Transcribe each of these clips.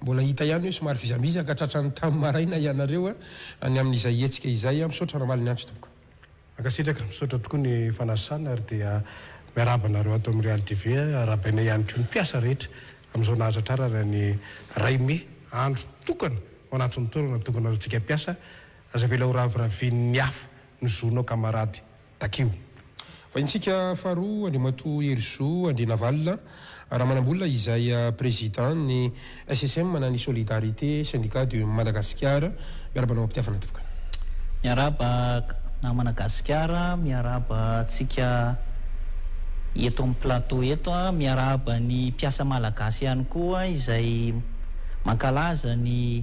Mbola hita ihany hoe somary vizambizaka tratran'ny tamin'ny maraina ianareo any amin'izay hetsika izay. Misaotra Ramalinyantsy tompoko. Mankasitraka, misaotra tokoa ny fanasana ary dia miarahaba anareo ato amin'ny Real TV. Arahabaina ihany koa ny mpiasa rehetra amin'izao nahazo trarana ny iray mey, andro tokana ao anatin'ny taona natokanareo antsika mpiasa. Aza avela horaviravin'ny hafa ny zonao kamarady. takio. Vahintsika faharoa Andriamatoa Herizo Andrianavalona Ramanambola izay Président ny SSM na ny Solidarité Syndicat de Madagasikara. Miarahaba anao am-pitiavana tompoko. Miarahaba namana Gasikara, miarahaba antsika eto amin'ny plateau eto, miarahaba ny mpiasa malagasy ihany koa izay mankalaza ny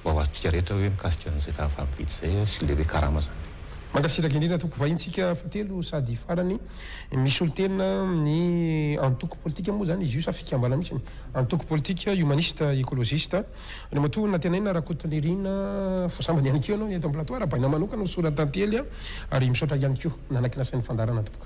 mba ho azontsika rehetra hoe mikasika an'izay fahavalo vita izay sy ilay hoe karama izany. Mankasitraka indrindra tompoko vahintsika fotelo sady farany misolo tena ny antoko politika moa zany izy io sa fikambanana mihitsy ny antoko politika humaniste ecologiste Andriamatoa Natenaina Rakotonirina vao sambany ihany koa ianao eto am plateau arahabaina manokana ho sora tantely ary misaotra ihany koa nanaky ny asain'ny fandaharana tompoko.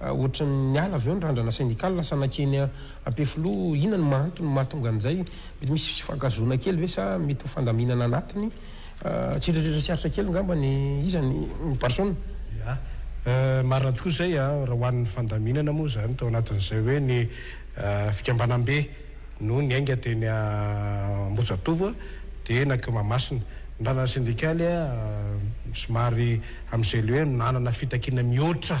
Ohatrany niala avy eo ny randrana sendikaly lasa nankeny Ampefiloha, inona no maha-antony no mahatonga an'izay? Mety misy fifakazoana kely ve sa mety ho fandaminana anatiny? Tsiririritra tsy aritra kely ngamba ny iza ny Barcelone? Ya, marina tokoa izay an, raha ho an'ny fandaminana moa izany tao anatin'izay hoe ny fikambanam-be no niainga teny Ambohijatovo dia nankeo Mahamasina. Ny randrana sendikaly somary amin'izay leo nanana fitakiana mihoatra.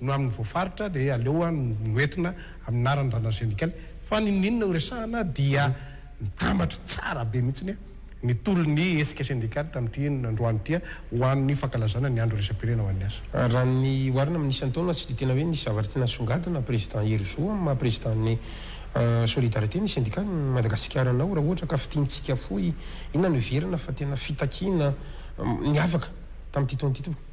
no amin'ny voafaritra dia aleo aho no hoentina amin'ny anaran'ny rahalahy sendikaly fa n'inon'inona ho resahana dia mitambatra tsara be mihitsy ny tolon'ny hetsika sendikaly tamin'ity androany ity ho an'ny fankalazana ny andro iraisam-pirenena ho an'ny asa. Raha ny oharina amin'ny isan-taona tsy dia tena hoe nisy zavatra tena nisongadina Président Hery Zo amin'ny maha Président-n'ny Solidarité ny sendikaly Madagasikarana-nao raha ohatra ka fintintsika fohy inona no heverina fa tena fitakiana niavaka tamin'ity taona ity tompoko.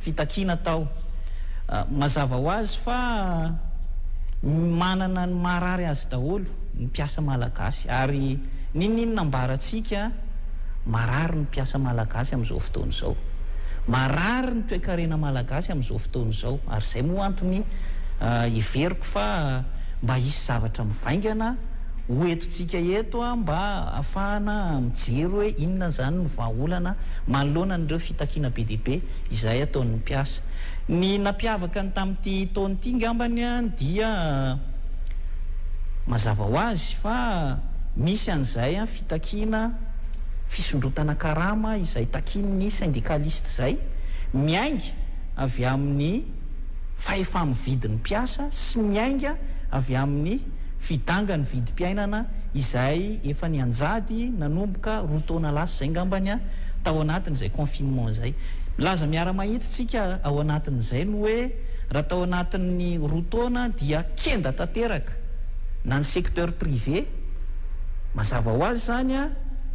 fitakiana tao. Mazava ho azy fa manana ny maharary azy daholo ny mpiasa malagasy ary n'inon'inona ambarantsika, marary ny mpiasa malagasy amin'izao fotoana izao. Marary ny toekarena malagasy amin'izao fotoana izao ary izay moa antony heveriko fa mba hisy zavatra mivaingana. ho entontsika eto mba hahafahana mijery hoe inona izany no vahaolana manoloana an'ireo fitakiana be dia be izay ataon'ny mpiasa. Ny nampiavaka ny tamin'ity taona ity angambany dia mazava ho azy fa misy an'izay fitakiana fisondrotana karama izay takian'ny syndicaliste izay miainga avy amin'ny fahefa-mividin'ny mpiasa sy miainga avy amin'ny Fidanga ny vidim-piainana izay efa nianjady nanomboka roa taona lasa izay ngambany tao anatin'izay confinement izay. Milaza miara-mahitsy tsika ao anatin'izay ny hoe raha tao anatin'ny roa taona dia kenda tanteraka na ny secteur privé, mazava ho azy izany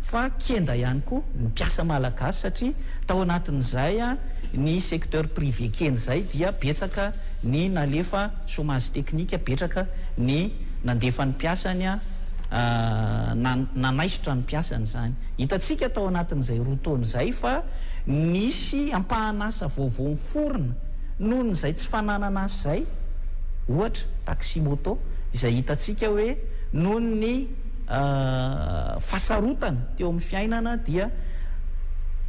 fa kenda ihany koa ny mpiasa malagasy satria tao anatin'izay ny secteur privé kenda izay dia betsaka ny nalefa. Chômage technique, betraka ny nandefa ny mpiasany na nanaisotra ny mpiasany izany. Hitantsika tao anatin'izay roa taona izay fa nisy ampahan'asa vaovao niforona noho izay tsy fananana asa izay, ohatra, taxi moto, izay hitantsika hoe noho ny fahasarotana teo amin'ny fiainana dia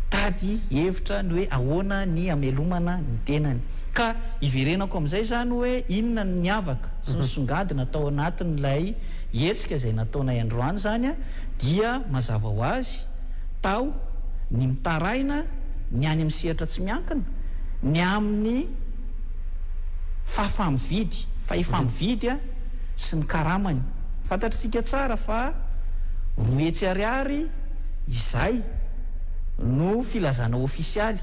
nitady hevitra ny hoe ahoana ny hamelomana ny tenany. Ka iverenako amin'izay izany hoe inona ny niavaka sy nisongadina tao anatin'ilay hetsika izay nataonay androany izany dia mazava ho azy tao ny mitaraina ny any amin'ny sehatra tsy miankina ny amin'ny fahafahamividy, fahefamividy sy ny karamany. Fantatritsika tsara fa roa hetsy ariary izay no filazana ofisialy.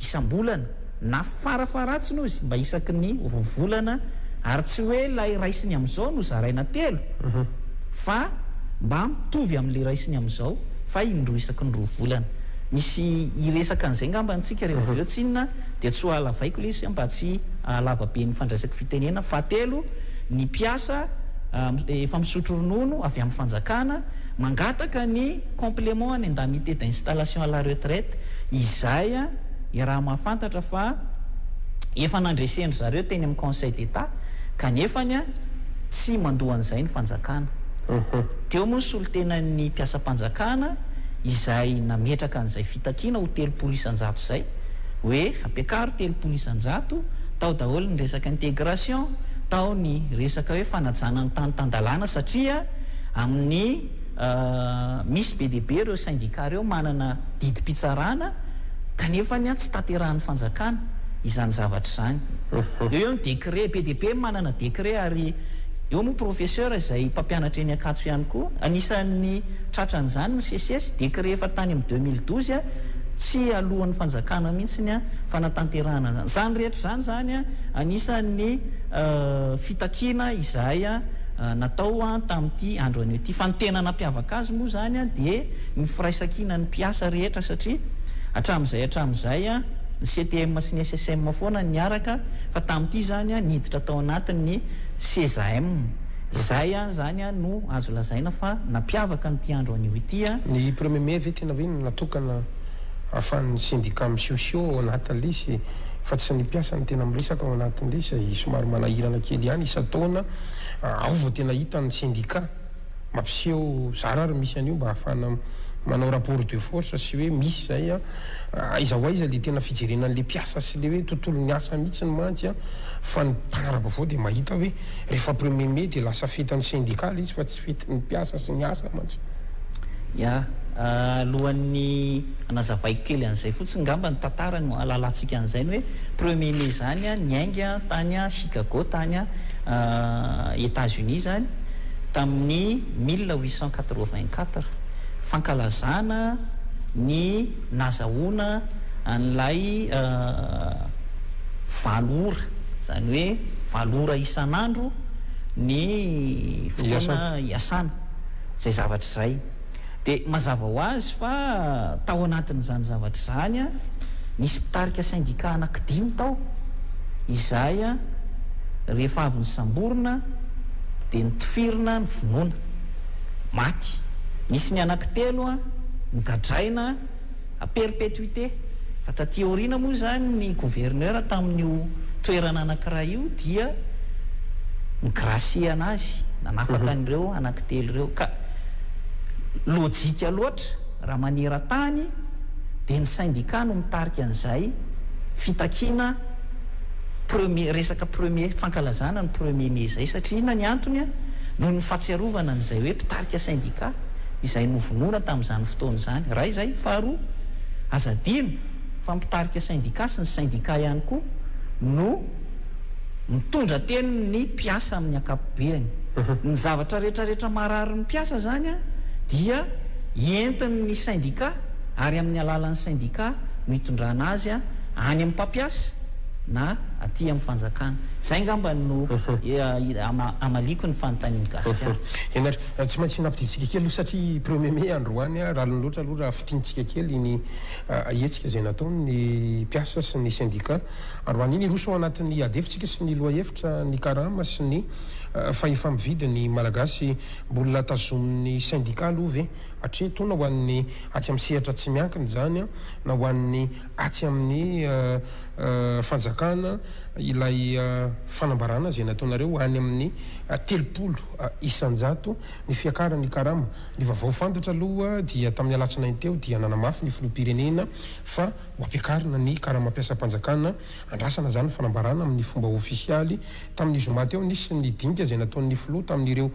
isam-bolana na farafaharatsiny ozy mba isaky ny roa volana ary tsy hoe ilay raisiny amin'izao no zaraina telo fa mba mitovy amin'le raisiny amin'izao fa indroa isaky ny roa volana. Misy hiresaka an'izay ngambany tsika rehefa avy eo tsinona dia tsy ho halavaiko le izy mba tsy hahalava be ny fandraisako fitenenana. Fahatelo, ny mpiasa efa misotro ronono avy amin'ny fanjakana, Mangataka ny complément any indemnité d'installation à la retraite izay iaraha mahafantatra fa efa nandresen-dry zareo teny amin'ny Conseil d'Etat kanefany tsy mandoa an'izay ny fanjakana. Teo moa ny solontenan'ny mpiasam-panjakana izay nametraka an'izay fitakiana ho telopolo isan-jato izay hoe ampiakaro telopolo isan-jato, tao daholo ny resaka intégration, tao ny resaka hoe fanajana ny tany tan-dalàna satria. amin'ny misy be dia be ireo sendika ireo manana didim-pitsarana kanefa ny tsy tanterahin'ny fanjakana izany zavatra izany. Eo eo ny décret, be dia be manana décret ary eo moa professeur izay mpampianatra eny Ankatso ihany koa, anisan'ny tratran'izany ny seces, décret efa tany amin'ny deux mille douze, tsy aloan'ny fanjakana mihitsy ny fanatanterahana an'izany. Izany rehetra izany izany anisan'ny fitakiana izahay. Natao tamin'ity andro anio ity. Fa ny tena nampiavaka azy moa izany dia ny firaisankinan'ny mpiasa rehetra satria hatramin'izay hatramin'izay ny CTM sy ny SSM foana no niaraka fa tamin'ity izany niditra tao anatin'ny CESAM. Izay izany no azo lazaina fa nampiavaka an'ity andro anio ity. Ny premier mai ve tena hoe natokana ahafahan'ny syndicat misosio ao anatin'ilay izy fa tsy ny mpiasa no tena miresaka ao anatin'ilay izy somary manahirana kely ihany isan-taona Ao vao tena hita ny sendika mampiseho zara ary misy an'io mba ahafahana manao rapport de force sy hoe misy izay an, aiza ho aiza ilay tena fijerena an'ilay mpiasa sy ilay hoe tontolon'ny asa mihitsiny mantsy an, fa ny mpanara-baovao dia mahita hoe rehefa premier mai dia lasa fetin'ny sendika ilay izy fa Fety ny mpiasa sy ny asa mantsy. Ya, alohan'ny hanazavaiko kely an'izay fotsiny ngamba ny tantara no hahalalantsika an'izay ny hoe premier mai izany niainga tany Chicago tany Etats-Unis izany tamin'ny mille huit cent quatre-vingt-quatre fankalazana ny nazahoana an'ilay valo ora izany hoe valo ora isan'andro ny fotoana iasana izay zavatra izay. Dia mazava ho azy fa tao anatin'izany zavatra izany, nisy mpitarika sendika anankidimy tao, izay rehefa avy nosamborina dia notifirina ny vonoana, maty. Nisy ny anankitelo nogadraina. à perpétuité. Fa taty aoriana moa izany ny gouverneur tamin'io toerana anankiray io dia ni-gracier an'azy, nanafaka an'ireo anankitelo ireo. Ka lojika loatra raha maneran-tany dia ny syndicat no mitarika an'izay fitakiana premier, resaka premier, fankalazana ny premier mai izay. Satria inona ny antony an? Noho ny fahatsiarovana an'izay hoe mpitarika syndicat. izay novonoina tamin'izany fotoana izany. Iray izay. Faharoa, aza adino fa mpitarika sendika sy ny sendika ihany koa no mitondra teny ny mpiasa amin'ny ankapobeany. Ny zavatra rehetra rehetra mararin'ny mpiasa izany dia entin'ny sendika ary amin'ny alalan'ny sendika no itondrana azy any amin'ny mpampiasa na aty amin'ny fanjakana. Izay angamba no amaliako ny fanontanian'i Gasikara. Tsy maintsy nampidintsika kely aloha satria premier mai androany a, raliny loatra aloha raha fintintsika kely iny hetsika izay nataon' ny mpiasa sy ny sendika androany iny. Hiroso ao anatin' ny ady hevitsika sy ny lohahevitra ny karama sy ny fahefa-mividin' ny Malagasy. Mbola tazomin' ny sendika aloha ve hatreto na ho an' ny atsy amin' ny sehatra tsy miankina izany na ho an' ny atsy amin' ny fanjakana ilay fanambarana izay nataonareo any amin' ny telopolo isan-jato ny fiakaran'ny karama. Ny vaovao fantatra aloha dia tamin'ny alatsinainy teo dia nanamafy ny filoham-pirenena fa ho ampiakarina ny karamam-piasam-panjakana. Andrasana izany fanambarana amin'ny fomba ofisialy. Tamin'ny zoma teo nisy ny dinika izay nataon'ny filoha tamin'ireo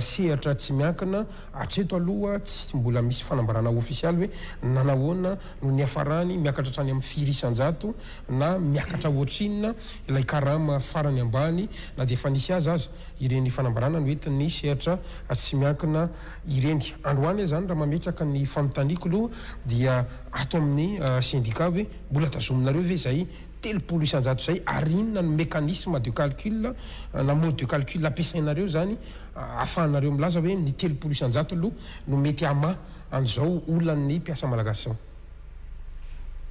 sehatra tsy miankina. Hatreto aloha tsy mbola misy fanambarana ofisialy hoe nanahoana no niafarany miakatra hatrany amin'ny firy isan-jato na miakatra ohatrinona ilay karama farany ambany na dia efa nisy azy aza. ireny fanambarana no entin'ny sehatra tsy miankina ireny. Androany aza zany raha mametraka ny fanontaniako aloha dia ato amin'ny sendika hoe mbola tazominareo ve izay telopolo isanjato izay ary inona no mécanisme de calcul na mode de calcul ampiasainareo izany ahafahanareo milaza hoe ny telopolo isanjato aloha no mety hamaha an'izao olan'ny mpiasa malagasy izao?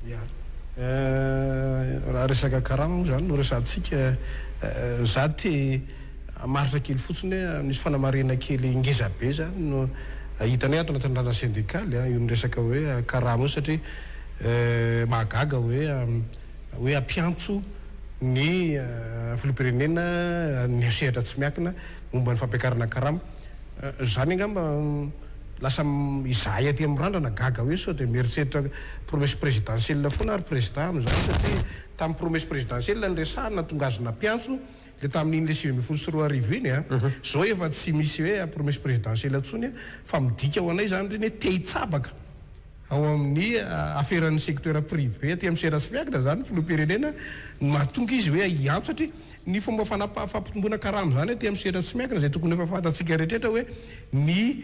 Ya eh, raha resaka karama moa izany no resahantsika eh, za te hamaritra kely fotsiny hoe ah, nisy fanamarihana kely ngeza be izany no hitanay ato anatin'ny randrana sendikaly ah, io ny resaka hoe ah, karama io satria eh, mahagaga hoe ah, hoe hampiantso ny ah, filoham-pirenena ah, ny sehatra tsy miankina momba ny fampiakarana karama eh, izany angamba Lasa izahay aty amin'ny randrana gaga hoe sao dia mieritreritra promesse présidentielle foana ary prezida amin'izany satria tamin'ny promesse présidentielle no resahina tonga azy nampiantso ilay tamin'iny ilay sivy ambin'ny folo sy roa arivo iny an! Izao efa tsy misy hoe promesse présidentielle intsony an! Fa midika ho anay izany ireny hoe te hitsabaka ao amin'ny aferan'ny secteur privé aty amin'ny seratsy miankina izany ny filoham-pirenena no mahatonga izy hoe hiantso satria Ny fomba fanapaha fampitomboana karama izany aty amin'ny sehatra tsy miankina izay tokony efa fantatsika rehetraretra hoe ny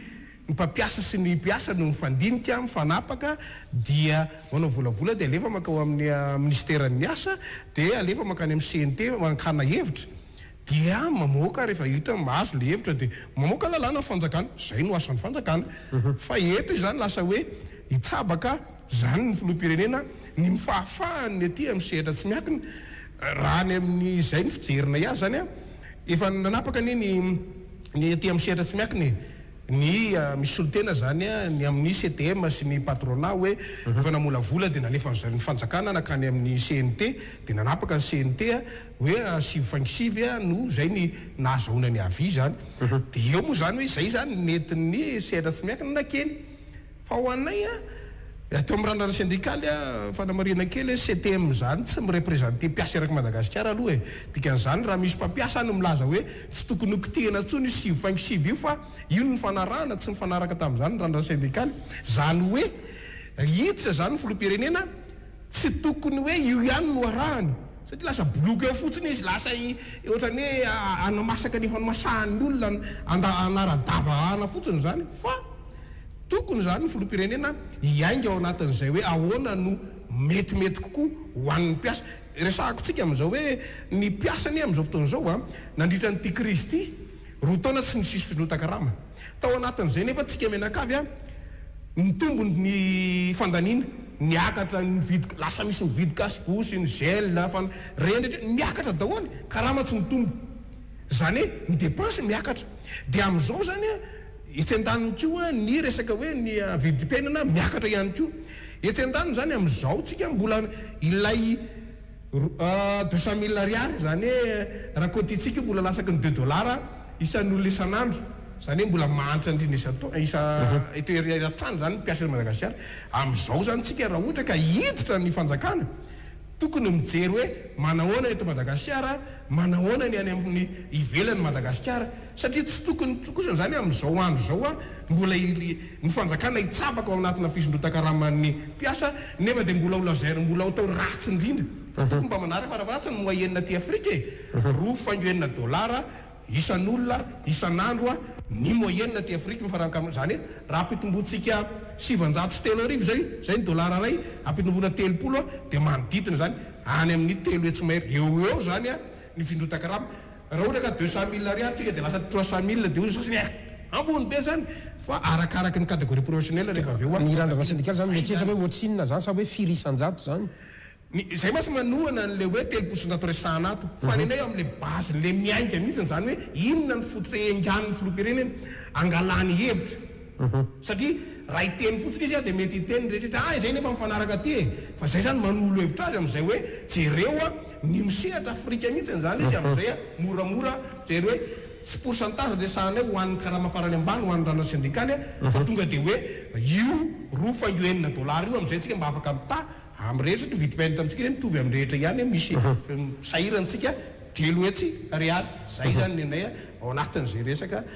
mpampiasa sy ny mpiasa no mifandinika, mifanapaka dia manao volavola dia alefa mankao amin'ny minisiteran'ny asa dia alefa mankany amin'ny CNT mankana hevitra dia mamoaka rehefa hita mahazo ilay hevitra dia mamoaka lalàna ny fanjakana, izay no asan'ny fanjakana fa eto izany lasa hoe hitsabaka Izany ny filoham-pirenena ny fahafahany ny aty amin'ny sehatra tsy miankina, raha ny amin'izay ny fijerinay azy izany an, efa nanapaka anie ny ny aty amin'ny sehatra tsy miankina e, ny misolotena izany an, ny amin'ny CTM sy ny patronat hoe efa namolavola dia nalefan'ny zareo ny fanjakana nankany amin'ny CNT dia nanapaka ny CNT hoe sivy faingo sivy an no izay ny nahazahoana ny avis izany dia eo moa izany hoe izay izany ny nentin'ny sehatra tsy miankina nakeny. Fa ho anay a, aty amin'ny randrana sendikaly a, fanamarihana kely hoe CTM izany tsy mi-representer mpiasa eraky Madagasikara aloha e. Dikan'izany raha misy mpampiasa any milaza hoe tsy tokony ho kitihina intsony io sivy faingo sivy io fa io no nifanarahana, tsy nifanaraka tamin'izany ny randrana sendikaly. Izany hoe hiditra izany ny filoham-pirenena. Tsy tokony hoe io ihany no arahany satria lasa boloky eo fotsiny izy, lasa ohatran'ny hoe hanamasaka ny hanomasahan'ny olona hanara-davahana fotsiny izany fa tokony izany ny filoham-pirenena hiainga ao anatin'izay hoe ahoana no metimety kokoa ho an'ny mpiasa. Resahako tsika amin'izao hoe ny mpiasa anie amin'izao fotoana izao a, nandritra an'ity krizy ity, Roa taona sy ny sisa findrotan-karama. Tao anatin'izay nefa antsika mianakavy, nitombo ny fandaniana, niakatra ny vidy, lasa misy ny vidy gasy bouche, ny gel, fan, reny rehetra niakatra daholo, karama tsy nitombo. Izany hoe ny depense miakatra. Dia amin'izao izany etsy an-daniny koa ny resaka hoe ny vidim-piainana miakatra ihany koa. Etsy an-daniny izany amin'izao tsika mbola ilay. Deux cent mille ariary, izany hoe raha compter-tsika io mbola lasaky ny deux dollars isan'olona isan'andro, izany hoe mbola mahantra indrindra isan-taona, isa, eto eran-tany izany ny mpiasa eto Madagasikara. Amin'izao izany isika raha ohatra ka hiditra ny fanjakana, tokony mijery hoe manahoana eto Madagasikara, manahoana ny any amin'ny ivelan'i Madagasikara, satria tsy tokony kosa izany amin'izao andro izao mbola, ny fanjakana hitsabaka ao anatina fisondrotan-karaman'ny mpiasa nefa dia mbola ho lazaina mbola ho tao ratsy indrindra fa tokony mba manaraka farafaharatsa ny mois enina aty afrika e! roa faingo enina dolara isan'olona isan'andro a! ny mois enina aty afrika ny faran'kama izany hoe raha ampitomboantsika sivanjato sy telo arivo izay izay ny dolara iray ampitomboana telopolo a! dia manodidina izany any amin'ny telo hetsy mahery eo ho eo izany a! ny fisondrotan-karama Raha ohatra ka deux cent mille ariary tsika dia lasa trois cent mille dia hoy ny sasany eh! ambony be zany! fa arakaraky ny categorie professionnelle rehefa avy eo an! Ny randrana sendikaly zany mety hihatra hoe ohatrinona zany sa hoe firy isan-jato zany? Ny zay mantsy manohana an'le hoe telopolo isan-jato resahana ato, fa ny anay eo amin'le base n'le miainga mihitsiny zany hoe inona ny fototra iengan'ny filoham-pirenena angalany hevitra, Satria raha hiteny fotsiny izy dia mety hiteny ny rehetra rehetra, ah izay nefa mifanaraka aty e! Fa izay izany manolo hevitra azy amin'izay hoe jereo a, ny misehatra Afrika mihitsy izany izy amin'izay a, moramora mijery hoe tsy pourcentage resahanay ho an'ny karama farany ambany ho an'ny ranona sendikaly a, fa tonga dia hoe io roa faingo enina dollars io amin'izay tsika mba afaka mitaha amin'ny rehetra satria vidim-piainana amintsika anie mitovy amin'ny rehetra ihany a, misy sahirana antsika telo hetsy ariary, izay izany ny anay ao anatin'izay resaka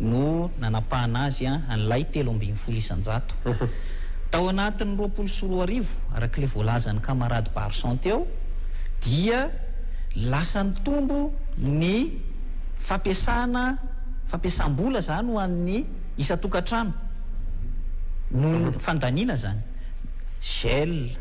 no nanapahana azy an'ilay telo ambin'ny folo isan-jato. Tao anatin'ny roapolo sy roa arivo, araka ilay voalazan'ny kamarady Barson teo, dia lasa nitombo ny fampiasana, fampiasam-bola izany ho an'ny isan-tokantrano noho ny fandaniana izany gel,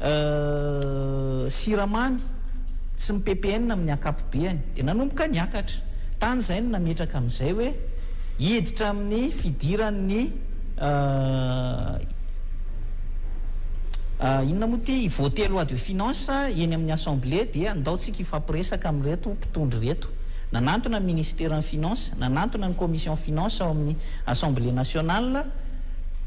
Euh, siramamy tsy ny ppn amin'ny ankapobeany dia nanomboka niakatra. Tany izay no nametraka amin'izay hoe hiditra amin'ny fidiran'ny euh, euh, inona moa ity, hi-voter loi de finance eny amin'ny assemblée dia andao tsika hifampiresaka amin'ireto mpitondra ireto. Nanantona ny ministeran'ny finances, nanantona ny commission finances ao amin'ny assemblée nationale,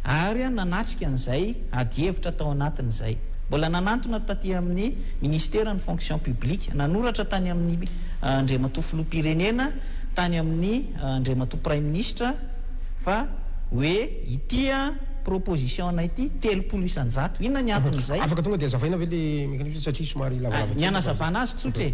ary nanatrika an'izay adihevitra tao anatin'izay. Mbola nanantona taty amin'ny Minisitera ny Fonction Publique, nanoratra tany amin'ny Andriamatoa Filoham-pirenena, tany amin'ny Andriamatoa Praiminisitra fa hoe ity proposition-na ity telopolo isan-jato, inona ny anton'izay? Afaka tonga dia azavaina ve ilay mécanisme satria somary lavalavakely? Ny hanazavana azy tsotra e!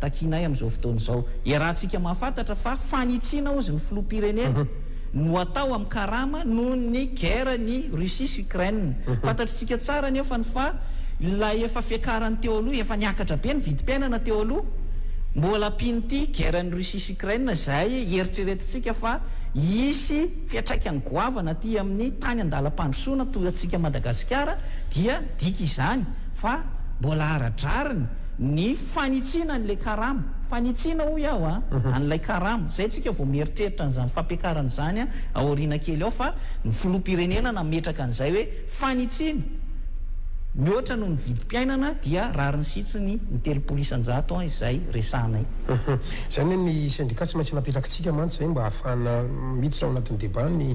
takianay amin'izao fotoana izao. Iarahantsika mahafantatra fa fanitsiana hozy ny filoham-pirenena no atao amin'ny karama noho ny guerre ny Russie sy Ukraine. Fantatritsika tsara anefa ny fa ilay efa fiakarany teo aloha, efa niakatra be ny vidim-piainana teo aloha, mbola ampian'ity guerre ny Russie sy Ukraine izay hieritreretintsika fa hisy fiatraikany goavana aty amin'ny tany an-dalam-pandrosoana toa antsika Madagasikara dia midika izany fa mbola ara-drariny ny fanitsiana an'ilay karama, fanitsiana hoy aho a, an'ilay karama, izay tsika vao mieritreritra an'izany fampiakarana izany a, ao aoriana kely ao, fa ny filoham-pirenena nametraka an'izay hoe fanitsiana mihoatra noho ny vidim-piainana dia rariny sitsiny ny telopolo isan-jato a, izay resahanay. Izany hoe ny sendika tsy maintsy napetrakintsika mantsy izay mba hahafahana miditra ao anatin'ny débat ny.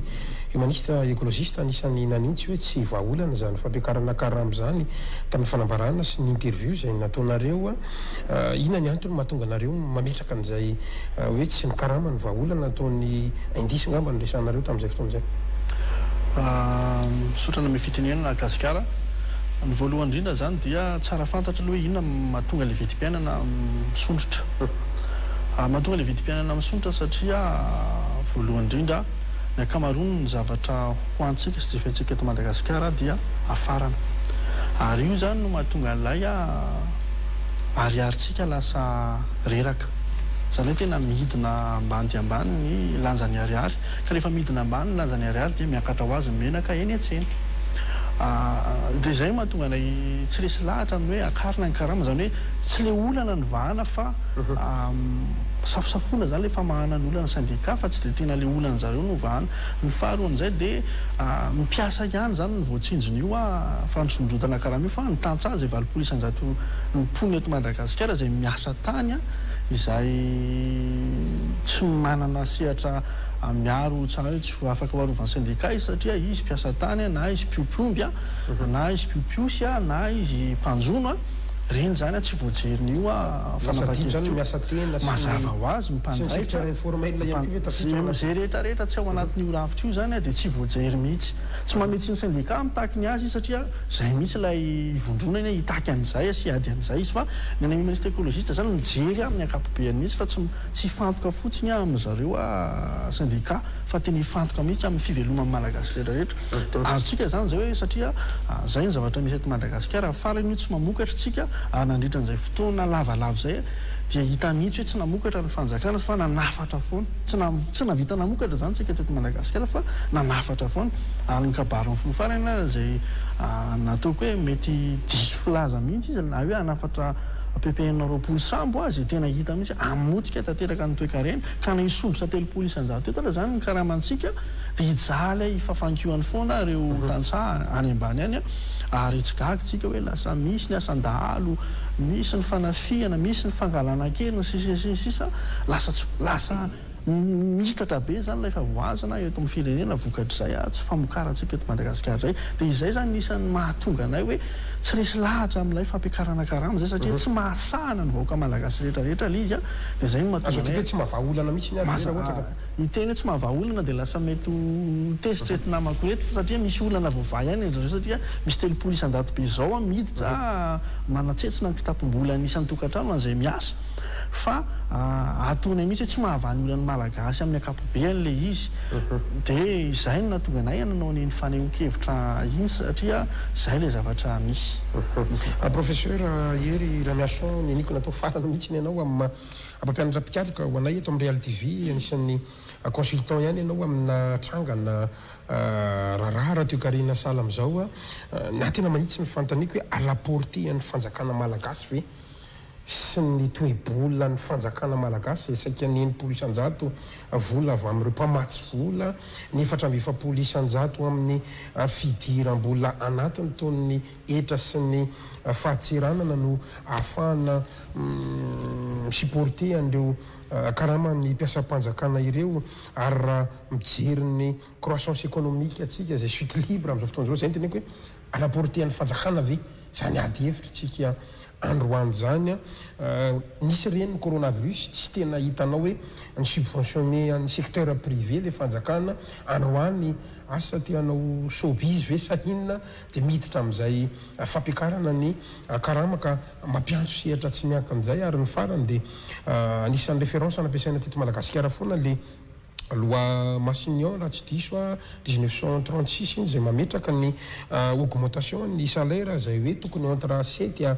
Humaniste Ecologiste anisan'ny nanintsy hoe tsy vahaolana izany fampiakarana karama izany tamin'ny fanambarana sy ny interview izay nataonareo. Inona ny antony mahatonga anareo mametraka an'izay hoe tsy ny karama no vahaolana ataon'ny indice angamba no resahanareo tamin'izay fotoana izay? Misaotra anao amin'ny fitenenana Gasikara. Ny voalohany indrindra izany dia tsara fantatra aloha hoe inona no mahatonga ilay vidim-piainana misondrotra. Mahatonga ilay vidim-piainana misondrotra satria voalohany indrindra, Ny ankamaroan' ny zavatra ho antsika sy jifaintsika eto Madagasikara dia hafarana. Ary io izany no mahatonga an' ilay ariarintsika lasa reraka. Izany hoe tena midina ambany dia ambany ny lanja ny ariary. Ka rehefa midina ambany ny lanja ny ariary dia miakatra ho azy ny menaka eny an-tsena. Dia izay no mahatonga anay tsy resy lahatra amin' ny hoe akarina ny karama. Izany hoe tsy ilay olana no vahana fa. safosafoana izany ilay famahana ny olana syndicat fa tsy dia tena ilay olan'ny zareo no vahana. Ny faharoan'izay dia ny mpiasa ihany izany no voatsinjon'io fandrosondrotana karama io fa ny tantsaha izay valopolo isanjato ny mponina eto Madagasikara izay miasa tany izay tsy manana sehatra miaro tsara hoe tsy afaka ho arovan'ny syndicat izy satria izy mpiasa tany na izy mpiompy omby na izy mpiompy osy na izy mpanjono Reny izany aho tsy voajerin'io fanambakevitra io. Mazava ho azy, ny mpanjaitra, izay rehetra rehetra tsy ao anatin'io rafitra io izany dia tsy voajery mihitsy. Tsy mametsy ny syndicat mitaky ny azy izy satria izay mihitsy ilay hivondronany hoe hitaky an'izay sy hiady an'izay izy fa ny any humaniste ecologiste izany mijery amin'ny ankapobeany mihitsy fa tsy tsy hifantoka fotsiny amin'ny zareo syndicat fa tena hifantoka mihitsy amin'ny fiveloman'ny Malagasy rehetra rehetra. Azontsika izany izay hoe satria izay ny zavatra misy eto Madagasikara ary farany io tsy mamokatra isika ary nandritra an'izay fotoana lavalava izay dia hita mihitsy hoe tsy namokatra ny fanjakana fa nanafatra foana. Tsy na tsy nahavita namokatra izany isika teto Madagasikara fa nanafatra foana ary ny kabarin'ny filoha farany ary izay nataoko hoe mety diso filaza mihitsy izy na hoe hanafatra ppn roapolo sambo aza e tena hita mihitsy hoe hamotika tanteraka ny toekarena ka na hisondrotra telopolo isan-jato etatra izany ny karamantsika Hijaha ilay fafankihoany foana ireo tantsaha any ambany any ary tsy gaga isika hoe lasa misy ny asan-dahalo, misy ny fanafihana, misy ny fangalana kely, ny sisa sy ny sisa. Lasa tsy, lasa miitatra be izany ilay fahavoazana eto amin'ny firenena vokatr'izay tsy famokarantsika eto Madagasikara izay. Dia izay izany no isan'ny mahatonga anay hoe tsy resy lahatra amin'ilay fampiakarana karama izay satria tsy mahasahana ny vahoaka malagasy rehetra rehetra ilay izy dia izay no mahatonga anay. Azo adika hoe tsy mahavaha olana mihitsy ny ady hena ohatra ka. Ny teny hoe tsy mahavaha olona dia lasa mety ho tezitra eto namako eto satria misy olana voavaha ihany indry zareo satria misy telopolo isan-jato be zao an miditra manantsetsina ny kitapom-bolan'ny isan-tokantrano an'izay miasa fa atonay mihitsy hoe tsy mahavaha ny olan'ny malagasy amin'ny ankapobeany ilay izy dia izay no nahatonga anay nanao an'iny fanehoan-kevitra iny satria izay ilay zavatra misy. Professeur Hery Ramiarison neniko natao farany mihitsy ny anao amin'ny maha Mpampianatra mpikatroka ho anay eto amin'ny Real TV, anisan'ny consultant ihany ianao amina trangana raharaha ratoekarena sahala amin'izao na tena mahitsy ny fanontaniako hoe à la portée an'ny fanjakana malagasy ve sy ny toe-bolan'ny fanjakana malagasy izay saika ny enimpolo isan-jato vola avy amin'ireo mpamatsy vola, ny efatra amby efapolo isan-jato amin'ny fidiram-bola anatiny toy ny hetra sy ny fahatseranana no ahafahana mi-supporter an'ireo karaman'ny mpiasam-panjakana ireo ary raha mijery ny croissance économique antsika izay chute libre amin'izao fotoana izao, izay no teneniko hoe à la portée an'ny fanjakana ve izany ady hevitr'tsika androany izany an? nisy re ny coronavirus tsy tena hitanao hoe ni-subventionner an'ny secteur privé ilay fanjakana, androany asa te hanao showbiz ve sa inona dia miditra amin'izay fampiakarana ny karama ka mampiantso sehatra tsy miankin'izay ary ny farany dia anisan'ny référence nampiasaina teto Madagasikara foana le loi Massignon raha tsy diso aho dix neuf cent trente six iny izay mametraka ny augmentation ny salaire izay hoe tokony entre sept à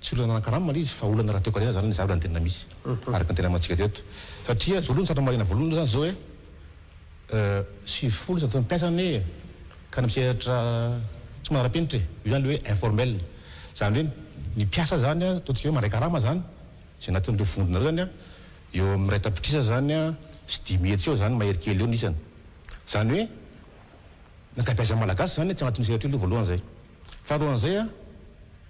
Tsy olona nanan-karama ilay izy fa olona niara teo karena zany ny zavatra ny tena misy araka ny tena amantsika teto satria zao aloha ny tsara marihina voalohany zany zao hoe sivy folo isan-jato ny mpiasa anie e ka ny mpisehatra tsy manara-penitra e io zany le hoe informel zany hoe ny mpiasa zany a ataontsika hoe mandray karama zany zay anatin'ireo vondronareo zany a eo amin'ny iray tapitrisa zany a sy dimy hetsy eo zany mahery kely eo ny isany zany hoe ny ankabeazan'ny malagasy zany tsy anatin'io sehatra io aloha voalohany zay faharoan'izay a.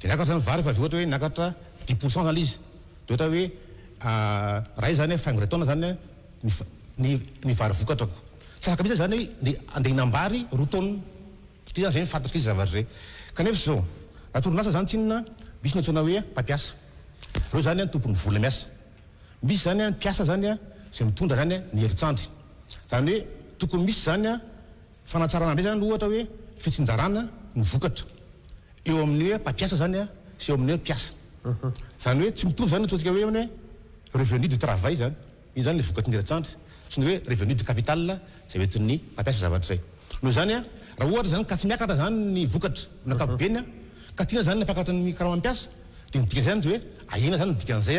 Dia niakatra ny vary fa avy eo ohatra hoe niakatra dix pour cent izany ilay izy. Dia ohatra hoe iray izany an, faingo iray taona izany an, ny va, ny, ny vary vokatrako. Tsy afaka mihitsy izany hoe ndeha andeha hinam-bary roa taona. Satria izany izay ny fatrik'izay zavatra izay. Kanefa izao, raha torinasa izany tsinona, misy ny antsoina hoe mpampiasa. Ireo izany an, tompon'ny vola miasa. Misy izany an, mpiasa izany an, izay mitondra izany an, ny herin-tsandry. Izany hoe tokony misy izany an, Fanatsarana indray izany ohatra hoe fitsinjarana ny vokatra eo amin'ny hoe mpampiasa izany sy eo amin'ny hoe mpiasa. Izany hoe tsy mitovy izany ny antsointsika hoe ny revenu du travail izany, iny izany ilay vokatry ny herintsandry, sy ny hoe revenu du capital izay hoentin'ny mpampiasa zavatra izay. Noho izany, raha ohatra izany ka tsy miakatra izany ny vokatra amin'ny ankapobeny ka tiana izany ny hampakatra ny karaman'ny mpiasa dia ny dikan'izay izany dia hoe ahena izany ny dikan'izay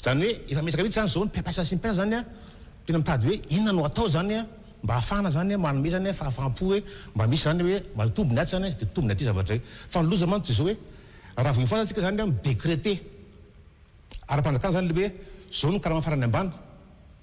Izany hoe efa miezaka mihitsy izany izao ny mpiampiasa Simplex izany an, tena mitady hoe inona no atao izany an, mba hahafahana izany manome izany fahafaham-po hoe mba misy izany hoe mba hitombo ny atsy izany an, dia hitombo ny aty zavatra izay. Fa ny loza mantsy dia izao hoe raha vao hifohaza isika izany an, mi-decreter ara-panjakana izany ilay hoe izao no karama farany ambany,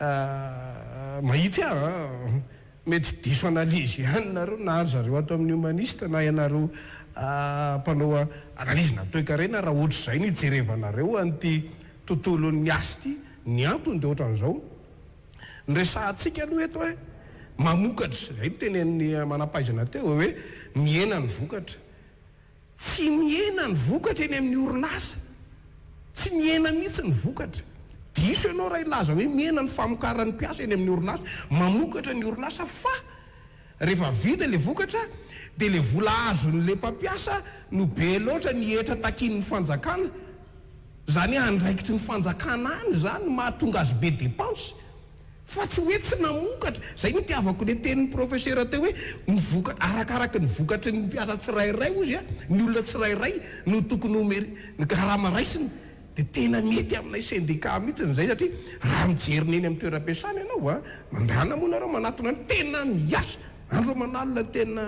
Ahh mahitsy ah an! Mety diso analyse ihany nareo na ry zareo ato amin'ny humaniste na ianareo mpanao analyse na toekarena raha ohatr'izay no ijerevanareo an'ity tontolon'ny asa ity. Ny antony dia ohatran'izao no resahantsika aloha eto eh! Mamokatra, izay no tenenin'ny manampahaizana teo hoe mihena ny vokatra. Tsy mihena ny vokatra eny amin'ny orinasa. Tsy mihena mihitsy ny vokatra. Diso ianao raha hilaza hoe mihena ny famokaran'ny mpiasa eny amin'ny orinasa. Mamokatra ny orinasa fa rehefa vita ilay vokatra dia ilay vola azon'ilay mpampiasa no be loatra ny hetra takian'ny fanjakana. Izany hoe andraikitry ny fanjakana any izany no mahatonga azy be depansy. Fa tsy hoe tsy namokatra. Izay no itiavako ilay tenin'ny profesera teo hoe ny vokatra, arakaraka ny vokatry ny mpiasa tsirairay hozy a, ny olona tsirairay no tokony homer, ny garama raisiny. Dia tena mety aminay sendika mihitsy izay satria raha mijery ny eny amin'ny toeram-piasana ianao a, mandàna moa nareo manatona ny tena miasa andro aman'alina ny tena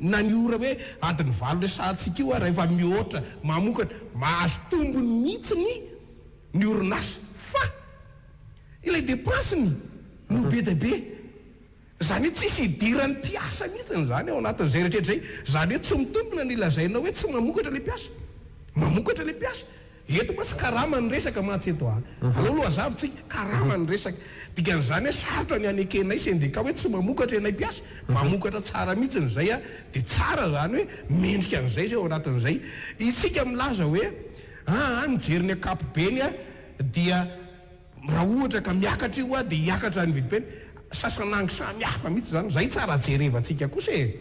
na ny ora hoe adin'ny valo resahantsika io ary efa mihoatra mamokatra, mahazo tombony mihitsy ny ny orinasa fa. Ilay depensiny no be dia be. Izany hoe tsisy idiran'ny mpiasa mihitsy izany ao anatin'izay rehetra rehetra izay. Izany hoe tsy mitombina ny lazainao hoe tsy mamokatra ilay mpiasa. Mamokatra ilay mpiasa. Eto mantsy karama no resaka mantsy eto a. Aleo aloha hazavontsika, karama no resaka. Dikan'izany hoe sarotra ny hanekenay sendika hoe tsy mamokatra ilay mpiasa. Mamokatra tsara mihitsy izay a. Dia tsara izany hoe mendrika an'izay izay ao anatin'izay. Isika milaza hoe aa mijery ny ankapobeny a. Dia raha ohatra ka miakatra io dia hiakatra ny vidim-pene. Sasanangy samy hafa mihitsy izany. Izay tsara jerevantsika kosa e!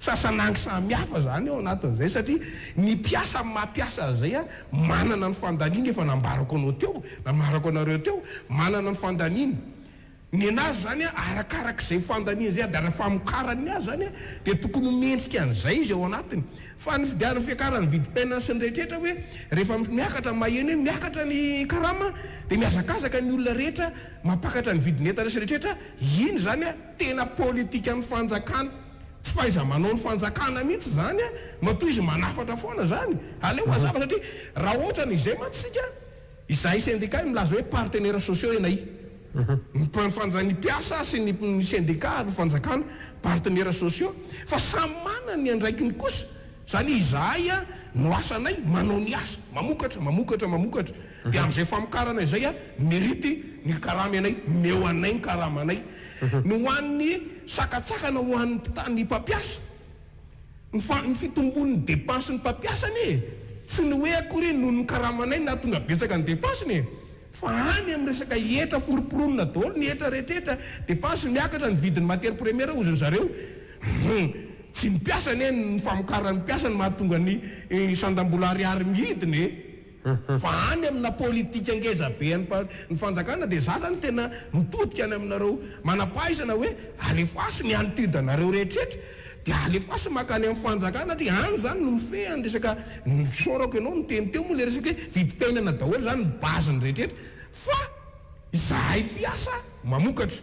Sasanangy samy hafa izany ao anatin'izay satria ny mpiasa amin'ny maha mpiasa an'izay manana ny fandaniany efa nambarako anao teo, nambarako anareo teo, manana ny fandaniany. Nenazy izany arakaraka izay fandaniany izay ady ara-famokarany azy izany dia tokony ho mendrika an'izay izy ao anatiny. Fa ny fidian'ny fiakaran'ny vidim-piainana sy ny rehetraretra hoe rehefa miakatra maheno hoe miakatra ny karama dia mihazakazaka ny olona rehetra mampakatra ny vidin'entana sy rehetraretra iny izany tena politikan'ny fanjakana tsy fahaiza-manaon'ny fanjakana mihitsy izany matoa izy manafatra foana izany aleo hazava satria raha ohatran'izay mantsy isika Izahay sendika milaza hoe partenaires sociaux ianay. Mifandray ny mpiasa sy ny ny sendika ary ny fanjakana, partenaires sociaux, fa samy manana ny andraikiny kosa, izany hoe izahay no asanay manao ny asa, mamokatra, mamokatra, mamokatra, dia amin'izay famokarana izay mérite ny karama ianay, omeo anay ny karamanay. Ny ho an'ny sakatsakana ho an'ny mpita- ny mpampiasa. Ny fitombon'ny depensin'ny mpampiasa anie e! Tsy ny hoe akory noho ny karamanay no nahatonga betsaka ny depensiny e! Fa any amin'ny resaka hetra forimporonina daholo ny hetra rehetra hetra, depense miakatra, ny vidin'ny matière première hozy ry zareo, hum! Tsy ny mpiasa anie, ny famokaran'ny mpiasa no mahatonga ny sandam-bola ariary mihidina e! Fa any amina politika ngeza be any ny fanjakana dia za zany tena mitodika any aminareo manampahaizana hoe alefaso ny altitude anareo rehetretra dia alefaso makany am fanjakana satria any zany no mifehy any resaka ny fisaorako ianao niteny teo moa le resaka hoe vidim-piainana daholo zany ny base ny rehetretra fa izahay mpiasa mamokatra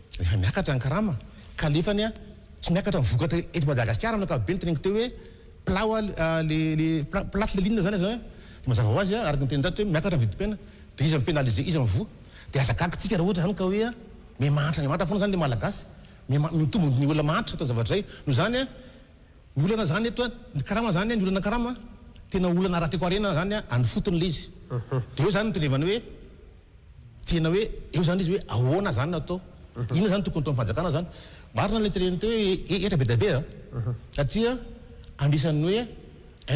Efa miakatra ny karama ka lefany a! Tsy miakatra ny vokatra eto Madagasikara amin'ny ankapobeny, teneniko teo hoe plat wa le le plate le ligne zany aza hoe mazava hoazy a! Araka ny tenin-dato hoe miakatra ny vidim-pena de iza mi-penaliser iza mivoa? De aza gaga tsika raha ohatra zany ka hoe miha mahantra miha mahantra foana zany le malagasy, miha ma mitombo ny olona mahantra atao zavatra zay, noho zany a! Ny olana zany eto a! Ny karama zany a! Ny olana karama tena olana ara-tekoharena zany a! Any fotony le izy de eo zany no tendrevana hoe. Tena hoe eo izany izy hoe ahoana izany no atao? Inona izany no tokony hataon'ny fanjakana izany? Marina ilay teren'ny teo hoe hetra be dia be an! Satria anisan'ny hoe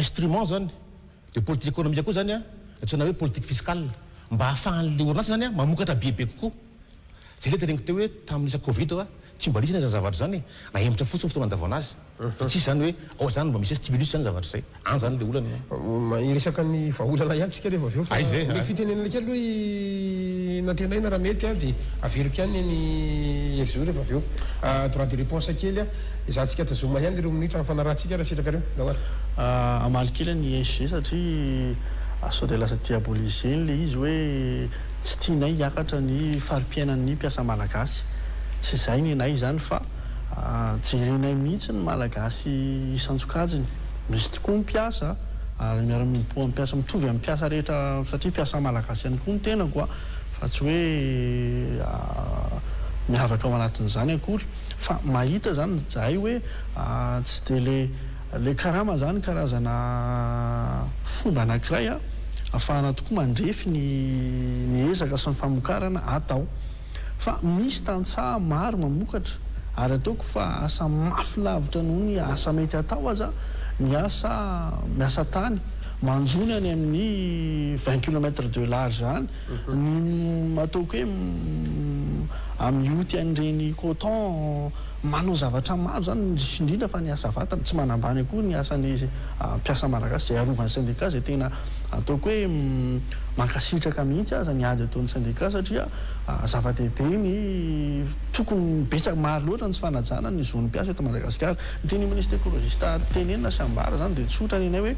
instrument izany dia politika ekonomika koa izany an, antsoina hoe politique fiscale, mba hahafahan'ilay orinasa izany an mamokatra be be kokoa. Izay ilay tereniko teo hoe tamin'ny lisa covid an, tsy mba nisy anie izany zavatra izany e, nahemotra fotsiny ny fotoana nandavana azy. Fa tsy hisy izany hoe ao izany mba misy hoe stimulus izany zavatra izay. Any izany ilay olana e. Miresaka ny vahaolana ihany tsika rehefa avy eo fa omeko fitenenana kely hoe nantenaina raha mety dia averiko ihany neny Herzo rehefa avy eo droit de reponse kely ezahantsika tazoma ihany ireo minitra hafanarahantsika raha sitrakareo Rahawara. Hamaly kely an i SG satria sao dia lasa diaboliser ilay izy hoe tsy tianay hiakatra ny fari-piainan'ny mpiasa malagasy. Tsy izay nenay izany fa. Jerenay mihitsy ny Malagasy isan-tsokajiny. Misy tokoa ny mpiasa ary miara-mihiboha amin'ny mpiasa mitovy amin'ny mpiasa rehetra satria mpiasa Malagasy ihany koa ny tenako fa tsy hoe miavaka ao anatin'izany akory fa mahita izany izahay hoe tsy dia ilay karama izany karazana fomba anankiray ahafahana tokoa mandrefy ny ezaka sy ny famokarana atao. Fa misy tantsaha maro mamokatra ary ataoko fa asa mafy lavitra noho ny asa mety hatao aza ny asa miasa tany manjo ny any amin'ny vingt kilomètre de large any ny ataoko hoe amin'ny oty an'ireny coton Manao zavatra maro izany, indrisy indrindra fa ny asa vatana. Tsy manambany akory ny asan'ny mpiasa malagasy izay arovan'ny sendika izay tena ataoko hoe mankasitraka mihitsy aza ny ady ataon'ny sendika satria zava-dehibe ny tokony betsaka maro loatra ny tsy fanajana ny zon'ny mpiasa eto Madagasikara. Ny tenin'ny minisitra ekolojista tenenina sy ambara izany dia tsotra ny anay hoe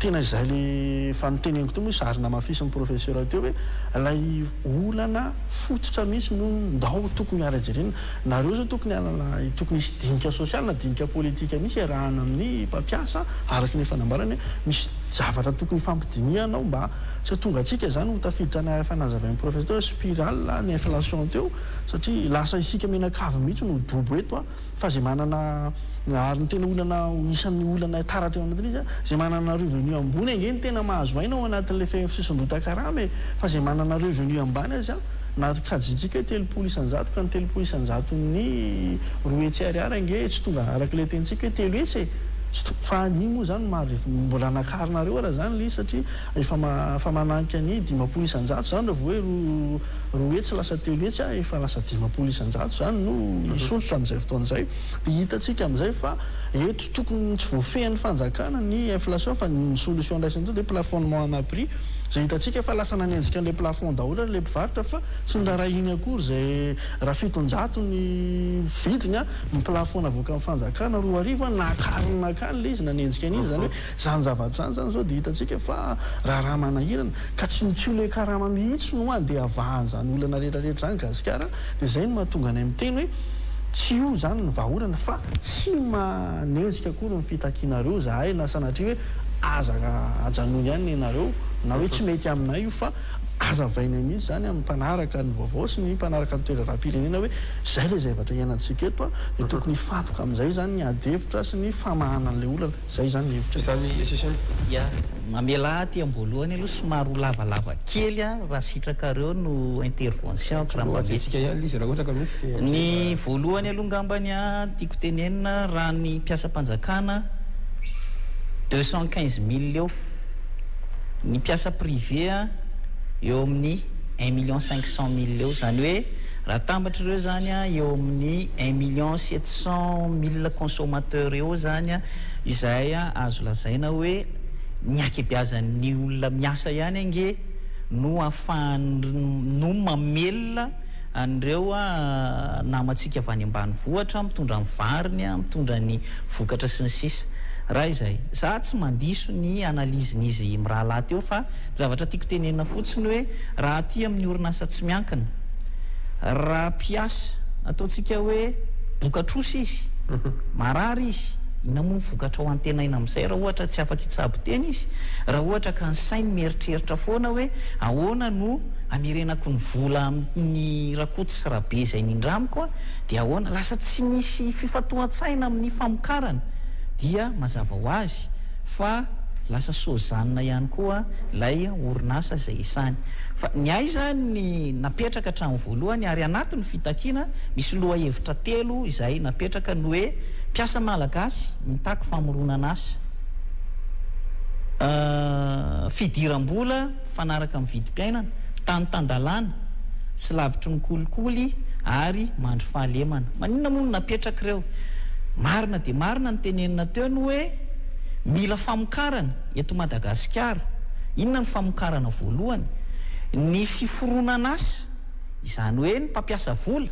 tena izay ilay efa noteneniko teo moa izy ary namafisin'ny profesera teo hoe ilay olana fototra mihitsy no ndao tokony ary jerena Nareo zao tokony hanana tokony hisy dinika sosialy na dinika politika mihitsy iarahana amin'ny mpampiasa araka ilay fanambarany hoe misy zavatra tokony hifampidinihana ao mba tsy hahatonga antsika izany ho tafiditra any efa nazavain'ny professeur teo hoe spirale ny inflation teo satria lasa isika mianakavy mihitsy no dobo eto a fa izay manana ary ny tena olana isan'ny olana taratra eo anatin'izy a izay manana revenu ambony ange no tena mahazo aina ao anatin'ilay fifisondrotan-karama e fa izay manana revenu ambany aza Na kajintsika hoe telopolo isan-jato ka ny telopolo isan-jaton'ny roa hetsy ariary ange tsy tonga araka ilay tenintsika hoe telo hetsy e! Tsy tonga fa anio moa izany maro e! Mbola nakarinareo ary izany ilay izy satria efa efa mananika ny dimampolo isan-jato izany raha vao hoe roa roa hetsy lasa telo hetsy a! Efa lasa dimampolo isan-jato izany no hisondrotra amin'izay fotoana izay. Dia hitantsika amin'izay fa eto tokony tsy voafehin'ny fanjakana ny inflation fa ny solution andraisany eto dia plafonnement ana prix. Izay hitantsika fa lasa nanenjika an'ilay plafond daholo ary ilay mpivarotra fa tsy noraharahiany akory izay raha fitonjato ny vidiny an, ny plafond navoakan'ny fanjakana roa arivo an, nakariny nankany ilay izy nanenjika an'iny, izany hoe izany zavatra izany izany izao dia hitantsika fa raharaha manahirana ka tsy tsy ho ilay karama mihitsy no andeha havahan'izany olana rehetra rehetra izany gasikara Dia izay no mahatonga anay miteny hoe, Tsy io izany ny vahaolana, fa tsy manenjika akory ny fitakianareo izahay na sanatria hoe aza ajanony ihany ny anareo, na hoe tsy mety aminay io, fa azavainay mihitsy izany amin'ny mpanaraka ny vaovao sy ny mpanaraka ny toe-draharaham-pirenena hoe izay ilay zavatra iainantsika eto, dia tokony hifantoka amin'izay izany ny adihevitra sy ny famahana an'ilay olana. Zay zany ny hevitra zany SSM. Ya, mamelà aty am-boalohany aloha somary ho lavalava kely a, raha sitrakareo no intervention-ko raha mba mety. Ny voalohany aloha ngambany a, tiako tenenina raha ny mpiasam-panjakana deux cent quinze mille eo, ny mpiasa privé a eo amin'ny un million cinq cent mille eo, zany hoe. Raha tambatr'ireo izany eo amin'ny un million sept cent mille consommateurs eo izany izay azo lazaina hoe ny hakebeazan'ny olona miasa ihany ange no afahany no mamelona an'ireo namantsika avy any ambanivohitra mitondra ny variny, mitondra ny vokatra sy ny sisa. Raha izay. Za tsy mandiso ny analyse-n'izy mirahalahy teo fa. Zavatra tiako tenenina fotsiny hoe raha aty amin'ny orinasa tsy miankina, raha mpiasa ataontsika hoe bokatrosa izy, marary izy, inona moa ny vokatra ho antenaina amin'izay raha ohatra tsy afaka hitsabo tena izy, raha ohatra ka ny sainy mieritreritra foana hoe ahoana no hamerenako ny vola amin'ny Rakoto sy Rabe izay nindramiko a, dia ahoana, lasa tsy misy fifantohan-tsaina amin'ny famokarana dia mazava ho azy. fa lasa sozanina ihany koa ilay orinasa izay isany fa ny ahy izany ny napetraka hatramin'ny voalohany ary anatin'ny fitakiana misy lohahevitra telo izay napetraka ny hoe mpiasa malagasy mitaky famoronana asa fidiram-bola mifanaraka amin'ny vidim-piainana, tany tan-dalàna sy lavitry ny kolikoly ary mandry fahalemana. Maninona moa no napetraka ireo? Marina dia marina ny tenenina teo ny hoe mila famokarana eto Madagasikara. Inona no famokarana voalohany? Ny fiforonan'asa. izany hoe ny mpampiasa vola,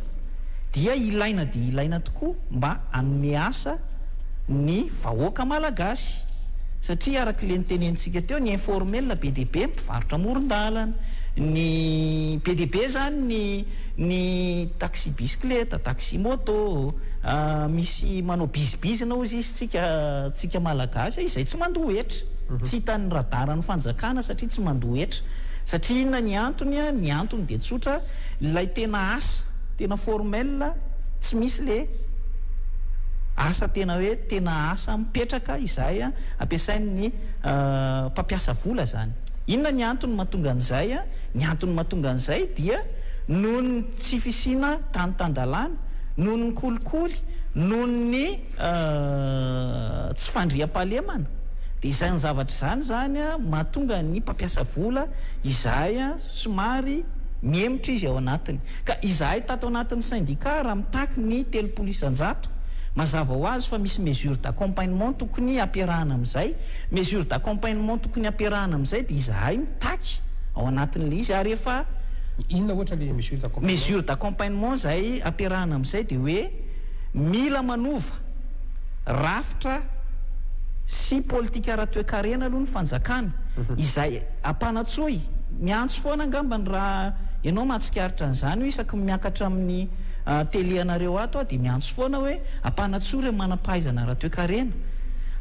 dia ilaina dia ilaina tokoa mba hanome asa ny vahoaka malagasy satria araka ilay notenenintsika teo, ny informel be dia be ny mpivarotra amoron-dalana, ny be dia be izany ny ny taxi bisikileta, taxi moto, misy manao bizibizina hozy izy. Tsika tsika malagasy a izay tsy mandoa hetra tsy hitan'ny radara ny fanjakana satria tsy mandoa hetra satria inona ny antony a ny antony dia tsotra ilay tena asa tena formel a tsy misy le asa tena hoe tena asa mipetraka izay a ampiasain'ny mpampiasa vola zany inona ny antony mahatonga an'izay a ny antony mahatonga an'izay dia noho ny tsy fisiana tany tan-dalàna noho ny kolikoly noho ny tsy fandriampahalemana dia izany zavatra izany izany mahatonga ny mpampiasa vola izahay somary mihemotra izy ao anatiny ka izahay tato anatin'ny syndicat raha mitaky ny telopolo isan-jato mazava ho azy fa misy mesures d'accompagnement tokony ampiarahana amin'izay mesures d'accompagnement tokony ampiarahana amin'izay dia izahay mitaky ao anatin'ilay izy ary efa Inona ohatra ilay mesures d'accompagnement? Mesures d'accompagnement izay ampiarahana amin'izay dia hoe. Mila manova rafitra sy politika ara-toekarena aloha ny fanjakana, izay ampanatsoy, miantso foana angambany raha ianao mahatsikaritra an'izany hoe isaky ny miakatra amin'ny tele anareo ato aho dia miantso foana hoe ampanatsoy ireo manam-pahaizana ara-toekarena,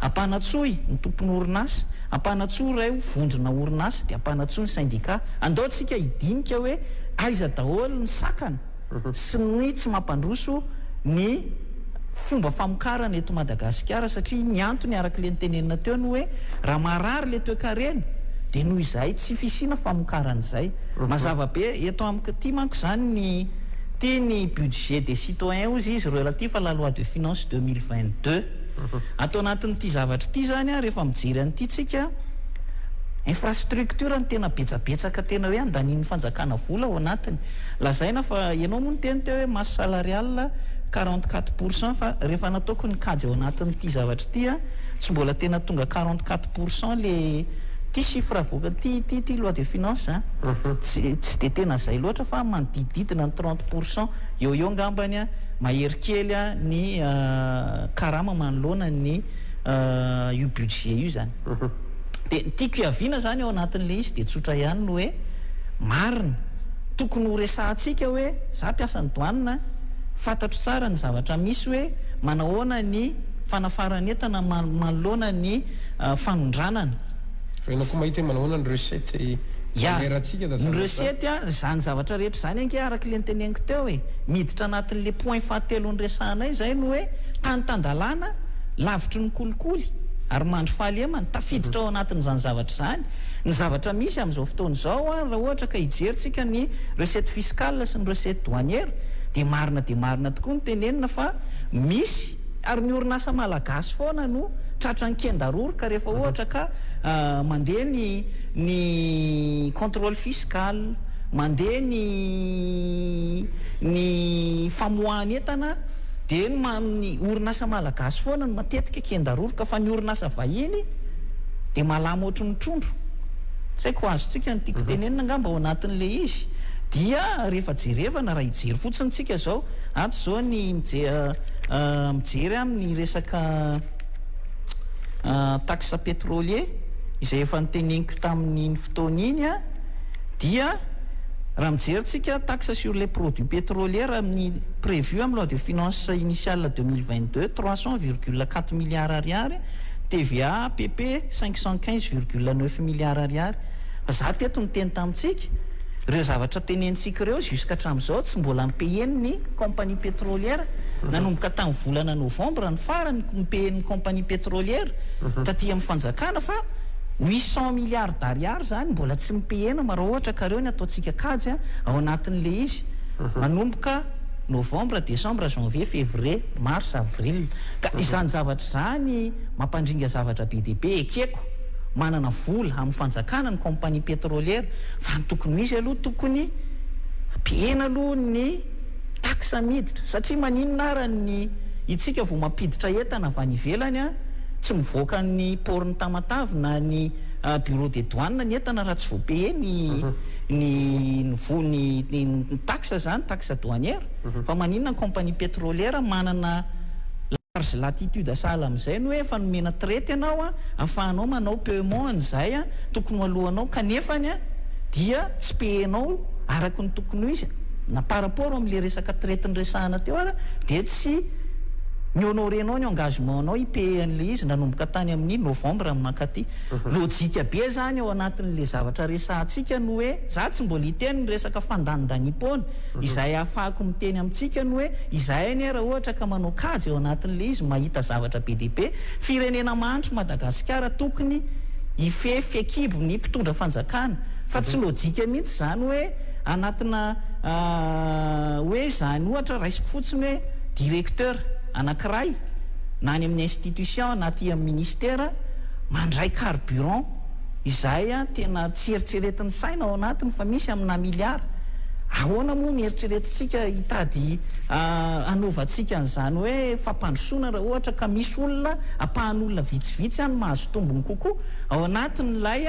ampanatsoy ny tompon'orinasa, ampanatsoy ireo vondrona orinasa dia ampanatsoy ny sendika. Andao tsika hidinika hoe aiza daholo ny sakana? Sinoa tsy mampandroso ny fomba famokarana eto Madagasikara satria ny antony araka ilay notenenina teo ny hoe raha marary ilay toekarena dia noho izahay tsy fisiana famokarana izay. Mazava be eto amiko aty manko izany ny ity ny budget des citoyens hozy izy relatif à la loi de finance deux mille vingt deux. Ato anatin'ity zavatra ity izany ary rehefa mijery an'ity tsika infrastructure no tena betsabetsaka tena hoe andanian'ny fanjakana vola ao anatiny. Lazaina fa ianao moa niteny teo hoe masse salariale quarante quatre pour cent fa rehefa nataoko ny kajy ao anatin'ity zavatra ity an, tsy mbola tena tonga quarante quatre pour cent le ity chiffre avoaka ity ity ity loi de finance an, tsy tsy dia tena izay loatra fa manodidididina ny trente pour cent eo eo ngambany an, mahery kely an ny karama manoloana ny io budget io izany. Dia ny tiako hiaviana izany ao anatin'ilay izy dia tsotra ihany ny hoe, marina, tokony ho resahantsika hoe, izaho mpiasa ny douane an, fantatro tsara ny zavatra misy hoe, manahoana ny fanafaran'entana manoloana ny fanondranana. Fa ianao koa mahita hoe manahoana ny recette manerantsika da zavatra. Ny recette an, izany zavatra rehetra izany ange araka ilay noteneniko teo e, miditra anatin'ilay point fahatelo niresahanay izay ny hoe, tany tan-dalàna, lavitry ny kolikoly, ary mandry fahalemana. Tafiditra ao anatin'izany zavatra izany ny zavatra misy amin'izao fotoana izao. Raha ohatra ka hijerintsika ny recette fiscale sy ny recette douanière, dia marina dia marina tokoa no tenenina fa misy, ary ny orinasa malagasy foana no tratra an-kendaroroka rehefa ohatra ka mandeha ny ny contrôle fiscal, mandeha ny ny famoahan'entana. dia ny amin'ny orinasa malagasy foana no matetika kendaroroka fa ny orinasa vahiny dia malama ohatry ny trondro. Tsy haiko ho azontsika ny tiako tenenina angamba ao anatin'ilay izy dia rehefa jerevana raha hijery fotsiny tsika izao ato izao ny mijery an ny resaka taxe petrolier izay efa noteneniko tamin'iny fotoana iny an, dia raha mijery tsika taxe sur les produits pétrolières amin'ny prévu amin'ny loi de finances initiale deux mille vingt deux trois cent virgule quatre milliards ariary, TVA, APP, cinq cent quinze virgule neuf milliards ariary. Fa za teto niteny tamintsika, ireo zavatra tenenitsika ireo jusqu'à hatramin'izao tsy mbola mi-payer-n'ny compagnie pétrolière. Nanomboka tamin'ny volana novembre ny farany mi-payer-n'ny compagnie pétrolière taty amin'ny fanjakana fa huit cent milliards d'ariary. Izany mbola tsy mipihena ma raha ohatra ka reo ny ataontsika kajy a, ao anatin'le izy, manomboka novembre, decembre, janvier, fevrier, mars, avril. Ka izany zavatra izany mampandringa zavatra be dia be. Ekeko, manana vola amin'ny fanjakana ny compagnie petrolière, fa ny tokony ho izy aloha tokony pihena aloha ny taxe miditra, satria maninona ara ny itsika vao mampiditra entana avy any ivelany a, tsy mivoaka ny port-n'i Tamatave na ny bureau des douanes ny entana raha tsy voapehe ny ny ny voa ny ny ny taxe zany taxe douanière fa maninona ny compagnie petrolière manana large latitude sahala amin'izay ny hoe efa nomena traite ianao a afahanao manao peuement an'izay a tokony ho alohanao kanefany a dia tsy pehenao araky ny tokony ho izy na par rapport amle resaka traite niresahana teo ary dia tsy mi-honorer-nao ny engagement-nao i PE an'ilay izy nanomboka tany amin'ny novembre mankaty. Lojika be izany ao anatin'ilay zavatra resahantsika ny hoe, izaho tsy mbola hiteny ny resaka fandanindaniam-poana, izay ahafahako miteny amintsika ny hoe, izahay anie raha ohatra ka manao kajy ao anatin'ilay izy mahita zavatra be dia be, firenena mahantra i Madagasikara tokony hifehy fehikibo ny mpitondra fanjakana. Fa tsy lojika mihitsy izany hoe, anatina hoe izany ohatra raisiko fotsiny hoe directeur anankiray na any amin'ny institution na aty amin'ny ministera mandray carburant izay tena tsy eritreretin'ny saina ao anatiny fa misy amina milliards ahoana moa ny eritreretintsika hitady hanaovantsika an'izany hoe fampandrosoana raha ohatra ka misy olona ampahan'olona vitsivitsy ihany mahazo tombony kokoa ao anatin'ilay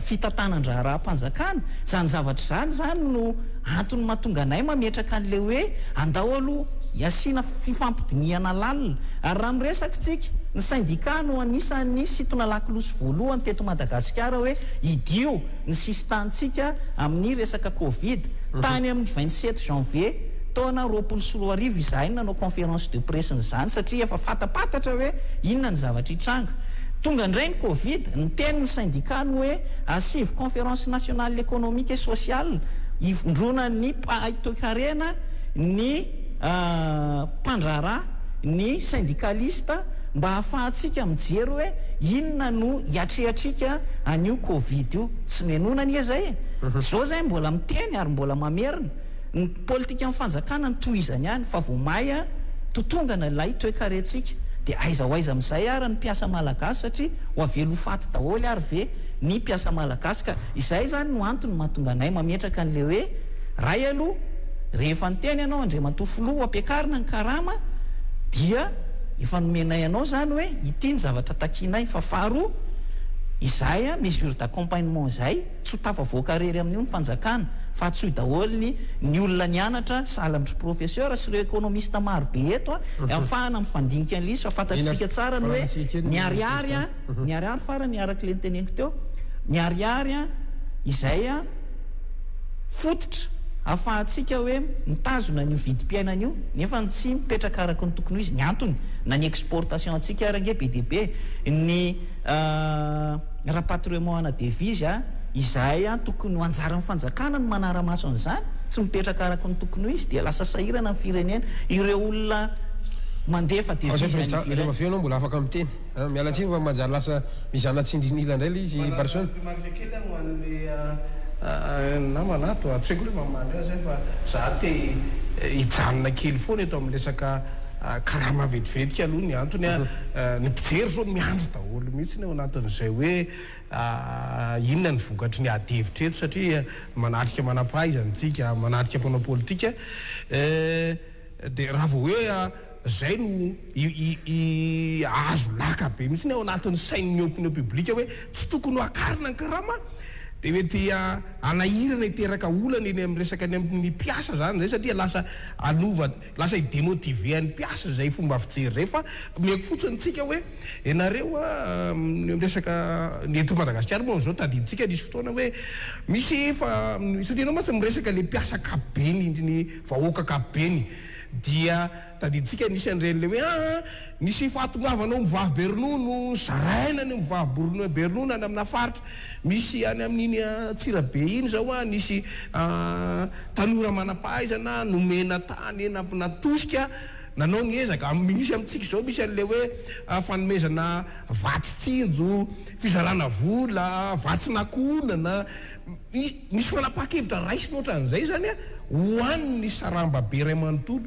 fitantanan-draharaham-panjakana. Izany zavatra izany izany no antony mahatonga anay mametraka an'ilay hoe andao aloha hasiana fifampidinihana lalina. Ary raha miresaka isika, ny sendikà no anisan'ny sitona lakolosy voalohany teto Madagasikara hoe hidio ny sisin-tanintsika amin'ny resaka covid. Tany amin'ny vingt sept janvier taona roapolo sy roa arivo izahay no nanao conférence de presse an'izany satria efa fantampantatra hoe inona ny zavatra. Tranga. Tonga indray ny covid, niteny ny syndicat ny hoe asivo conférence nationale économique et sociale hivondronan'ny mpahay toekarena ny mpandraharaha, ny syndicaliste mba hahafahantsika mijery hoe inona no hiatriatrika an'io covid io. Tsy nohenoina anie izay e! Izao izay mbola miteny ary mbola mamerina. Ny politikan'ny fanjakana ny tohizany ihany fa vao maia totongana ilay toekarentsika dia aiza ho aiza amin'izay ary ny mpiasa malagasy satria ho avela ho faty daholo ary ve ny mpiasa malagasy ka izay izany no antony mahatonga anay mametraka an'ilay hoe ray aloha rehefa niteny ianao Andriamatoa Filoha ho ampiakarina ny karama dia efa nomenay anao izany hoe ity ny zavatra takianay fa faharoa izay mesure d'accompagnement izay Tsy ho tafavoaka irery amin'io ny fanjakana, fa hatsoy daholo ny ny olona nianatra sahala amin'ry professeur sy ireo economiste maro be eto an, hahafahana mifandinika an'ilay izy fa fantatsika tsara ny hoe ny ariary an, ny ariary farany arak'ilay noteneniko teo, ny ariary an, izay an fototra hahafahantsika hoe mitazona an'io vidim-piainana io nefa ny tsy mipetraka araka ny tokony ho izy, ny antony na ny exportation antsika ary ange be dia be ny Rapatriement ana devise a! Izahay ihany tokony ho anjaran'ny fanjakana ny manara-maso an'izany, tsy mipetraka araka ny tokony ho izy dia lasa sahirana ny firenena, ireo olona mandefa devise any ivelany. Rehefa avy eo ianao mbola afaka miteny a! Miala tsiny fa manjary lasa mizana tsindrin'ila indray ilay izy Barson. Manana remarque kely aho ho an'ilay namana ato a! Tsy haiko hoe mamaly azy aho fa za te hijanona kely foana eto amin'ny resaka karama vetivety aloha ny antony a! Ny mpijery zao miandry daholo. Daholo mihitsy ny ao anatin'izay hoe inona ny vokatry ny ady hevitra eto satria manatrika manam-pahaizana isika, manatrika mpanao politika dia raha vao hoe izay no azo laka be mihitsy ny ao anatin'ny sain'ny opinion publique hoe tsy tokony hoakarina ny karama dia mety hanahirana hiteraka olana eny amin'ny resaka eny amin'ny mpiasa izany izay satria lasa hanova Lasa hi demotiver an'ny mpiasa izay fomba fijery izay fa omeko fotsiny tsika hoe ianareo amin'ny resaka ny eto Madagasikara moa amin'izao tadidintsika nisy fotoana hoe misy efa satria ianao mantsy miresaka ilay mpiasa ankapobeny ny vahoaka ankapobeny dia tadidintsika nisy an'ireny ilay hoe aa nisy fahatongavanao mivavy be ronono zaraina ny mivavy be ronono any amina faritra Misy any amin'iny Antsirabe iny izao nisy tanora manam-pahaizana nomena tany natosika nanao ny ezaka. Misy amintsika izao misy an'ilay hoe fanomezana vatsy tsinjo, fizarana vola, vatsy nakohonana. Misy fanapahan-kevitra raisina ohatran'izay izany ho an'ny sarambabe iray manontolo.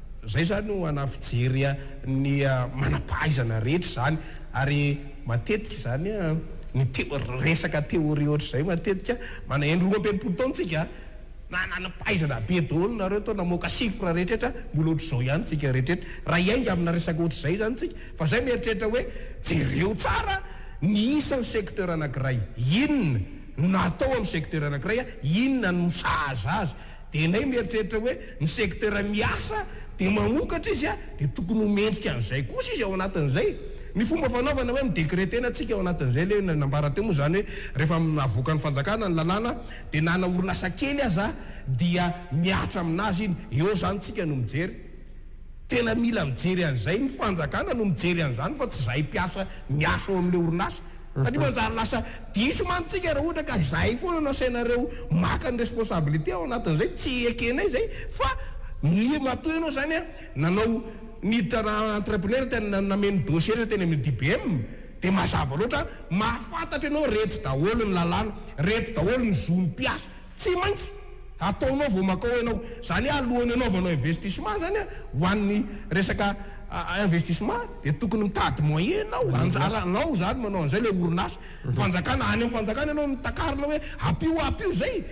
Izay izany no anafijery ny manam-pahaizana rehetra izany ary matetika izany ny resaka théorie ohatr'izay matetika manaheno roa amby enimpolo taona tsika na nanam-pahaizana be daholo nareo tao namoaka chiffre rehetrretra mbola ohatr'izao ihany tsika rehetrretra raha hiainga amina resaka ohatr'izay izany tsika fa izay mieritreritra hoe jereo tsara ny isan'ny secteur anankiray inona no natao amin'ny secteur anankiray inona no sahaza azy Dia nay mieritreritra hoe ny secteur miasa dia mamokatra izy dia tokony ho mendrika an'izay kosa izy ao anatin'izay. Ny fomba fanaovana hoe mi-decreter-na tsika ao anatin'izay ilay nambara teo moa izany hoe rehefa navoakan'ny fanjakana ny lalàna dia na ana orinasa kely aza dia mihatra amin'azy iny. Eo izany tsika no mijery. Tena mila mijery an'izay ny fanjakana no mijery an'izany fa tsy izahay mpiasa miasa ao amin'ilay orinasa. Fa tsy manjary lasa diso mantsy tsika raha ohatra ka zay foana no asainareo maka ny responsabilité ao anatin'izay, tsy ekenay izay fa ny matoa ianao izany a nanao niditra na entrepreneur tena nameno dossier rehetra teny amin'ny DBM dia mazava loatra mahafantatra ianao reto daholo ny lalàna, reto daholo ny zon'ny mpiasa. Tsy maintsy ataonao vao makao ianao. Izany hoe alohan'ny hanaovanao investissement izany ho an'ny resaka investissement dia tokony mitady moyen ianao. Anjaranao izany manao an'izay ilay orinasa. Ny fanjakana, any amin'ny fanjakana ianao no takarina hoe ampio ampio izay.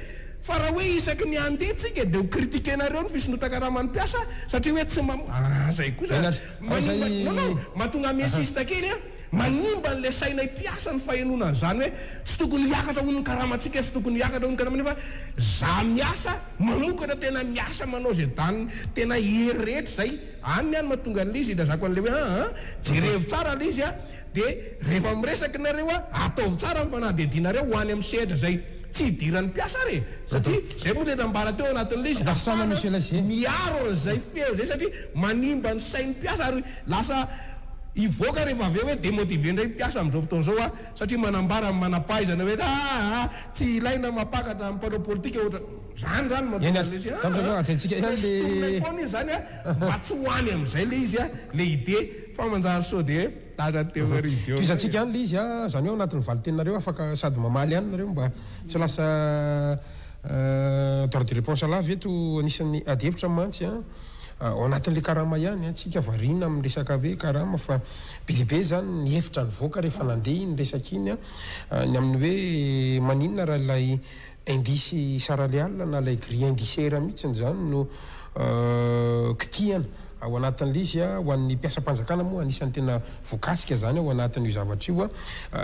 Fa raha hoe isaky ny handeha isika dia ho critiquer-nareo ny fisondrotan-karaman'ny mpiasa satria hoe tsy mamoa. Aah izay kosa. Mahatonga mihesista kely an. Manimba an'ilay sainay mpiasa ny fahenoana an'izany hoe tsy tokony hiakatra hono ny karamantsika, tsy tokony hiakatra hono ny karamanay fa za miasa, mamokatra tena miasa manao izay daniny, tena hery rehetra izay, any ny any mahatonga an'ilay izy ilazako an'ilay hoe aa jerevo tsara ilay izy a, dia rehefa miresaka ianareo a ataovy tsara ny fanadihadianareo ho any amin'ny sehatra izay tsy hidiran'ny mpiasa ary e, satria izay moa ilay nambara teo anatin'ilay izy, afana, miaro an'izay feo izay satria manimba ny sain'ny mpiasa ary lasa hivoaka rehefa avy eo hoe demotiver indray ny mpiasa amin'izao fotoana izao aho satria manambara amin'ny manam-pahaizana hoe aa tsy ilaina mampakatra amin'ny mpanao politika ohatra izany izany mahatonga an'ilay izy aa hoe sotomina eo foana iny izany a mba tsy ho any amin'izay ilay izy a ilay idée fa manjary sao dia lahatra teo ary izy eo Tohizantsika ihany ilay izy a izany hoe ao anatin'ny valin-teninareo afaka sady mamaly ihany nareo mba tsy lasa droit de reponse lahy ve to anisan'ny ady hevitra mantsy a. Ao anatin'ilay karama ihany an, tsy ka variana amin'ny resaka hoe karama fa be dia be izany ny hevitra nivoaka rehefa nandeha iny resaka iny an, ny amin'ny hoe maninona raha ilay indisy saraleala na ilay grille indiciaire mihitsiny izany no kitihana ao anatin'ilay izy an, ho an'ny mpiasam-panjakana moa anisan'ny tena voakasika izany ao anatin'io zavatra io an,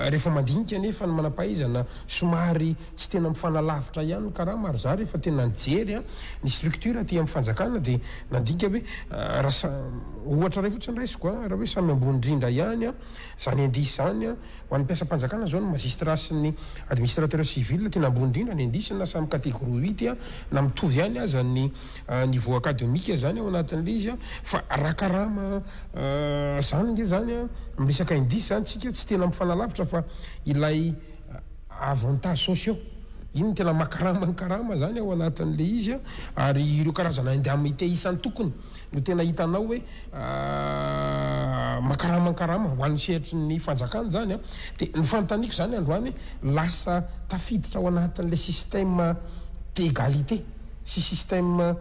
rehefa mandinika anefa ny manam-pahaizana somary Tsy tena mifanalavitra ihany ny karama ary za rehefa tena nijery ny structure aty amin'ny fanjakana dia nandinika hoe raha sa, ohatra iray fotsiny raisiko a, raha hoe samy ambony rindra ihany a, izany indice izany a, ho an'ny mpiasam-panjakana izao ny magistrat sy ny administrateur civil tena ambony rindra ny indice na samy categorie huit a, na mitovy ihany aza ny niveau academique izany ao anatin'ilay izy a, fa raha karama izany nge izany a, miresaka indice izany tsika tsy tena mifanalavitra fa ilay. avantages sociaux, iny no tena makarama ny karama zany ao anatin'le izy an, ary ireo karazana indemnités isan-tokony no tena hitanao hoe makarama ny karama ho an'ny sehatry ny fanjakana zany an, dia ny fanontaniako zany androany lasa tafiditra ao anatin'le système d'égalité sy système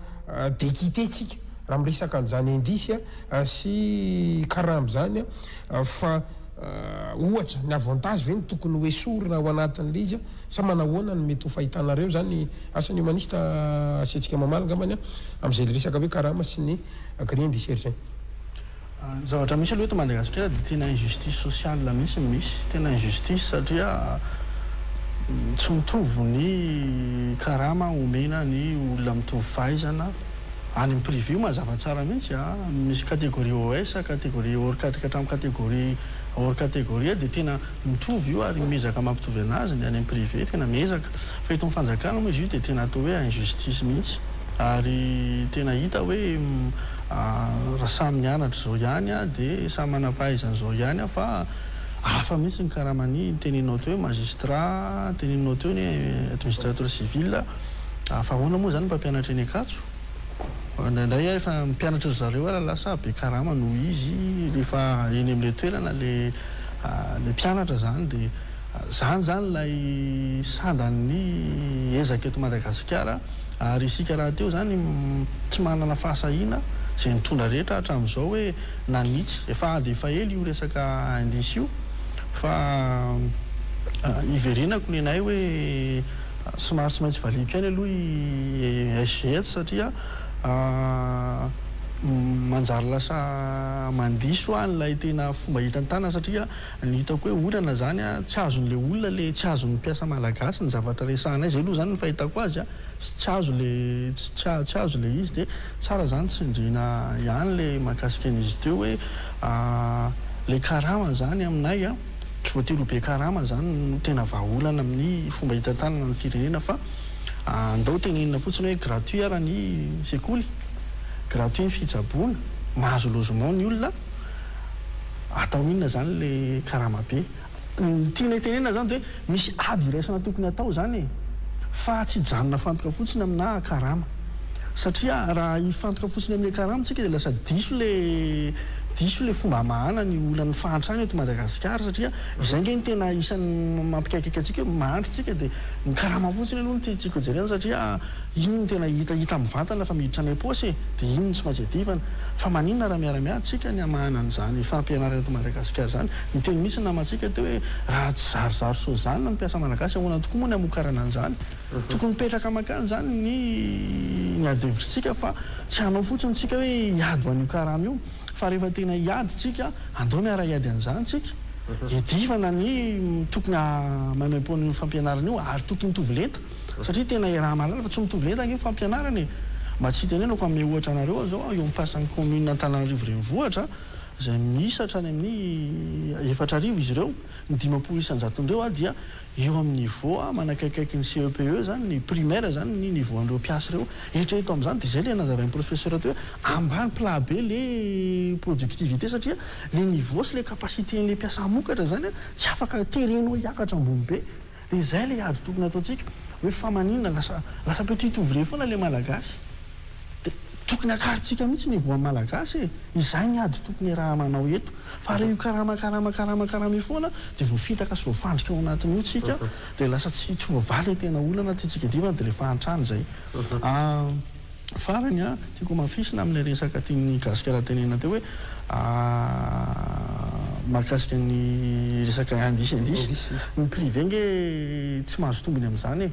d'équité tsika raha miresaka an'izany indice sy karama izany an, fa. ohatra, ny avantage ve no tokony ho esorina ao anatin'ilay izy sa manahoana no mety ho fahitanareo izany? Asa ny humaniste asiantsika mamaly angambany amin'izay resaka hoe karama sy ny grille indiciaire izay. Ny zavatra misy aloha eto Madagasikara dia tena injustice sociale mihitsy no misy. Tena injustice satria tsy mitovy ny karama omena ny olona mitovy fahaizana. Any am privé mazava tsara mihitsy a! Misy catégorie OS, catégorie hors catégorie hatramin'ny catégorie hors catégorie dia tena mitovy io ary miezaka mampitovy anazy ny any am privé tena miezaka fa eto am fanjakana moa izy io dia tena atao hoe injustice mihitsy ary tena hita hoe raha samy mianatra izao ihany a dia samy manampahaizana izao ihany a fa hafa mihitsy ny karaman'ny teneninao teo hoe magistrat teneninao teo ny hoe administrateur civil Fa ahoana moa izany mpampianatra eny Ankatso? Indraindray aho efa mpianatra ry zareo ary lasa be karama noho izy rehefa eny amin'ilay toerana ilay mpianatra izany dia izany izany ilay sandan'ny ezaka eto Madagasikara ary isika rahateo izany tsy manana fahasahiana izay nitondra rehetra hatramin'izao hoe nanitsy efa ady efa ela io resaka indice io fa iverenako nenay hoe Somary tsy maintsy valiako ihany aloha i SGS satria manjary lasa mandiso aho an'ilay tena fomba hita ny tanana satria ny hitako hoe olana izany tsy azon'ilay olona ilay tsy azon'ny mpiasa malagasy ny zavatra resahanay izay aloha izany ny fahitako azy an, tsy azo ilay tsy tsy azo ilay izy dia tsara izany tsindriana ihany ilay mahakasika an'izy teo hoe ilay karama izany aminay an. tsy voatery ho be karama izany no tena vahaolana amin'ny fomba hitantanana ny firenena fa andao tenenina fotsiny hoe gratuit ara ny sekoly, gratuit ny fitsaboana, mahazo logement ny olona, atao inona izany ilay karama be? Ny tianay tenenina izany dia hoe. Misy ady iraisana tokony atao izany e! Fa tsy hijanona hifantoka fotsiny aminà karama. Satria raha hifantoka fotsiny amin'ny karama isika dia lasa diso ilay diso ilay fomba hamahana ny olan'ny fahantrana eto Madagasikara satria izay ange no tena isan'ny mampikaikaika antsika hoe mahantra isika dia ny karama fotsiny aloha no tiantsika hojerena satria iny no tena hita hita amin'ny vatana fa miditra any am-paosy e! Dia iny no tsy maintsy adivana. Fa maninona raha miara-miady isika ny hamahana an'izany fampianarana eto Madagasikara izany Niteny mihitsy ny namantsika teo hoe raha tsy zarizary soja ny mpiasa malagasy ahoana tokoa moa ny hamokarana an'izany? Tokony mipetraka makany izany ny ny adihevitrintsika fa tsy hanao fotsiny tsika hoe hiady ho an'io karama io fa rehefa tena hiady tsika andao miara hiady an'izany tsika hiadivana ny tokony hamaimaimpoan'io fampianarana io ary tokony mitovy lenta satria tena iaraha-mahalala fa tsy mitovy lenta ange ny fampianarana e! Mba tsy hitenenako hanome ohatra anareo aho zao eo am-piasan'ny commune Antananarivo renivohitra izay miisa hatrany amin'ny efatra arivo izy ireo, ny dimampolo isan-jaton'ireo a dia eo amin'ny niveau a manakaikaiky ny CEPE izany ny primaire izany ny niveau an'ireo mpiasa ireo, eritrereto amin'izany dia izay ilay nazavain'ny professeur teo hoe ambany plat be ilay productivité satria ilay niveau sy ilay capacité-n'ilay mpiasa hamokatra izany a tsy afaka terenao hiakatra ambony be De izay le ady tokony ataontsika hoe fa maninona lasa lasa petit ouvrier foana le malagasy de tokony akarintsika mihitsy ny voan'ny malagasy e! izay ny ady tokony raha manao eto fa raha io karama karama karama karama io foana de voafitaka sy voafandrika ao anatin'io tsika de lasa tsy tsy voavaha le tena olana tiantsika diovina de le fahantrana izay a Farany a, tiako hamafisina amin'ilay resaka tian'ny Gasikara tenenina teo hoe mahakasika ny resaka indice indice. Ny privé nge tsy mahazo tombony amin'izany e.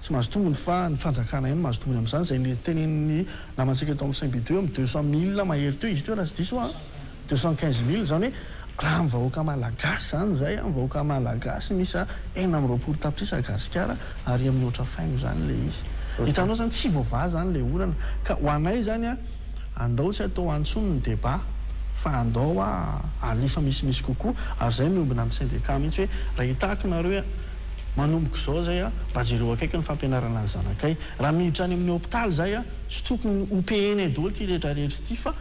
Tsy mahazo tombony fa ny fanjakana ihany mahazo tombony amin'izany. Izay tenenin'ny namantsika eto amin'ny Saint-Bideux, amin'ny deux cent mille mahery teo izy teo raha tsy diso aho a. Deux cent quinze mille izany hoe raha ny vahoaka malagasy izany izay an, vahoaka malagasy miisa enina amby roapolo tapitrisa gasikara ary mihoatra faingo izany ilay izy. Hitanao izany tsy voavaha izany ilay olana ka ho anay izany an, andao tsy atao antsony ny débat fa andao a alefa misimisy kokoa ary izay miombona amin'ny syndecat mihitsy hoe raha hitako nareo hoe manomboka izao izay an, mba jereo akaiky ny fampianarana ny zanakay. Raha miditra any amin'ny hopitaly izay an, tsy tokony ho payenay daholo ity rehetra rehetra ity fa.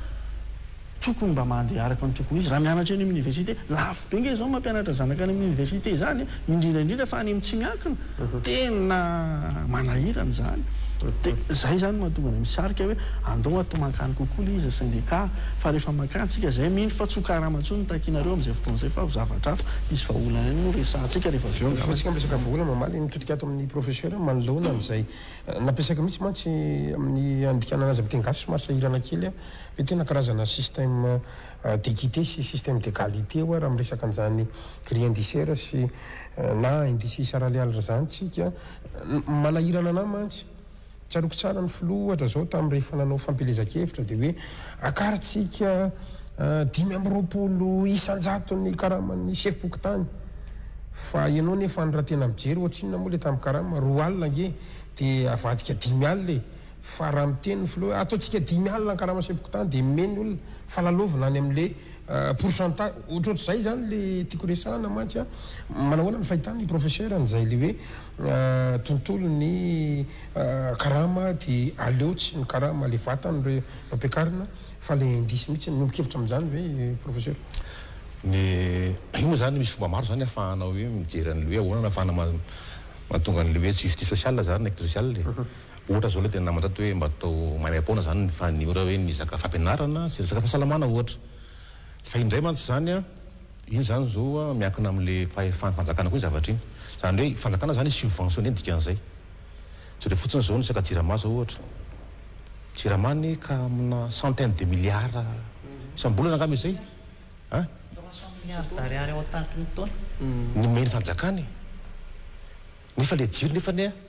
Tokony mba mandeha araka ny tokony ho izy raha mianatra eny amin'ny université. Lafo be nga izao ny mampianatra zanaka any amin'ny université izany a! indrindra indrindra fa any amin'ny tsy miankina. Tena manahirana izany. Dia izay izany no mahatonga anay misarika hoe andao atao mankany kokoa ilay izy ny syndicat fa rehefa mankany isika izay mino fa tsy ho karama intsony ny takinareo amin'izay fotoana izay fa ho zavatra hafa. Hisy vahaolana ihany moa no resahantsika rehefa avy eo angamba. Voafontsika amin'ny resaka vahaolana omaly, nitodika ato amin'ny professeur manoloana an'izay nampiasaiko mihitsy mantsy amin'ny handikana an'azy amin'ny teny gasy somary sahirana kely aho. Ve tena karazana système d'équité sy système d'égalité oa raha miresaka an'izany gris indiciaire sy na indice saralealy r'zany tsika? Manahirana anah mantsy. Tsaroako tsara ny filoha ohatra zao tam rehefa nanao fampielezan-kevitra dia hoe akarintsika dimy amby roapolo isan-jato ny karaman'ny sefom-pokontany fa ianao nefa any raha tena mijery ohatrinona moa le tam karama? Roa alina ange dia avadika dimy alina e! Fa raha miteny ny filoha hoe ataontsika dimy alina ny karama sepokontany dia mimehy ny olona fa lalaovina any amin'ilay pourcentage ohatrohatr'izay izany ilay tiako resahana mantsy an! Manahoana ny fahitany i professeur an'izay ilay hoe tontolon'ny karama dia aleo tsy mikarama ilay vatany ireo ampiakarina fa ilay indice mihitsy? Miombon kevitra amin'izany ve i professeur? Ny io moa izany misy fomba maro izany ahafahana hoe mijery an'ilay hoe ahoana no ahafahana mahatonga an'ilay hoe justice sociale izany na equité sociale e! Ohatra zao le tena namana tato hoe mba atao maimaim-poana zany fa ny ohatra hoe mizaka fampianarana sy resaka fahasalamana ohatra. Fa indray mantsy zany a, iny zany zo a miankina amle fahefan'ny fanjakana koa iny zavatra iny. Zany hoe fanjakana zany i-subventionner ny dikan'izay. Jereo fotsiny zao ny resaka jirama zao ohatra. Jirama anie ka amina centaine de milliards isam-bolana angamba izay a. Trois cent milliards d'ariary ao an-taty ny taona. Nomen'ny fanjakana e. Nefa le jiro nefany a.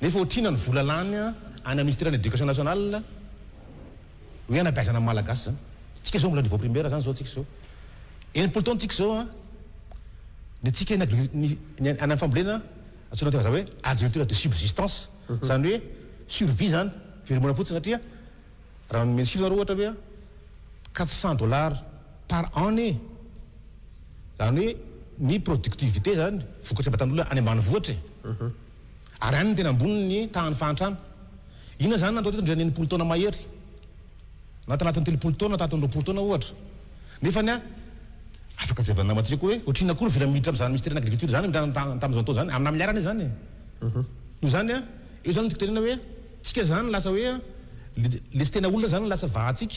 Nefa otrina ny vola lany any am misteran education national oe anabeazana ny malagasy zany. Tsika zao mbola niveau primaire zany zao tsika zao. Enimpolo taona tsika zao ny tsika ny adul ny any am fambolena antsoina teny vazaha oe agriculture de subsistance zany oe survie zany velomona fotsiny satria raha nomeny chiffre nareo ohatra oe quatre cent dollars par annee zany oe ny productivite zany vokatry ambatan'olona any ambanivohitra e. Ary any no tena ambony ny tahan'ny fahantrana. Inona izany no natao teto indray ny enimpolo taona mahery, na tanatin'ny telopolo taona, na tanatin'ny roapolo taona ohatra? Nefa anie, afaka jeren'ny namantsika koa hoe ohatrinona koa no vela miditra amin'izany misteran'ny agriculture izany indray andro tamin'izao nataony izany, amina milliard anie izany e! Noho izany, eo izany no tiako tenenina hoe, tsika izany lasa hoe, ilay tsy tena olona izany no lasa vahantsika.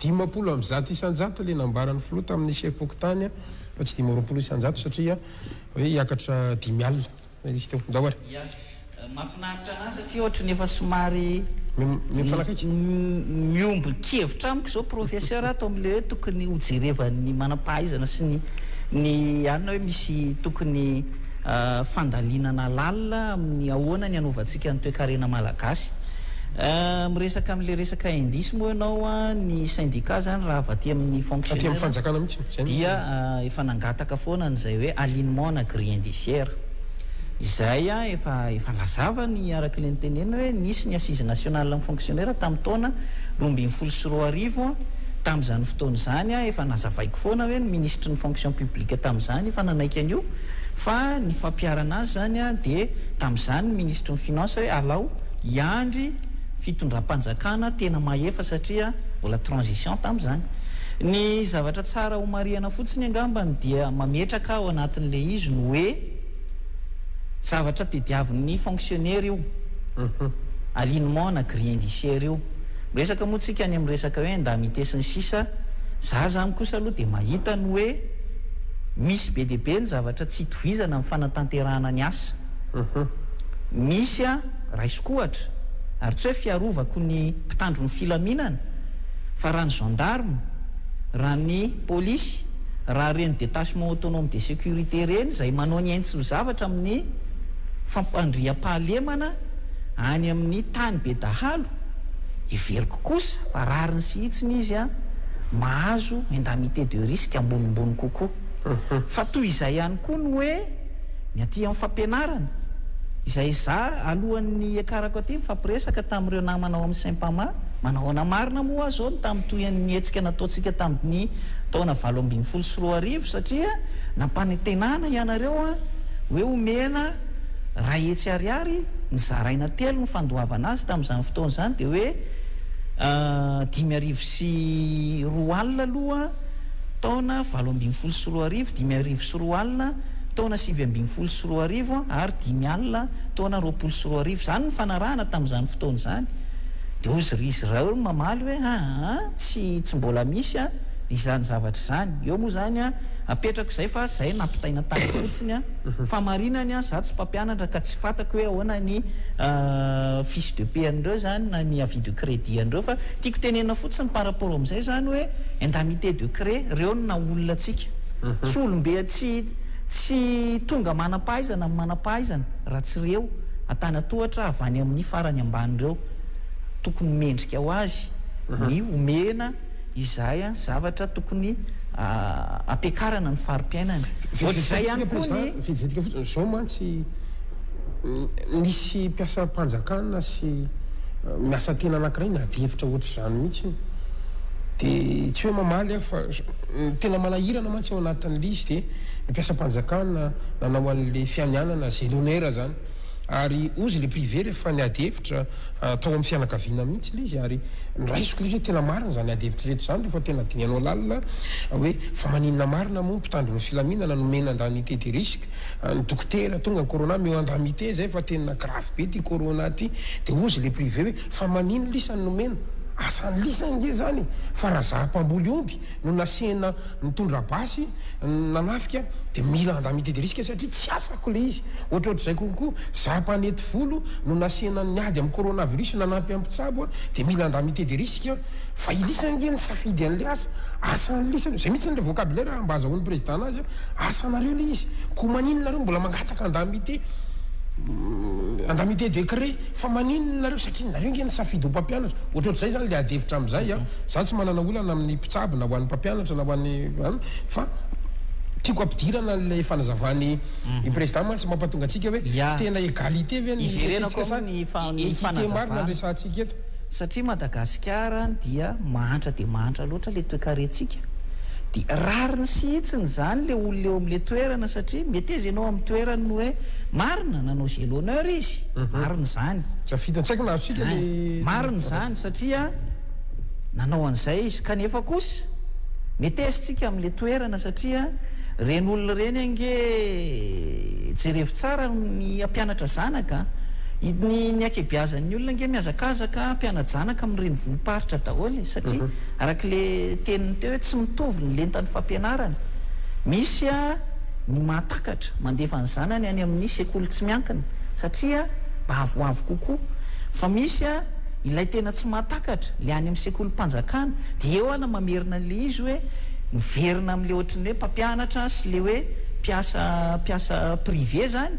Dimampolo amby zato isan-jato ilay nambaran'ny filoha tamin'ny sefom-pokontany, fa tsy dimy amby roapolo isan-jato satria hoe hiakatra dimy alina ilay izy teo. Ndao ary. Ya. Mahafinaritra an'ahy satria ohatry ny efa somary Mifanakaiky. miombon-kevitra amiko izao Professeur ato amin'ilay hoe tokony hojerevan'ny manam-pahaizana sy ny ny anona hoe misy tokony fandalinana lalina amin'ny ahoana ny anaovantsika ny toekarena malagasy. Miresaka amin'ilay resaka indice moa ianao a, ny syndicat izany raha avy aty amin'ny fonctionnaire dia efa nangataka foana an'izay hoe alignement ana grille indiciaire. Izay efa efa lazava ny araka ilay nitenenina hoe nisy ny assise nationale amin'ny fonctionnaire tamin'ny taona roa ambin'ny folo sy roa arivo, tamin'izany fotoana izany efa nazavaiko foana hoe ny minisitry ny fonction publique tamin'izany efa nanaiky an'io. Fa ny fampiharana azy izany dia tamin'izany ny minisitry ny Finances hoe alao hiandry fitondram-panjakana tena mahefa satria mbola transition tamin'izany. Ny zavatra tsara homarihana fotsiny angambany dia mametraka ao anatin'ilay izy ny hoe zavatra tediavin'ny fonctionnaire io, alignement na grille indiciaire io. Miresaka moa tsika any amin'ny resaka hoe indemnités sy ny sisa, za zany kosa aloha dia mahita ny hoe. Misy be dia be ny zavatra tsy itovizana amin'ny fanatanterahana ny asa. Misy aho, raisiko ohatra, ary tsy hoe fiarovako ny mpitandro ny filaminana, fa raha ny gendarmes, raha ny polisy, raha ireny détachement autonome de sécurité ireny izay manao ny haino tsy ho zavatra amin'ny fampandriampahalemana, any amin'ny tany be dahalo, heveriko kosa fa rariny sy hitsiny izy mahazo indemnité de risque ambonimbony kokoa. Fa toy izay ihany koa ny hoe ny aty amin'ny fampianarana, izay izaho alohan'ny hiakarako aty nifampiresaka tamin'ireo namana ao amin'ny Sempama, manahoana marina moa ho'a izao ny tamin'ny toy an'ny hetsika nataontsika tamin'ny taona valo ambin'ny folo sy roa arivo satria nampanantenana ianareo hoe homena Raha hetsy ariary ny zaraina telo ny fandoavana azy tamin'izany fotoana izany dia hoe dimy arivo sy roa alina aloha taona valo ambin'ny folo sy roa arivo, dimy arivo sy roa alina taona sivy ambin'ny folo sy roa arivo ary dimy alina taona roapolo sy roa arivo. Izany no fanarahana tamin'izany fotoana izany. Dia hoy izy izy ireo no mamaly hoe aa tsy tsy mbola misy izany zavatra izany. Eo moa izany an, apetrako izay fa izay nampitaina tany fotsiny an. famarinany an, za tsy mpampianatra ka tsy fatako hoe ahoana ny fiche de paie an'ireo zany na ny avis de credit an'ireo fa tiako tenenina fotsiny par rapport amin'izay zany hoe indemnité de cré reo no naha olona antsika tsy olombe tsy tsy tonga manam-pahaizana amin'ny manam-pahaizana raha tsy reo antanatohatra avy any amin'ny farany ambany reo tokony mendrika ho azy ny omena Izahay an zavatra tokony ampiakarana ny fari-piainana. Ohatr'izay ihany koa ny. Vetivetika fotsiny. Izao mantsy nisy mpiasam-panjakana sy miasa tena anankiray ny ady hevitra ohatr'izany mihitsy. Dia tsy hoe mamaly aho fa ny tena manahirana mantsy ao anatin'ilay izy dia ny mpiasam-panjakana nanao an'ilay fianianana zéro heure izany. ary ozy ilay privé rehefa niady hevitra tao amin'ny fianakaviana mihitsy ilay izy ary noraisiko ilay izy hoe tena marina izany ady hevitra ireto izany rehefa tena dinihanao lalina hoe fa maninona marina moa ny mpitandro ny filaminana nomena indemnité de risque ny dokotera tonga corona meo indemnité izay fa tena grave be ity corona ity dia ozy ilay privé hoe fa maninona lisa ny nomena asan'ny lisa ange izany e fa raha izaho mpamboly omby no nasehina nitondra basy nanafika dia mila indemnité de risque satria tsy asako ilay izy Ohatrohatr'izay kokoa, za mpanety volo no nasiana ny ady amin'ny coronavirus nanampy an'i mpitsabo dia mila indemnité de risque fa i Lisa ange nisafidy an'ilay asa, asan'i Lisa aloha, izay mihitsy ilay vocabulaire raha mba azahoan'ny président anazy, asanareo ilay izy, koa maninona nareo mbola mangataka indemnité, indemnité de cré, fa maninona nareo satria nareo ange nisafidy ho mpampianatra, ohatrohatr'izay izany ilay adihevitra amin'izay an, za tsy manana olana amin'ny mpitsabo na ho an'ny mpampianatra na ho an'ny an, fa tiako ampidirana an'ilay fanazavan'i. ny président mantsy mampatonga antsika hoe tena égalité ve ny resintsika sa équité marina no resahantsika eto? Satria Madagasikara dia mahantra dia mahantra loatra ilay toekarentsika dia rariny sy hitsiny izany ilay olona eo amin'ilay toerana satria meteza ianao amin'ny toerany ny hoe marina nanao jeu l'honneur izy, marina izany, marina izany satria nanao an'izay izy, kanefa kosa metesse tsika amin'ilay toerana satria ireny olona ireny ange jerevo tsara ny hampianatra zanaka an! ny ny ankebiazan'ny olona ange mihazakazaka hampiana-janaka amin'ny renivohi-paritra daholo e! satria arak'ilay teniny teo hoe tsy mitovy ny lentan'ny fampianarana, misy a ny mahatakatra mandefa ny zanany any amin'ny sekoly tsy miankina satria mba avoavo kokoa fa misy a. Ilay tena tsy mahatakatra, le any amin'ny sekolim-panjakana, dia eo aho no mamerina an'le izy hoe miverina amin'le ohatry ny hoe mpampianatra sy le hoe mpiasa mpiasa privé zany,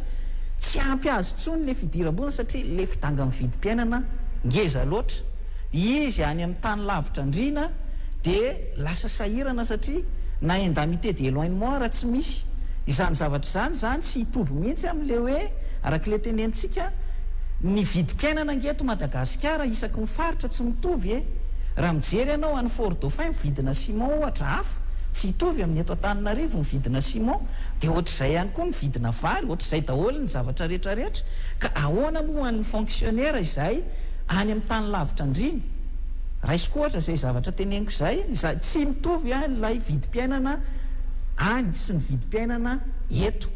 tsy ampy azy intsony le fidiram-bola satria le fidangan'ny vidim-piainana ngeza loatra. Izy any amin'ny tany lavitra andriana dia lasa sahirana satria na indemnité d'éloignement raha tsy misy izany zavatra izany, izany tsy hitovy mihitsy amin'le hoe, arak'le tenenitsika, ny vidim-piainana. Fiainana eto Madagasikara isaky ny faritra tsy mitovy e! Raha mijery ianao any Fort Dauphin ny vidina ciment ohatra hafa, tsy hitovy amin'ny eto Antananarivo ny vidina ciment, dia ohatr'izay ihany koa ny vidina vary, ohatr'izay daholo ny zavatra rehetra rehetra, ka ahoana moa ho an'ny fonctionnaire izay any amin'ny tany lavitra andriana? Raisiko ohatra izay zavatra teneniko izay, tsy mitovy ilay vidim-piainana any sy ny vidim-piainana eto.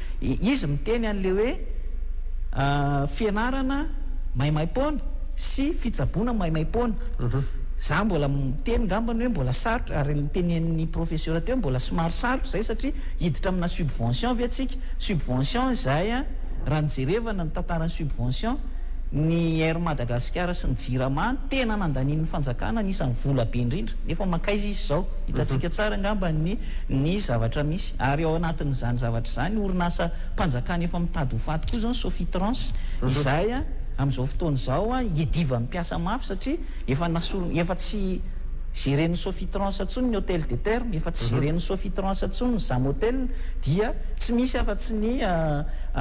Izy miteny an'ilay hoe fianarana maimaim-poana sy fitsaboana maimaim-poana. Izaho mbola miteny angambany hoe mbola sarotra, ary ny tenenin'ny profesora teo mbola somary sarotra izay satria hiditra amina subvention ve tsika? Subvention izay raha ny jerevana ny tantaran'ny subvention, ny Air Madagasikara sy ny Jirama no tena nandanian'ny fanjakana anisan'ny vola be indrindra, nefa mankaiza izy izao? Hitantsika tsara angambany ny zavatra misy. Ary ao anatin'izany zavatra izany, orinasam-panjakana efa mitady ho faty koa izao ny Sofitrans. Izay amin'izao fotoana izao iadivan'ny mpiasa mafy satria efa nasorina, efa tsy geren'ny Sofitrans intsony ny Hotel des Thermes, efa tsy geren'ny Sofitrans intsony ny Zam Hotel, dia tsy misy afa-tsy ny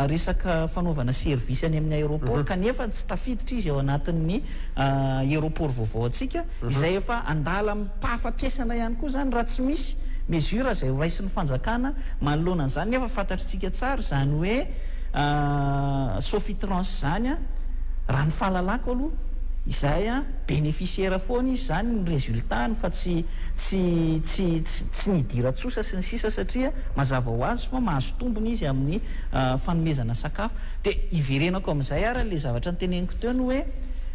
resaka fanaovana service any amin'ny aéroport, kanefa tsy tafiditra izy ao anatin'ny aéroport vaovaontsika. izay efa an-dalam-pahafatesana ihany koa izany raha tsy misy mesures izay horaisin'ny fanjakana manoloana an'izany nefa fantatritsika tsara izany hoe Sofitrans izany raha ny fahalalako aloha izay benefisiera foana izy izany ny resultat-ny fa tsy tsy tsy tsy nidiran-tsosa sy ny sisa satria mazava ho azy fa mahazo tombony izy amin'ny fanomezana sakafo dia hiverenako amin'izay ary ilay zavatra noteneniko teo ny hoe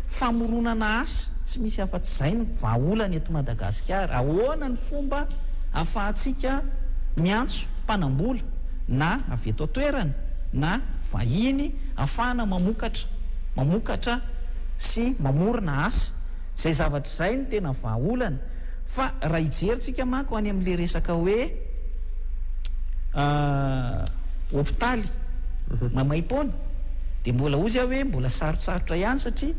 Famoronana asa, tsy misy afa-tsy izay no vahaolana eto Madagasikara. Ahoana ny fomba ahafahantsika miantso mpanam-bola na avy eto an-toerana na vahiny ahafahana mamokatra, mamokatra sy mamorona asa? Izay zavatra izay no tena vahaolana. Fa raha hijery tsika manko any amin'ilay resaka hoe hopitaly maimaim-poana dia mbola hozy aho hoe mbola sarotsarotra ihany satria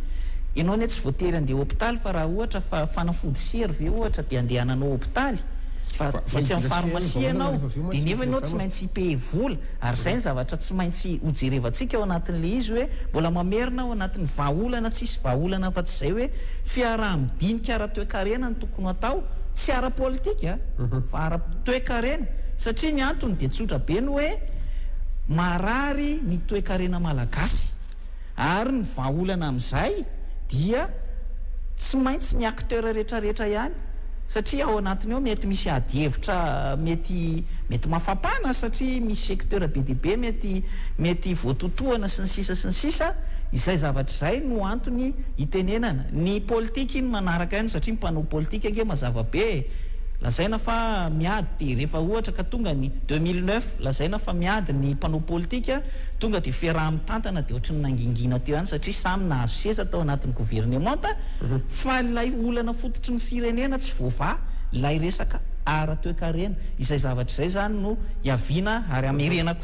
ianao anie tsy voatery handeha hopitaly fa raha ohatra fa fanafody sery ve ohatra dia handeha hananao hopitaly fa dia tsy amin'ny farmasia ianao dia nefa ianao tsy maintsy hipehe vola ary izay ny zavatra tsy maintsy hojerevantsika ao anatin'ilay izy hoe mbola mamerina ao anatin'ny vahaolana tsisy vahaolana afa-tsy izay hoe Fiaraha-midinika ara-toekarena no tokony hatao, tsy ara-politika fa ara-toekarena, satria ny antony dia tsotra be ny hoe marary ny toekarena malagasy ary ny vahaolana amin'izay dia tsy maintsy ny acteurs retraretra ihany satria ao anatiny ao mety misy ady hevitra mety mety mafapana satria misy secteurs be dia be mety mety voatotohana sy ny sisa sy ny sisa izay zavatra Zay no antony itenenana. Ny politika iny manaraka ihany satria ny mpanao politika ange mazava be e! Lazaina fa miady dia rehefa ohatra ka tonga ny deux mille neuf lazaina fa miady ny mpanao politika tonga dia fiaraha-mitantana dia ohatry ny nangingina teo ihany satria samy nahazo seza tao anatin'ny governemanta fa ilay olana fototry ny firenena tsy voavaha ilay resaka ara-toekarena. Izay zavatra izay izany no hiaviana ary hamerenako.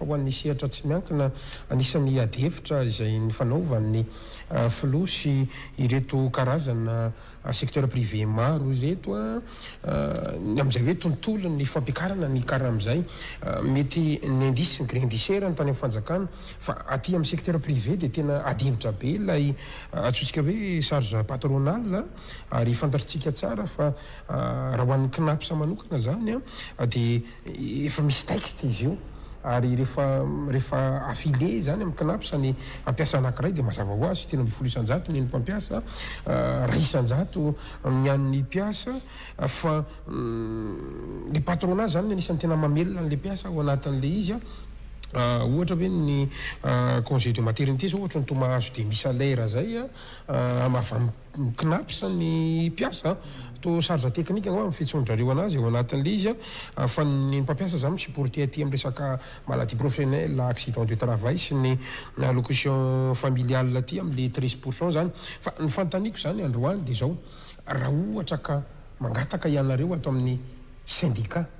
Ho an'ny sehatra tsy miankina, anisan'ny adihevitra izay nifanaovan'ny Filoha sy ireto karazana secteur privé maro ireto ny amin'izay hoe tontolon'ny fampiakarana ny karama izay mety nindis ny grindisera ny tany amin'ny fanjakana fa aty amin'ny secteur privé dia tena adihevitra be ilay antsointsika hoe charge patronale ary fantatritsika tsara fa raha ho an'ny Cnaps manokana izany dia Efa misy texte izy io ary rehefa rehefa affile izany amin'ny Cnaps ny hampiasa anankiray dia mazava ho azy telo ambin'ny folo isan-jato ny an'ny mpampiasa, iray isan-jato ny an'ny mpiasa fa ilay patronat izany no anisan'ny tena mamelona an'ilay mpiasa ao anatin'ilay izy ohatra hoe ny congé de maternité izao ohatra ny toa mahazo demi salaire izay avy amin'ny. ny Cnaps ny mpiasa, to charge technique angamba ny fitsonin-drareo anazy ao anatin'ilay izy an, fa ny mpampiasa zany mi-supporter aty amin'ny resaka maladie professionnelle, accident du travail sy ny allocution familiale aty amin'ilay treize pour cent zany. Fa ny fanontaniako zany androany dia zao, raha ohatra ka mangataka ianareo ato amin'ny syndicat,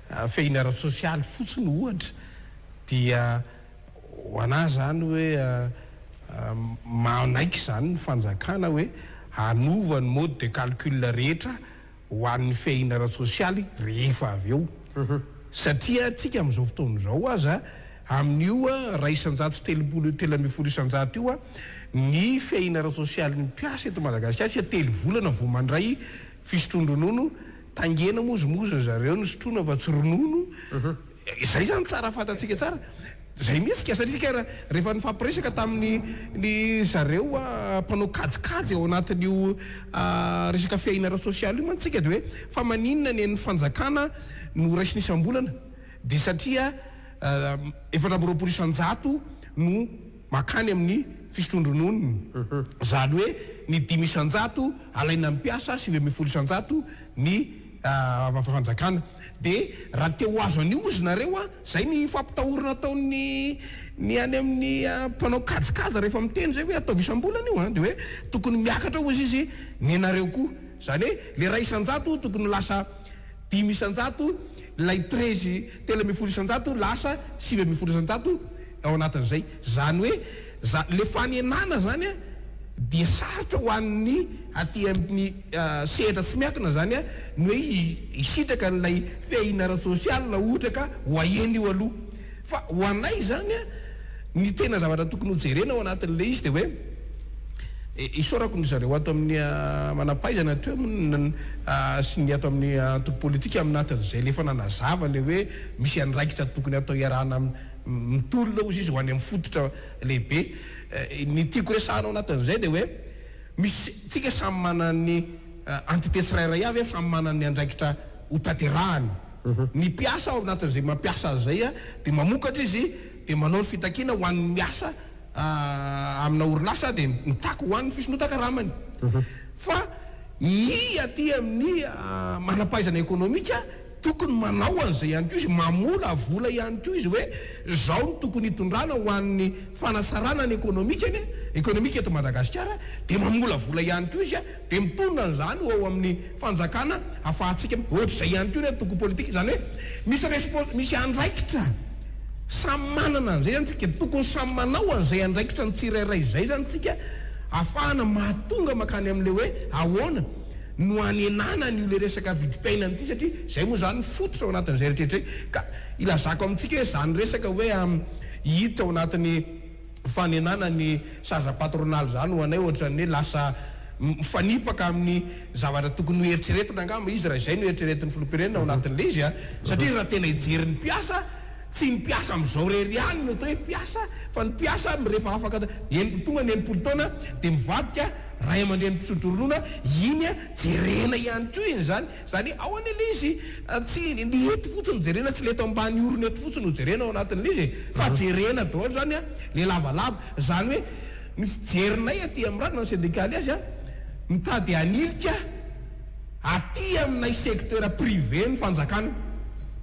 Fehiny ara-tsosialy fotsiny ohatra dia ho anah izany hoe manaiky izany ny fanjakana hoe hanova ny mode de calcul rehetra ho an'ny fehiny ara-tsosialy rehefa avy eo satria antsika amin'izao fotoana izao aza amin'io iray isan-jato telopolo telo ambin'ny folo isan-jato io ny fehiny ara-tsosialin'ny mpiasa eto Madagasikara satria telo volana vao mandray fisotroan-dronono Taingena mozomozo ry zareo no sotroina fa tsy ronono, izay zany tsara fantatsika tsara, zay mihitsy ka satria ka rehefa nifampiresaka tamin'ny ny zareo mpanao kajikajy ao anatin'io resaka fiahiana ara-tsosialy io mantsy tsika de hoe fa maninona ny an'ny fanjakana no raisina isam-bolana de satria efatra amby roapolo isan-jato no Mankany amin'ny fisotroan-drononon'ny izany hoe ny dimy isan-jato alaina amin'ny mpiasa, sivy ambin'ny folo isan-jato ny fanjakana. Dia raha te ho azo an'io ozy nareo an, izay ny fampitahorana ataon'ny ny any amin'ny mpanao kajikajy rehefa miteny izay hoe ataovy isam-bolana io an, dia hoe tokony miakatra ozy izy nenareo koa. Izany hoe ilay iray isan-jato tokony ho lasa Dimy isan-jato ilay trezy, telo ambin'ny folo isan-jato lasa sivy ambin'ny folo isan-jato ao anatin'izay. Izany hoe za, ilay fanenana izany an, dia sarotra ho an'ny aty amin'ny sehatra tsy miankina izany an, ny hoe hisitraka an'ilay fiahiana ara-tsosialy raha ohatra ka ho ahena io aloha. Fa ho anay izany an, ny tena zavatra tokony ho jerena ao anatin'ilay izy dia hoe, isaorako ny zareo ato amin'ny manampahaizana aty amin'ny sy ny ato amin'ny antoko politika amin'ny natin'izay efa nanazava ilay hoe misy andraikitra tokony atao iarahana amin'ny mitolona ozy izy ho any amin'ny fototra lehibe. Ny tiako resahana ao anatin'izay dia hoe, misy tsika samy manana ny entité tsirairay avy an, samy manana ny andraikitra, hotanterahany. Ny mpiasa ao anatin'izay mampiasa azy izay dia mamokatra izy dia manao ny fitakiana ho an'ny miasa amina orinasa dia mitaky ho an'ny fisondrotan-karamany. Fa ny aty amin'ny manam-pahaizana ekonomika tokony manao an'izay ihany koa izy, mamola vola ihany koa izy hoe izao no tokony hitondrana ho an'ny fanatsarana ny ekonomikany, ekonomika eto Madagasikara, dia mamola vola ihany koa izy Dia mitonona an'izany ho ao amin'ny fanjakana hafahantsika. Ohatr'izay ihany koa ny antoko politika. Izany hoe misy respo, misy andraikitra samy manana an'izay izany tsika. Tokony samy manao an'izay andraikitra ny tsirairay izay izany tsika hafahana mahatonga mankany amin'ilay hoe ahoana no hanenana an'io ilay resaka vidim-piainana ity satria izay moa izany ny fototra ao anatin'izay rehetra izay. Ka ilazako amintsika hoe izany resaka hoe hita ao anatin'ny. fanenana ny saza patronaly zany ho anay ohatran'ny hoe lasa mifanipaka amin'ny zavatra tokony ho eritreretina angamba izy raha izay no eritreretin'ny filoham-pirenena ao anatin'ilay izy an! satria raha tena hijery ny mpiasa tsy ny mpiasa amin'izao irery ihany no atao hoe mpiasa fa ny mpiasa rehefa afaka eny tonga ny enimpolo taona dia mivadika ray aman-dreny mpisotro ronono an! iny an! jerena ihany koa iny izany Izany hoe, ao an'ilay izy, tsy ny eto fotsiny no jerena, tsy ilay eto ambany orona eto fotsiny no jerena ao anatin'ilay izy e, fa jerena daholo izany an, ilay lavalava. Izany hoe, ny fijerinay aty amin'ny rà na ny sendikaly azy an, mitady hanilika aty aminay secteur privé ny fanjakana.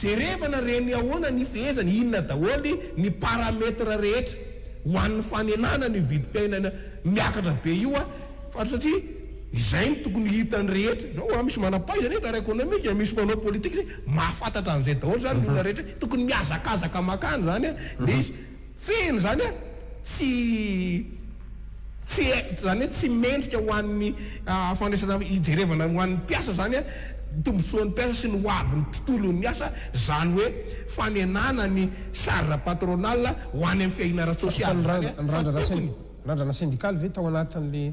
Jerevana re ny ahoana ny fehezany, inona daholo ny paramètre rehetra ho an'ny fanenanana io vidim-piainana miakatra be io fa satria izay no tokony hitan'ny rehetra zao a, misy manampahaizana eto ara-ekonomika, misy mpanao politika, mahafantatra an'izay daholo zany ny olona rehetra, tokony mihazakazaka makany zany a le izy. Feno izany a! Tsy tsy izany hoe tsy mendrika ho an'ny fandraisana hijerevana ho an'ny mpiasa izany a, ny tombontsoan'ny mpiasa sy ny ho avin'ny tontolon'ny miasa izany hoe fanenana ny charge patronale ho any amin'ny fiahiana ara-tsosialy izany a, fa tokony. Ny randrana sendikaly ve tao anatin'ilay.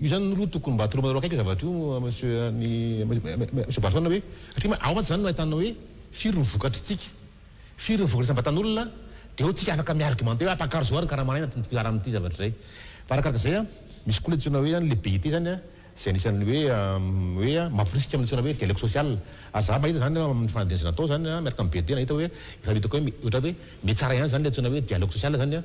Io zany no lo tokony mba tolomanareo akaiky zavatra io Monsieur Barson hoe satria ma ao mantsy zany no ahitana hoe firy ny vokatry tsika firy ny vokatry isam-batan'olona de eo tsika afaka mi-argumenter hoe afaka karzao ary ny karama anaina ty filaharam ty zavatra zay fa arakaraka zay an misy koa le antsoina hoe zany le BIT zany an zay anisan'ny hoe hoe mamporisika amin'ny antsoina hoe dialogue social ary za mahita zany amin'ny fanadihadiana zay natao zany an miaraka amin'ny BIT nahita hoe efa hitako hoe ohatran'ny hoe mety tsara ihany zany le antsoina hoe dialogue social zany an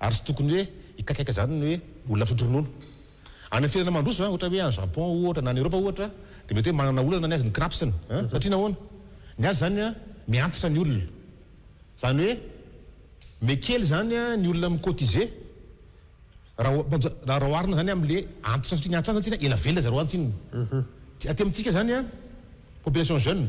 Ary tsy tokony hoe hikaikaika izany ny hoe olona misotro ronono. Any amin'ny firenena mandroso, ohatra hoe any Japon ohatra, na any Eropa ohatra, dia mety hoe manana olana ny azy ny craps-ny. Satria nahoana? Ny azy izany mihantitra ny olona. Izany hoe me kely izany ny olona mi-cotiser raha oharina izany amin'ilay antitra satria ny antitra any izany tena ela velona zareo any Chine. Aty amintsika izany population jeune.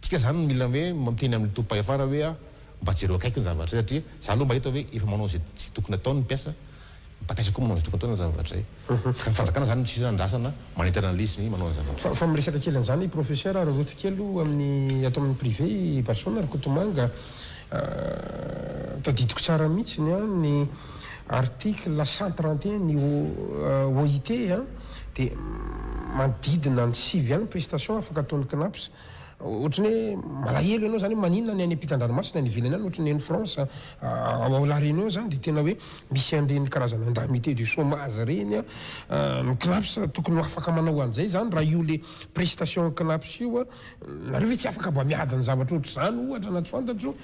Tsika zany no mila hoe miteny amin'ny tobim-pahefana hoe ah mba jereo akaiky ny zavatra zay satria za aloha mba hita hoe efa manao zay zay tokony ataony ny mpiasa, ny mpampiasa koa manao zay tokony ataony amin'ny zavatra zay. Ny fanjakana zany no tsy andrasana manentana an'ilay izy ny manao ny zavatra. Fa fa miresaka kely an'izany Professeur ary rotsy kely o amin'ny ato amin'ny privé i Barsaona Rakotomanga ah, tadidiko tsara mihitsy ny ahy ny Article cent trente et un ny OIT dia manodidina ny sivy ihany ny prestation afaka ataon'ny Cnaps. Ohatran'ny hoe malahelo ianao izany hoe maninona ny any ampitan-dranomasina any ivelany any ohatran'ny any France ao La Réunion izany dia tena hoe misy an'ireny karazana indemnité du chômage ireny an, ny Cnaps tokony ho afaka manao an'izay izany raha io ilay prestation Cnaps io Nareo ve tsy afaka mba miady ny zavatra ohatr'izany ohatra na tsy fantatro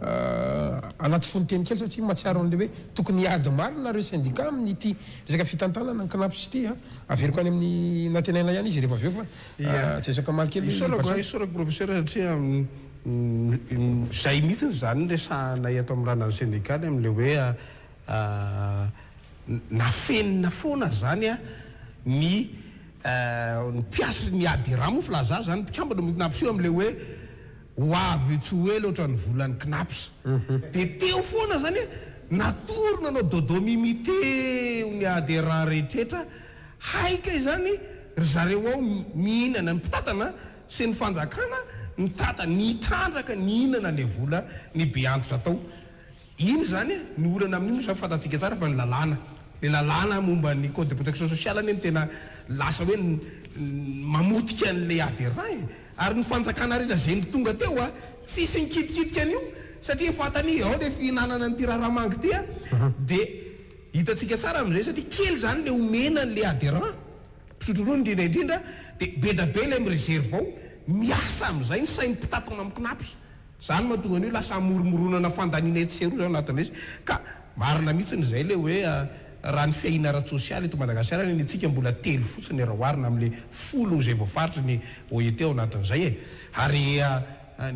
anaty fononteny kely satria mahatsiaro an'ilay hoe tokony hiady marina ireo sendika amin'ity resaka fitantanana ny Cnaps ity a! Averiko any amin'ny nantenaina ihany izy rehefa avy eo fa tsy resaka omaly kely i Bassou. Isaorako Professeur satria izay mihitsy izany no resahanay eto amin'ny ranan'ny sendika ny amin'ilay hoe Nafenina foana zany a ny mpiasry ny adira moa filaza zany mpikambana amin'ny cnaps io amle hoe ho avy io tsy ho ela otrany volan'ny cnaps de teo foana zany hoe natory nanao dodo mimi teo ny adhérents rehetretra hay kay zany ry zareo ao mihinana ny mpitantana sy ny fanjakana mitantana nitrandraka nihinana le vola ny be antitra tao Iny izany e, ny olana amin'io moa izany fantantsika tsara fa ny lalàna, ilay lalàna momba ny code de protection sociale anie no tena lasa hoe mamotika an'ilay adhérent e. Ary ny fanjakana rehetra izay tonga teo a, tsisy nikitikitika an'io satria fantany ao ilay fihinanana an'ity raharamanga ity a, dia hitantsika tsara amin'izay satria kely izany ilay omena an'ilay adhérent, mpisotro ronono indrindra indrindra, dia be dia be ilay mi-reserve ao, miasa amin'izay ny sain'ny mpitantana amin'ny cnaps. Izany mahatonga an'io lasa hamoromoronana fandaniana etsy sy eroa izany anatin'ny resy. Ka marina mihitsiny izay ilay hoe raha ny fiahiana ara-tsosialy eto Madagasikara anie ny antsika mbola telo fotsiny raha oharina amin'ilay folo izay voafaritry ny OIT ao anatin'izay e. Ary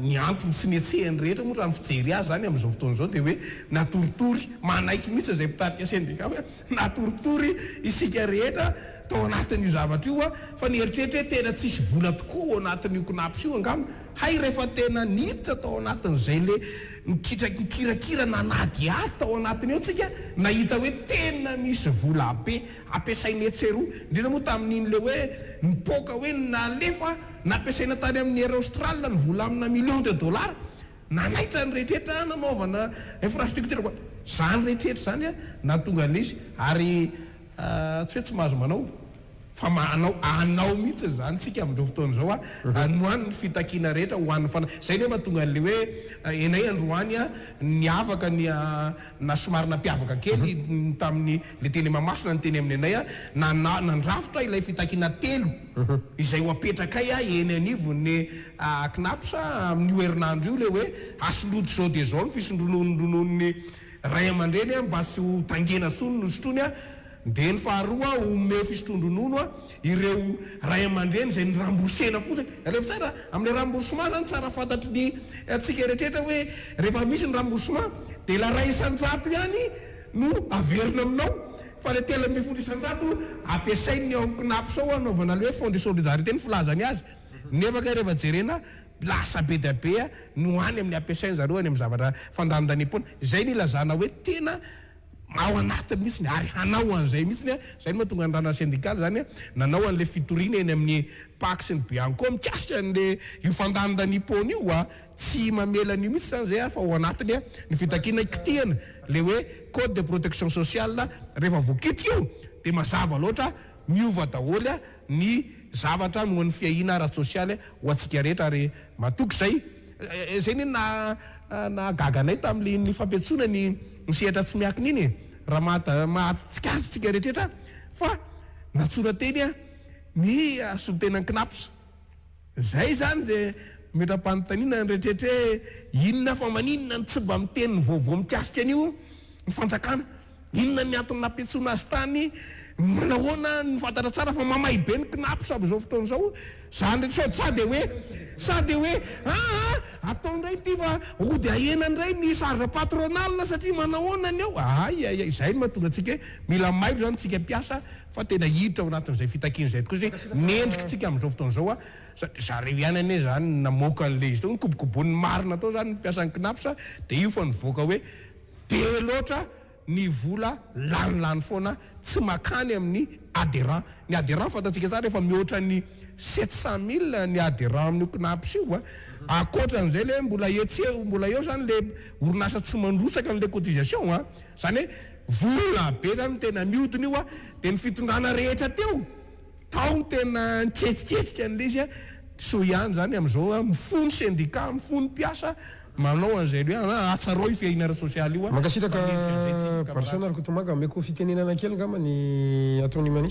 ny antony tsy nihetsehan'ny rehetra moa raha ny fijery azy izany amin'izao fotoana izao dia hoe natoritory, manaiky mihitsy izay mpitarika sendika hoe natoritory isika rehetra tao anatin'io zavatra io fa nieritreritra hoe tena tsisy vola tokoa ao anatin'io Cnaps io angamba. Hay rehefa tena niditra tao anatin'izay le nikitraky mikirakira nanadihady tao anatiny eo tsika nahita hoe tena misy vola be ampiasainy etsy sy eroa indrindra moa tamin'iny le hoe nipoaka hoe nalefa nampiasaina tany amin'ny Air Austral ny vola amina millions de dollars nanaitra ny rehetraretra nanaovana infrastructure zany rehetraretra zany nahatonga an'izy ary Tsy hoe tsy mahazo manao fa manao anao mihitsy izany tsika amin'izao fotoana izao a, anio any ny fitakiana rehetra ho an'ny fanahy, izay no mahatonga an'ilay hoe enay androany a niavaka ny a na somary nampiavaka kely ny tamin'ny le teny Mahamasina ny teny amin'ny anay a nana nandrafitra ilay fitakiana telo izay ho apetrakay a eny anivon'ny a Cnaps a amin'io herinandro io ilay hoe asolojo izao dia izao ny fisondrononon-dronono ny Ray aman-dreny a, mba sy ho tangena soa ny nosotroiny a, dia ny faharoa a, omeo fisotroan-dronono a, ireo ray aman-dreny izay niramboursena fotsiny. Alefa tsara amin'ilay remboursement izany, tsara fantatry ny antsika erehetra hoe rehefa misy ny remboursement dia ilay iray isan-jato ihany no averina aminao fa ilay telo ambin'ny folo isan-jato ampiasain'ny ao Cnaps ao anaovana ilay hoe fond de solidarité ny filazany azy nefa kay rehefa jerena Lasa be dia be no any amin'ny ampiasain-dry zareo any amin'ny zavatra fandanindaniam-poana. Izay no ilazana hoe tena ao anatiny mihitsy ary hanao an'izay mihitsy. Izay no mahatonga ny Randan'ny Sendikaly izany nanao an'ilay fitoriana eny amin'ny Pac sy ny Bianco mikasika an'ilay io fandanindaniam-poana io. Tsy mamela an'io mihitsy izany izay fa ao anatiny ny fitakiana hikitihana ilay hoe Code de protection sociale. Rehefa voakitika io dia mazava loatra miova daholo. ny zavatra noho ny fiahiana ara-tsosialy ho antsika rehetra ary matoky izay. Izay anie no nahagaga anay tamin'iny fampiantsoana ny sehatra tsy miankina iny e! Raha mahatsikaritra isika rehetra fa nantsoina teny ny solontenan'ny Cnaps. Izay izany dia metra-panontaniana ny reetreetra hoe inona fa maninona no tsy mba miteny ny vaovao mikasika an'io ny fanjakana? Inona ny antony nampiantsoana azy tany? Manahoana no fantatra tsara fa mamay be ny Cnaps amin'izao fotoana izao izany reetra sao sa dia hoe sa dia hoe aa atao indray ity fa hody ahena indray ny charge patronale satria manahoana ny ao? Ay ay ay izay no mahatonga antsika hoe mila maivo izany tsika mpiasa Fa tena hiditra ao anatin'izay fitakiana izay tokoa izay mendrik'tsika amin'izao fotoana izao an! Sady zareo ihany anie izany no namoaka an'ilay izy teo, nikobokoboin'ny marina tao izany ny mpiasan'ny Cnaps an! Dia io fa nivoaka hoe be loatra ny vola lanilany foana tsy makany amin'ny adhérents. Ny adhérents fantatsika tsara efa mihoatra ny sept cent mille ny adhérents amin'io Cnaps io an! Ankoatran'izay ilay hoe mbola etsy eo, mbola eo izany ilay orinasa tsy mandrotsaka an'ilay cotisation an! Izany hoe vola be izany no tena niodina io dia ny fitondrana rehetra teo tao tena niketriketrika an'ilay izy. Tsy soa ihany izany amin'izao mifono sendika, mifono mpiasa manao an'izay hoe atsarao io fiahiana ara-tsosialy io fa miditra an'izay tsika kamarady. Mankasitraka Barison Rakotomanga, omeko fitenenana kely angamba ny ataon'i Mani.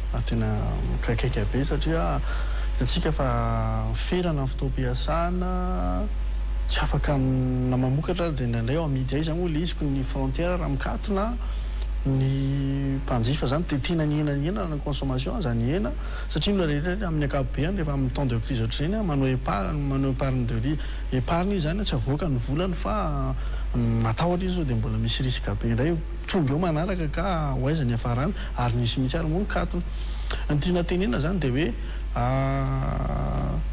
ary tena mikaikaika be satria hitantsika fa ferana ny fotoam-piasana, tsy afaka na mamokatra dia indraindray eo amidy aiza moa ilay izy koa ny frontière raha mikatona ny mpanjifa izany dia tena ny hena ny hena raha ny consommation aza ny hena satria ny olona rehetra amin'ny ankapobeany rehefa amin'ny temps de crise ohatr'izay na manao épargne manao épargne de ris épargne izy izany tsy avoaka ny volany fa matahotra izy sao dia mbola misy risque be indray Tonga eo manaraka ka ho aiza ny hiafarana ary nisy mihitsy ary moa ny kato. Ny tiana tenenina izany dia hoe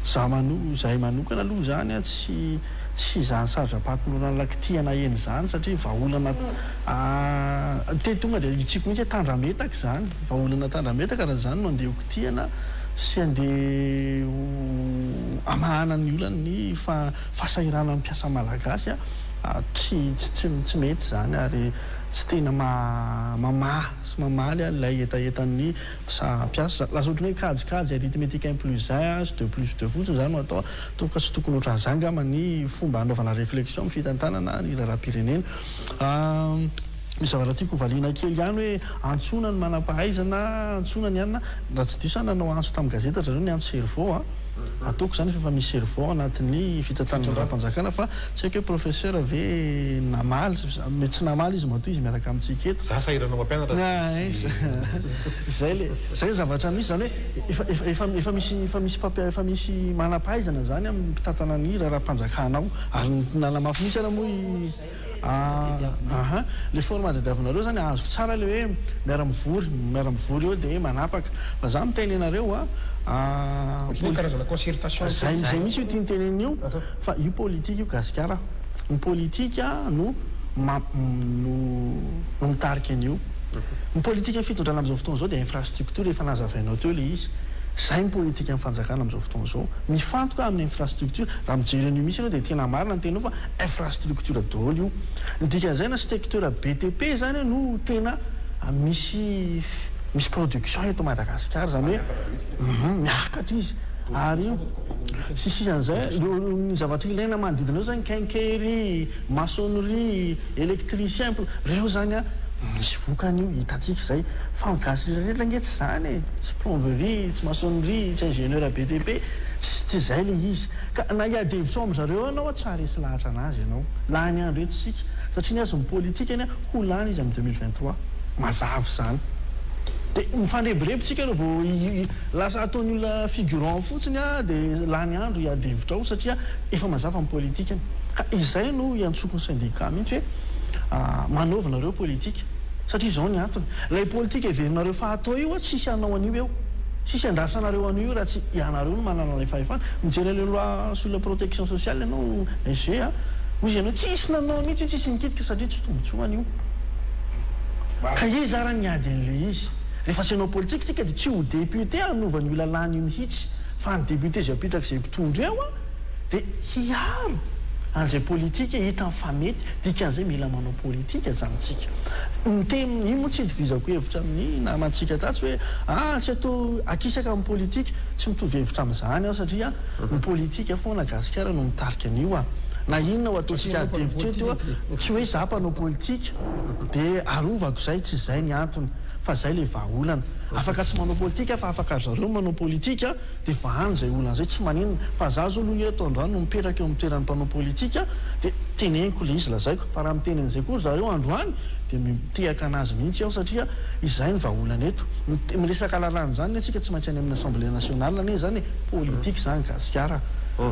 za mano, izahay manokana aloha izany tsy tsy izany sadram-pahatnolorana lakitia naheno izany satria vahaolana teny tonga dia hitsiky mihitsy hoe tandrametaka izany, vahaolana tandrametaka raha izany no handeha hokitihana sy handeha hamahana ny olan'ny fa. fahasahiranan'ny mpiasa malagasy a, tsy tsy tsy mety izany ary tsy tena mamaha sy mamaly a ilay hetahetan'ny mpiasa, lasa ohatran'ny hoe kajikajy arithmetique un plus un a sy deux plus deux fotsiny izany no atao a, toa ka tsy tokony ohatran'ny izany angamba ny fomba hanaovana reflexion amin'ny fitantanana ny raharaham-pirenena. Misy zavatra tiako hovaliana kely ihany hoe antsoina ny manampahaizana antsoina ny anona raha tsy diso aho nanao antso tamin'ny gazety ry zareo ny antso cerveau a ataoko izany fa efa misy cerveau ao anatin'ny fitantanana ny ràmpanjakana fa tsy haiko hoe professeur ve namaly mety tsy namaly izy matoa izy miaraka amintsika eto za sahirana mampianatra tsy diso izay le izay ny zavatra misy izany hoe efa efa efa misy efa misy mpampiasa efa misy manampahaizana izany amin'ny mpitantana ny raharahampanjakana ao ary nanamafy mihitsy ary moa i Ahh ahh le format tadiavinareo zany azoko tsara le hoe miara mivory miara mivory eo de manapaka fa za miteny anareo a Ohatry ny hoe karazana concertation zay zay zay mihitsy io tiany tenenina io fa io politika io gasikara a ny politika no mamp no no mitarika an'io ny politikan'ny fitondrana am'zao fotoana zao de infrastructure efa nazavainao teo le izy zay ny politikan'ny fanjakana am'zao fotoana zao mifantoka amin'ny infrastructure raha mijery an'io mihitsy ianao de tena marina ny teninao fa infrastructure daholo io. Ny dikan'izay na stecteur BTP zany no tena misy misy production eto Madagascar izany hoe hum miakatra izy ary tsy sisan'izay ny zavatra ilaina manodidina eo zany quincaillerie, maçonnerie, electricien, plom, reo zany an misy vokany io hitantsika izay fa ny gasy rehetrarehetra ange tsy zany e, tsy plomberie, tsy maçonnerie, tsy ingénieur BTP, tsy tsy izay le izy. Ka na hiady hevitra ao amin'zareo anao a tsy haharesy lahatra anazy ianao. Lany andro eto isika. Satria ny azy ny politika anie ho lany izy amin'ny deux mille vingt trois. Mazava izany. Dia mifandrebireby tsika reo vao lasa ataon'ny olona figurant fotsiny a dia lany andro hiady hevitra ao satria efa mazava ny politika. Ka izay no iantsoako ny syndicat mihitsy hoe manaova nareo politika. Satria izao ny antony, ilay politika heverinareo fa hatao io an, tsisy hanao an'io eo. Tsisy handrasanareo an'io io raha tsy ianareo no manana ilay fahefana. Mijery an'ilay loi sur la protection sociale ianao SG a. Hoy izy ianao, tsisy nanao mihitsy io, tsisy nikitika satria tsisy tombotsoa an'io. Ka iza ary ny ady an'ilay izy? Rehefa tsy hanao politika isika dia tsy ho député hanova an'io lalàna io mihitsy fa ny député izay apetraka izay mpitondra eo an, dia hiaro an'izay politika hitany fa mety, dikan'izay mila manao politika izany isika. Ny teny, iny moa tsy itovizako hevitra amin'ny namantsika tatsy hoe ah tsy atao akisaka amin'ny politika, tsy mitovy hevitra amin'izany aho satria ny politika foana gasikara no mitarika an'io ah. Na inona ho ataontsika adi-hevitra eto ah, tsy hoe izaho mpanao politika dia arovako izay, tsy izay ny antony fa izay ilay vahaolana. Afaka tsy manao politika aho fa afaka ry zareo manao politika, Dia vahany izay olana izay tsy maninona fa za zao aloha eto androany no mipetraka eo amin'ny toeran'ny mpanao politika dia teneniko ilay izy lazaiko fa raha miteny an'izay koa zareo androany dia mitehaka an'azy mihitsy aho satria izay ny vahaolana eto miresaka lalàna izany anie tsika tsy maintsy any amin'ny assemblée nationale anie izany e politika izany gasikara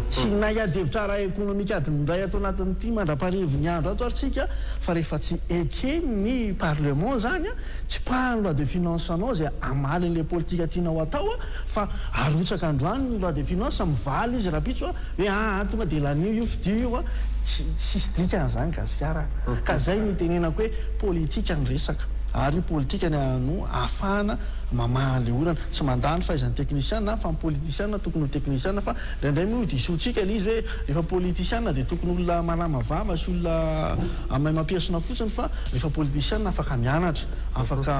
tsy nahy ady hevitra ara ekonomika adiny iray ato anatin'ity mandrapaharivin'ny andro ato ary tsika fa rehefa tsy eken'ny parlement izany an tsipahany loi de finance anao izay hamaly an'ilay politika tianao atao Fa arotsaka androany ny loi de finance, mivaly izy rapitso a, hoe aa tonga dia lanio io, fidio io a, tsy tsisy dikany izany gasikara a. Ka izay no itenenako hoe politika ny resaka, ary politika ny ano ahafahana mamaha an'ilay olana. Tsy mandà ny fahaizan'ny teknisiana an, fa ny politisiana tokony ho teknisiana, fa indraindray moa io diso antsika ilay izy hoe rehefa politisiana dia tokony olona malama vava sy olona maimam-piesona fotsiny, fa rehefa politisiana afaka mianatra, afaka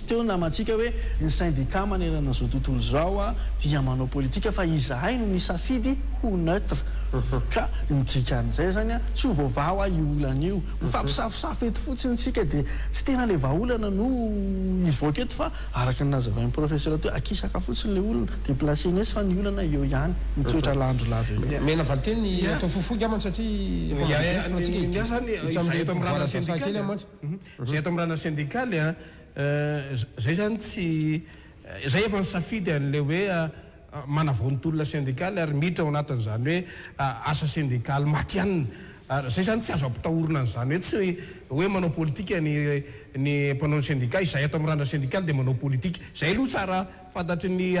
Teo ny namantsika hoe ny sendika manerana izao tontolo izao dia manao politika fa izahay no nisafidy ho neutre. Ka ny dikan'izay izany tsy ho voavaha io olana io. Mifampisafosafo eto fotsiny isika dia tsy tena ilay vahaolana no hivoaka eto fa araka ny nazavain'ny profesera teo, akisaka fotsiny ilay olona dia placer-ny etsy fa ny olana eo ihany, ny toetra lanjo lava eo ihany. Mena valinteny atao fohifohy angambany satria efa marobe ny filohantsika ity. Izahay eto amin'ny ranan'ny sendika dia. Zay ato am rana sendikaly a, zay zany tsy, zay efa nisafidy anle hoe manavony tolona sendikaly ary miditra ao anatin zany hoe asa sendikaly matianina, ary zay zany tsy azo ampitahorina an zany hoe tsy hoe manao politika ny ny mpanao ny sendika, izay ato am rana sendikaly dia manao politika, zay aloha tsara. Fantatry ny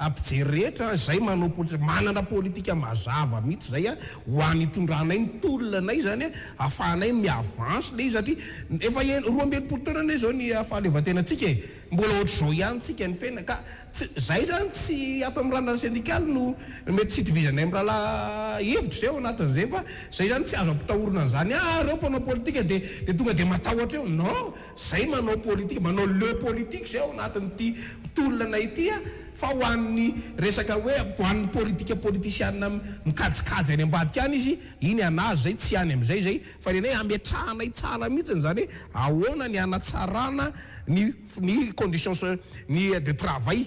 mpijery rehetra izay manao politika, manana politika mazava mihitsy izay ho any hitondranay ny tolona anay izany ahafahanay mi-avance ilay izy satria efa en roa amby enimpolo taona anie izao ny fahaleovantenantsika e! mbola ohatr'izao ihany tsika nifenina ka tsy izay izany tsy ato amin'ny randrana sendikaly no mety tsy itovizanay amin'ny rahalahy hevitra izay ao anatin'izay fa izay izany tsy azo ampitahorina an'izany ah! ireo mpanao politika dia dia tonga dia matahotra eo non! Zay manao politika, manao le politique zay ao anatin'ity tolona ity a! Fa ho an'ny resaka hoe, ho an'ny politika politisiana mikajikajy any ambadika any izy, iny an'azy zay, tsy any amin'izay zay. Fa ny anay ametrahanay tsara mihitsy izany hoe ahoana ny hanatsarana ny ny conditions de travail.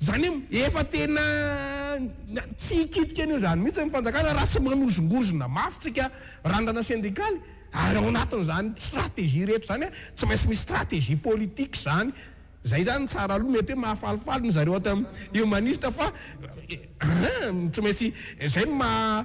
Izany hoe efa tena tsy hikitika an'io izany mihitsy ny fanjakana raha tsy manozongozona mafy tsika randrana sendikaly ary ao anatin'izany stratégie rehetra izany hoe tsy maintsy misy stratégie politique izany. Izay izany tsara aloha mety hoe mahafalifaly ny zareo ato amin'ny humaniste fa an! tsy maintsy izay no maha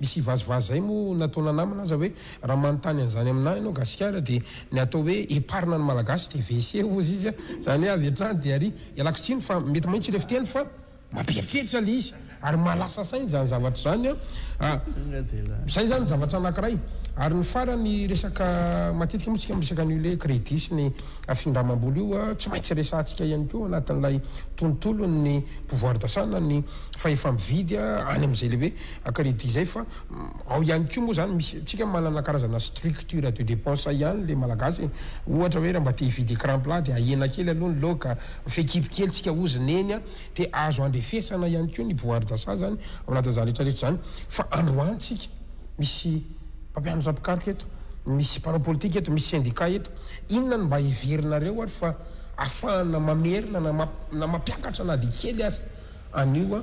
Misy vazivazy zay moa nataona namana aza hoe raha manontany an'izany aminah ianao gasikara dia ny atao hoe eparina ny malagasy dia WC ozy izy an! Izany hoe avy hatrany dia ary! Ialako tsiny fa mety mahitsy ilay fiteny fa mampieritreritra ilay izy ary mahalasa saina izany zavatra izany an! Izay izany ny zavatra anakiray. Ary ny farany resaka matetika moa isika miresaka an'io ilay credit sy ny findramam-bola io an! Tsy maintsy resahantsika ihany koa ao anatin'ilay tontolon'ny pouvoir d'achat na ny fahefa-mividy an! Any amin'izay ilay hoe Akaridy izay fa ao ihany koa moa izany misy tsika manana karazana structure de dépense ihany le malagasy e! ohatra hoe raha mba te hividy ecran plat dia ahena kely aloha ny loka, fekiby kely tsika ozy neny a! dia azo andrefesana ihany koa ny boire d'assa zany ao anatin'izany rehetra rehetra izany fa androany tsika misy mpampianatra mpikaroka eto, misy mpanao politika eto, misy syndicat eto, inona no mba heverinareo ary fa afahana mamerina na mampiakatra na dia kely aza an'io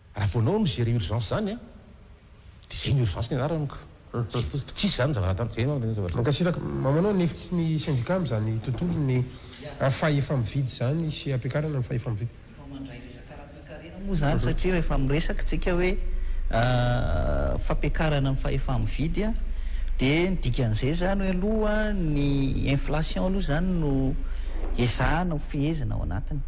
Raha vao anao no gérer urgence zany a, de zay ny urgence ny anarany ko, zay fotsiny fa tsisy zany zavatra hafa, zay angamba tena zavatra. Mankasitraka. Mamanao ny hevitry ny syndicat amin izany tontolon ny fahefa-mividy izany sy hampiakarana ny fahefa-mividy. Efa mandray resaka ara-toekarena moa izany satria rehefa miresaka isika hoe fampiakarana ny fahefa-mividy dia ny dikan'izay izany hoe aloha ny inflation aloha izany no ezahana hofehezina ao anatiny.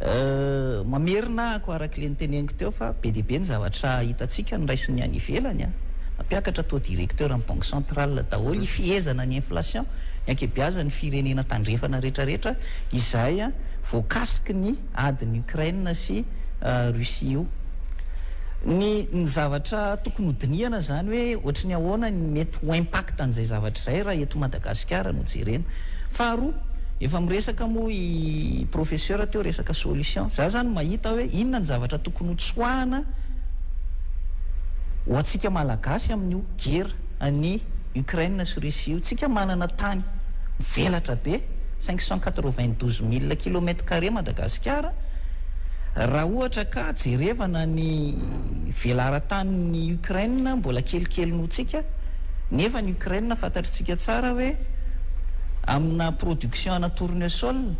Mamerina aho araka ilay noteneniko teo fa be dia be ny zavatra hitantsika noraisin'ny any ivelany an! Nampiakatra taux directeur an'ny banque centrale daholo hifehezana ny inflation ny ankebiazan'ny firenena tandrefana rehetra rehetra izay voakasiky ny adin'i Ukraine sy Russie io. Ny ny zavatra tokony ho dinihana izany hoe ohatry ny ahoana ny mety ho impact an'izay zavatra izay raha eto Madagasikara. Gasikara no jerena. Faharoa, efa miresaka moa i Professeur teo resaka solution. Za zany mahita hoe inona ny zavatra tokony ho tsoahana ho antsika Malagasy amin'io gera an'i Ukraine sy Russie io. Tsika manana tany mivelatra be, cinq cent quatre-vingt-douze mille kilomètre carré Madagasikara, raha ohatra ka jerevana ny. velaran-tanin'i Ukraine mbola kelikely noho tsika, nefa ny Ukraine fantatritsika tsara hoe amina production ana tournesol,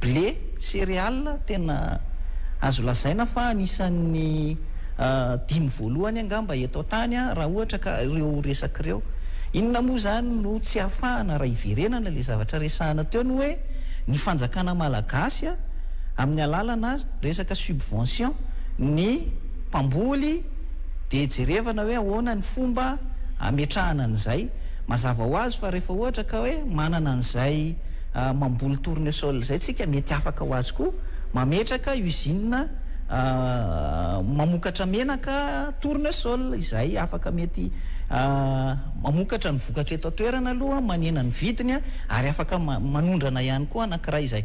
blé, céréales tena azo lazaina fa anisan'ny dimy voalohany angamba eto an-tany raha ohatra ka ireo resaka ireo. Inona moa izany no tsy ahafahana raha iverenana ilay zavatra resahana teo ny hoe ny fanjakana malagasy amin'ny alalana resaka subvention, ny mpamboly dia jerevana hoe ahoana ny fomba hametrahana an'izay. Mazava ho azy fa rehefa ohatra ka hoe manana an'izay mamboly tournesol izay tsika mety afaka ho azy koa mametraka usine mamokatra menaka tournesol izay afaka mety mamokatra ny vokatra eto an-toerana aloha manena ny vidiny ary afaka manondrana ihany koa anankiray izay.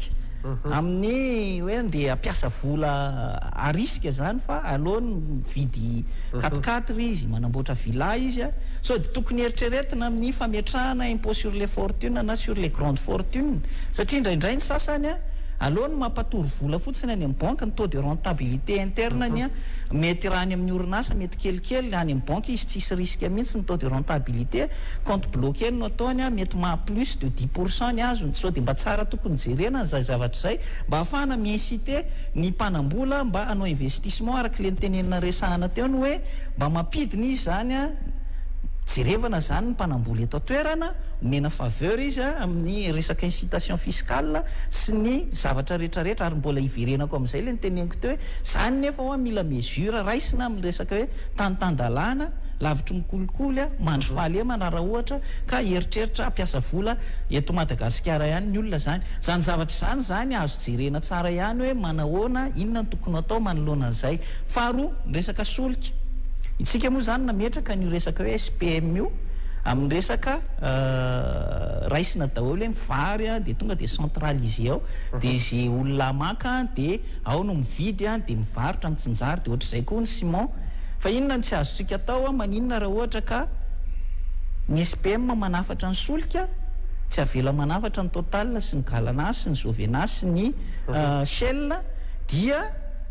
politika. Amin'ny hoe andeha hampiasa vola arisika izany fa aleony mividy quat-quatre ry izy, manamboatra villa izy a. Sao dia tokony eritreretina amin'ny fametrahana impôt sur les fortunes na sur les grandes fortunes. Satria indraindray ny sasany a, aleony mampatory vola fotsiny any amin'ny banky, ny taux de rentabilité interne-ny a, mety raha any amin'ny orinasa mety kelikely, any amin'ny banky izy tsisy risque mihitsy ny taux de rentabilité, compte bloqué no ataony a, mety maha-plus. de dix pour cent ny azony, sao dia mba tsara tokony jerena an'izay zavatra izay mba hahafahana mi-inciter ny mpanam-bola mba hanao investissement araka ilay notenenina resahana teo ny hoe mba mampidina izy izany an, jerevana izany ny mpanam-bola eto an-toerana, omena faveur izy an amin'ny resaka incitation fiscale sy ny zavatra rehetrarehetra ary mbola hiverenako amin'izay ilay noteneniko teo hoe izany nefa hoa mila mesure raisina amin'ny resaka hoe. tany tan-dalàna, lavitry ny kolikoly, mandry fahalemana raha ohatra ka hieritreritra hampiasa vola eto Madagasikara ihany ny olona izany. Izany zavatra izany izany azo jerena tsara ihany hoe manahoana, inona no tokony hatao manoloana an'izay. Faharoa, ny resaka solika. Isika moa izany nametraka an'io resaka hoe SPM io amin'ny resaka raisina daholo hoe ny vary dia tonga dia centraliser ao dia izay olona maka dia Ao no mividy a, dia mivarotra, mitsinjara, dia ohatr'izay koa ny ciment. Fa inona no tsy azontsika atao a, maninona raha ohatra ka ny SPM manafatra ny solika, tsy avela manafatra ny Total sy ny Galana sy ny Jovena sy ny Shell, dia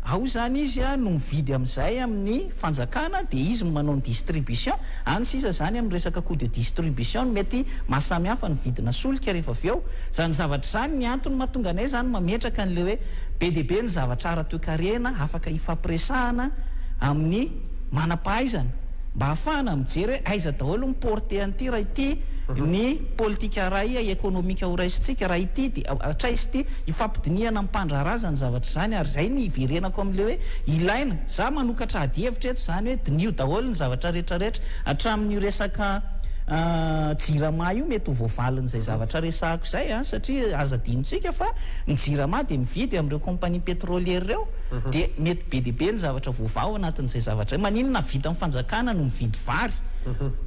ao izany izy a no mividy amin'izay amin'ny fanjakana dia izy no manao ny distribution, any sisa zany amin'ny resaka coût de distribution no mety maha samy hafa ny vidina solika rehefa avy eo, zany zavatra zany ny antony mahatonga anay zany mametraka an'ilay hoe be dia be ny zavatra ara-toekarena afaka hifampiresahana amin'ny manam-pahaizana mba hahafahana mijery hoe aiza daholo ny portée an'ity raha ity ny politika iray ekonomika ho raisintsika raha ity dia hatraiza ity, hifampidinihana amim-pandraharaha zany zavatra zany ary zay no hiverenako amin'ilay hoe ilaina. Za manokatra ady hevitra eto zany hoe diniho daholo ny zavatra rehetra rehetra hatramin'io resaka jirama io mety ho voavalin'izay zavatra resahako izay an satria aza adinontsika fa ny jirama dia mividy amin'ireo compagnie petrolier ireo dia mety be dia be ny zavatra voavaha ao anatin'izay zavatra izay maninona havitan'ny fanjakana no mividy vary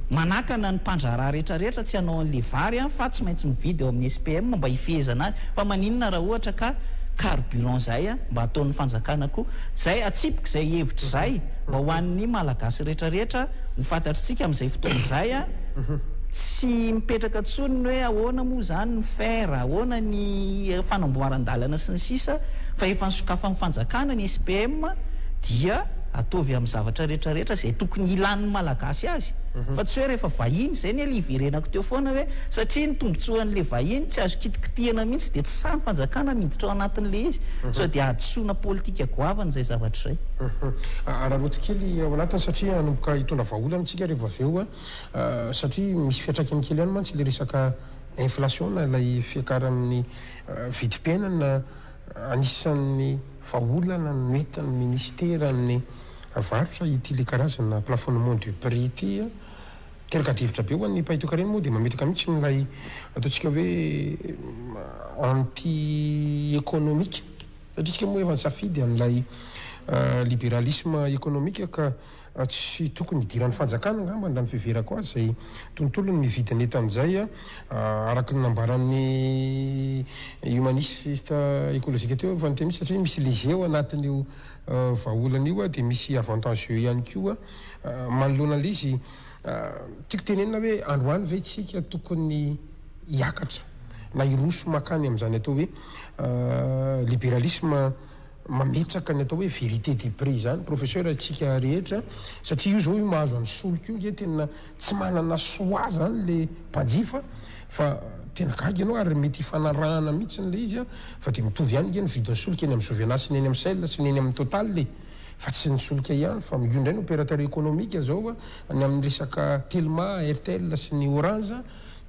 manakana ny mpandraharaha rehetra rehetra tsy hanao an'ilay vary an fa tsy maintsy mividy ao amin'ny SPM mba hifehezana azy fa maninona raha ohatra ka carburant izay an mba ataon'ny fanjakana koa Izay atsipiko izay hevitra izay mba ho an'ny Malagasy rehetra rehetra ho fantatr'tsika amin'izay fotoana izay a! Tsy mipetraka tsony ny hoe ahoana moa izany ny fer, ahoana ny fanamboaran-dalana sy ny sisa fa efa nosokafan'ny fanjakana ny SPM dia ataovy amin'ny zavatra rehetra rehetra izay tokony hilan'ny Malagasy azy fa tsy hoe rehefa vahiny izay ny ela hiverenako teo foana hoe satria ny tombotsoan'ilay vahiny tsy azo kitikitihina mihitsy dia tsy sahy ny fanjakana miditra ao anatin'ilay izy sao dia Fisehoana politika goavana izay zavatra izay. Mph, Araraoty kely ao anatiny satria hanomboka hitondra vahaolana isika revo avy eo an! satria misy fiantraikany kely ihany mantsy ilay resaka inflation na ilay fiakaran'ny vidim-piainana anisan'ny vahaolana noentin'ny ministeran'ny varotra ity ilay karazana plafonnement du prix ity an! Teloka adihevitra be ho an'ny mpahay toaka ireny moa dia mametraka mihitsy ilay ataontsika hoe anti-ekonomika. Satria isika moa efa nisafidy an'ilay liberalisma ekonomika ka tsy tokony hidiran'ny fanjakana angambany raha ny fiheverako azy izay tontolony ny vidin'entana izay araka ny nambaran'ny humaniste ekolojika teo efa niteny mihitsy satria misy léger ao anatin'io vahaolan'io dia misy avantageux ihany koa manoloana ilay izy tiako tenenina hoe androany ve tsika tokony hiakatra na hiroso makany amin'izany atao hoe liberalisme mametraka ny atao hoe vérité des prix izany professeur tsika rehetra satria io zao io mahazo an'i solika io nge tena Tsy manana soa zany le mpanjifa fa tena gaga ianao ary mety hifanarahana mitsiny le izy an! fa de mitovy ihany nge ny vidin'ny solika eny amin'ny Jovena sy ny eny amin'ny Shell sy ny eny amin'ny Total e! fa tsy ny solika ihany fa io indray ny opérateur économique zao ny amin'ny resaka Telma, Airtel sy ny Orange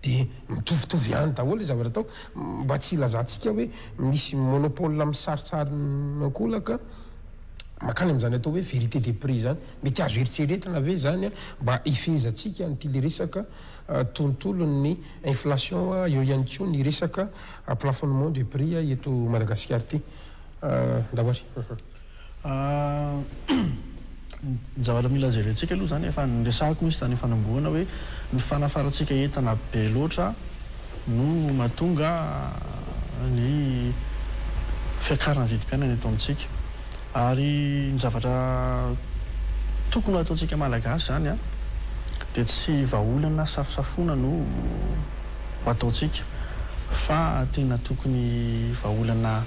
de mitovitovy ihany daholo le zavatra atao mba tsy hilazantsika hoe misy monopole misaritsary ny ankolaka makany amin'izany atao hoe vérité des prix zany. Mety azo eritreretina ve izany mba hifehezantsika an'ity le resaka tontolon'ny inflation eo ihany koa ny resaka plafonnement de prix eto Madagasikara ity Ndawary? Ny zavatra mila jerentsika aloha izany efa niresahako mihitsy tany am-panombohana hoe ny fanafarantsika entana be loatra no mahatonga ny fiakaran'ny vidim-piainana eto amintsika ary ny zavatra tokony ho ataontsika Malagasy izany dia tsy vahaolana na safosafoana no ho ataontsika fa tena tokony vahaolana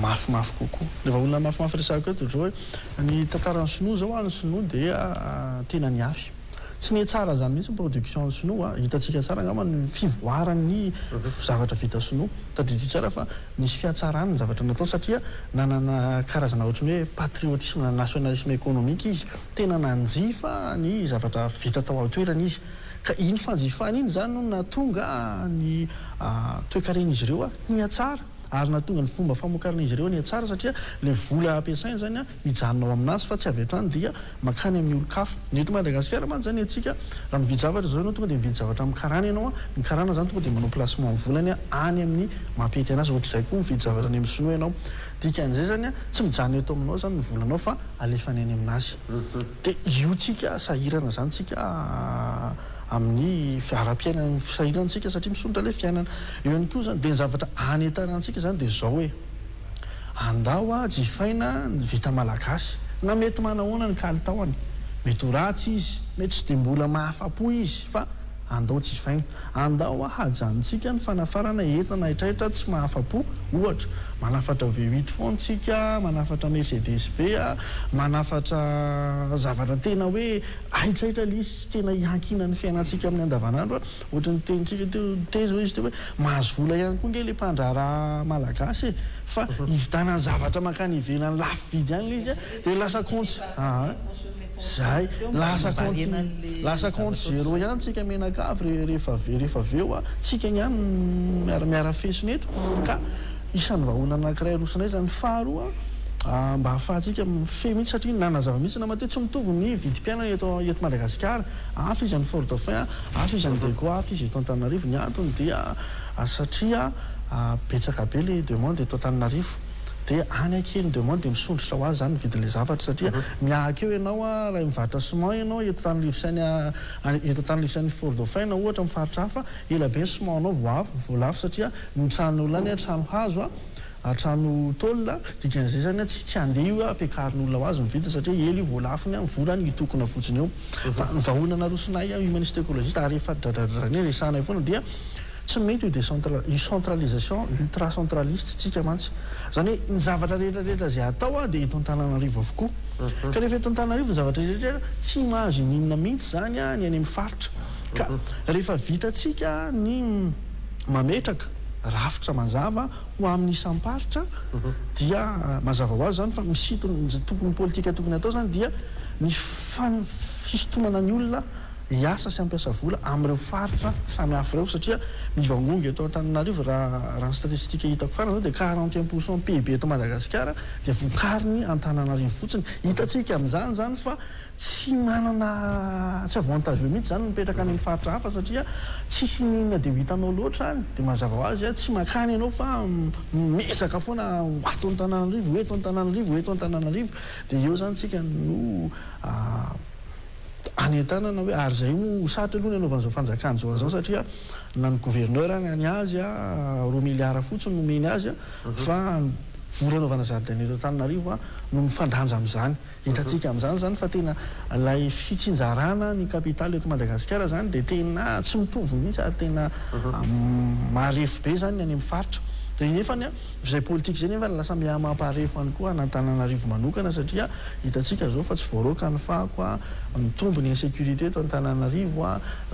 mafimafy kokoa. Ilay vahaolana mafimafy resahiko eto ohatran'izao hoe ny tantaran'ny sinoa izao, ny sinoa dia tena nihafy. Tsy miha tsara izany mihitsy ny production an'ny sinoa a! Hitantsika tsara angamba ny fivoaran'ny zavatra vita sinoa. Tadidio tsara fa nisy fihatsarany ny zavatra nataony satria nanana karazana ohatry ny hoe patriotisme, nationalisme économique izy. Tena nanjifa ny zavatra vita tao an-toerana izy. Ka iny fanjifany iny izany no nahatonga ny toekaren'izy ireo hihatsara ary nahatonga ny fomba famokarana izy ireo nihatsara satria ilay vola ampiasainy izany a! mijanona ao aminazy fa tsy avy hatrany dia mankany amin'ny olon-kafa. Ny eto Madagasikara mantsy izany antsika raha mividy zavatra izao ianao tonga dia mividy zavatra amin'ny karana ianao, ny karana izany tonga dia manao placement ny volany any amin'ny maha-mpety anazy, ohatr'izay koa mividy zavatra any amin'ny sinoa ianao, dikan'izay izany tsy mijanona eto aminao izany ny volanao fa alefany any aminazy. Dia io tsika sahirana izany tsika amin'ny fiaharam-piainana, ny sahirana antsika satria misondrotra ilay fiainana. Eo ihany koa izany dia ny zavatra anentanantsika izany dia izao e! Andao a jifaina ny vita malagasy na mety manahoana ny kalitaony, mety ho ratsy izy, mety tsy dia mbola mahafa-po izy fa andao jifaina. Andao a hajanontsika ny fanafarana entana haitraitra tsy mahafa-po, ohatra, manafatra V huit foana isika, manafatra Mercedes be a, manafatra zavatra tena hoe haitraitra ilay izy, tsy tena iankinan'ny fiainantsika amin'ny andavanandro a. Ohatran'ny tenintsika teo teny zao izy teo hoe mahazo vola ihany koa nge le mpandraharaha malagasy e! Fa hividanany zavatra mankany ivelany lafo vidy any le izy a! De lasa compte aa! Zay! Lasa compte lasa compte zero ihany tsika menakavy re rehefa avy rehefa avy eo a! Tsika ihany no miara miara fesona eto ka isan'ny vahoana anankiray arosonay zany! Faharoa a! Mba ahafahantsika mifehy mihitsy satria nanazava mihitsy Namatoa tsy mitovy ny vidim-piainana eto eto Madagasikara. Hafa izy any Fort Dauphin, hafa izy any Dago, hafa izy eto Antananarivo. Ny antony dia satria betsaka be ilay demande eto Antananarivo. Dia any akia ny demande dia misondrotra ho azy izany ny vidin'ilay zavatra satria mihahaka eo ianao raha mivarotra ciment ianao eto Antananarivo sy any eto Antananarivo sy any Fort Dauphin na ohatra amin'ny faritra hafa, ela be ny ciment-nao vao avo, vao lafo satria ny tranon'olona any trano hazo, A trano tôl a, dikan'izay zany a tsy tsy handeha io a ampiakarin'olona ho azy ny vidiny satria ela io vao lafo ny a vola ny tokona fotsiny eo fa ny vahoana narosonay a humaniste ecologiste ary efa dradradradrainay resahanay foana dia tsy mety io decentra io centralisation ultra centraliste tsika mantsy zany hoe ny zavatra rehetra rehetra zay atao a dia eto Antananarivo avokoa ka rehefa eto Antananarivo ny zavatra rehetra rehetra tsy mahazo ininona mihitsy zany a ny any amin'ny faritra ka rehefa vitatsika ny mametraka rafitra mazava Ho amin'ny isam-paritra dia mazava ho azy izany fa misintona, izay tokony, ny politika tokony hatao izany dia ny fisintomana ny olona hiasa sy hampiasa vola amin'ireo faritra samy hafa ireo satria mivangongo eto Antananarivo raha ny statistika hitako farany izao dia quarante et un pour cent PIB eto Madagasikara dia vokarin'ny Antananarivo fotsiny. Hitantsika amin'izany izany fa Tsy manana tsy avantage eo mihitsy izany ny mipetraka any amin'ny faritra hafa satria tsisy inona dia ho hitanao loatra any. Dia mazava ho azy, tsy makany ianao fa miezaka foana ho ato Antananarivo, ho eto Antananarivo, ho eto Antananarivo. Dia eo izany isika no anentanana hoe ary izay moa ho sarotra aloha ny anaovan'izao fanjakana izao an'izao satria na ny gouverneur ary ny azy roa milliards fotsiny no omeny azy fa vola anaovana zaridaina eto Antananarivo no mifandanja amin'izany. Hitantsika amin'izany izany fa tena ilay fitsinjarana ny kapitaly eto Madagasikara izany dia tena tsy mitovy mihitsy ary tena marefo be izany ny any amin'ny faritra. Dia nefa ny vizay politika izay nefa lasa miha mamparefo ihany koa an'Antananarivo manokana satria hitantsika izao fa tsy voaroaka ny fako, mitombo ny insécurité eto Antananarivo,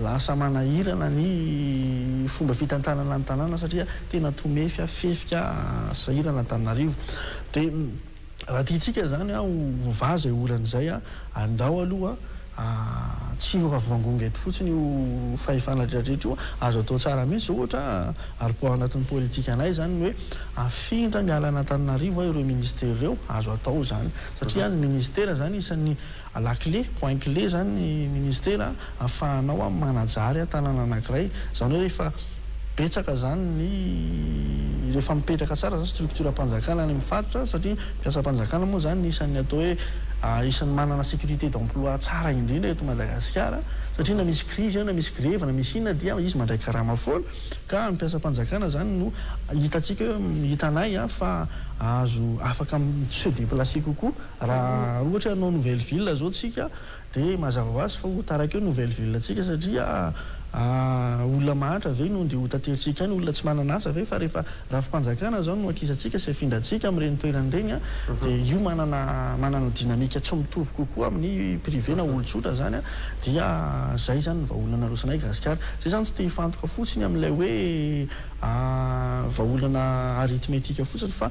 lasa manahirana ny fomba fitantanana ny tanàna satria tena tomefy, fefika, sahirana Antananarivo. Dia. Raha tiantsika izany ho voavaha izay olana izay, andao aloha tsy ho ravoangonga eto fotsiny io fahefana rehetrarehetra io. Azo atao tsara mihitsy izao ohatra, ary poids ao anatin'ny politikanay izany ny hoe afindra miala an'Antananarivo ireo minisitera ireo. Azo atao izany, satria ny minisitera izany isan'ny A la clé, point clé, izany ny ministera afahanao manajary tanàna anankiray. Izany hoe rehefa betsaka izany ny, rehefa mipetraka tsara izany structure-mpanjakana any amin'ny faritra, satria mpiasam-panjakana moa izany isan'ny atao hoe isan'ny manana sécurité d'emploi tsara indrindra eto Madagasikara, satria na misy krizy eo, na misy grevy, na misy inona dia izy mandray karama foana, ka ny mpiasam-panjakana izany no hitantsika hoe, hitanay fa azo, afaka mi-se déplacer kokoa. Raha ohatra hoe hanao nouvelle ville zao tsika dia mazava hoazy fa ho taraka eo ny nouvelle ville tsika satria olona mahantra ve no ndeha ho taterintsika any, olona tsy manana asa ve fa rehefa rafi-panjakana zao no ankisantsika sy afindrantsika amin'ireny toerana ireny dia io manana manana dynamique tsy mitovy kokoa amin'ny privé na olon-tsotra zany dia zay zany ny vahaolana nalosanay gasikara. Zay zany tsy te hifantoka fotsiny amin'ilay hoe vahaolana arithmetique fotsiny fa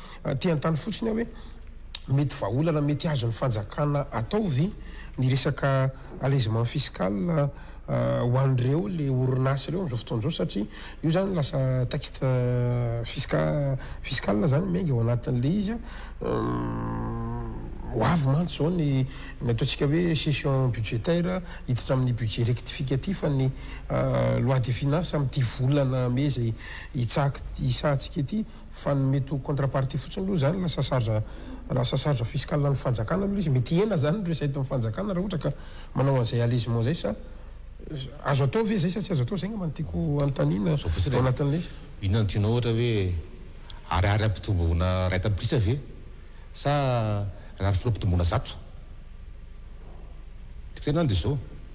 Te hanontany fotsiny aho hoe mety vahaolana mety azon'ny fanjakana atao ve ny resaka allègement fiscal ho an'ireo le orinasa ireo amin'izao fotoana izao satria io zany lasa taxe fisca fiscal zany miainga ao anatin'ilay izy an. Ho avy mantsy izao ny ny ataontsika hoe session budgétaire hiditra amin'ny budget rectificatif an'ny loi de finances amin'ity volana mey izay hitsahak- hisahantsika ity. Fa ny mety ho contre-partie fotsiny aloha izany lasa charge lasa charge fiscale an'ny fanjakana aloha ilay izy. Mety hihena izany ny recettes-n'ny fanjakana raha ohatra ka manao an'izay allégement izay sa azo atao ve izay sa tsy azo atao? Izay angamba no tiako hanontaniana Zao fotsiny ao e, anatin'ilay izy. inona no tianao ohatra hoe ariary ampitomboina iray tapitrisa ve sa ariary folo ampitomboina zato? Ny tenany dia izao.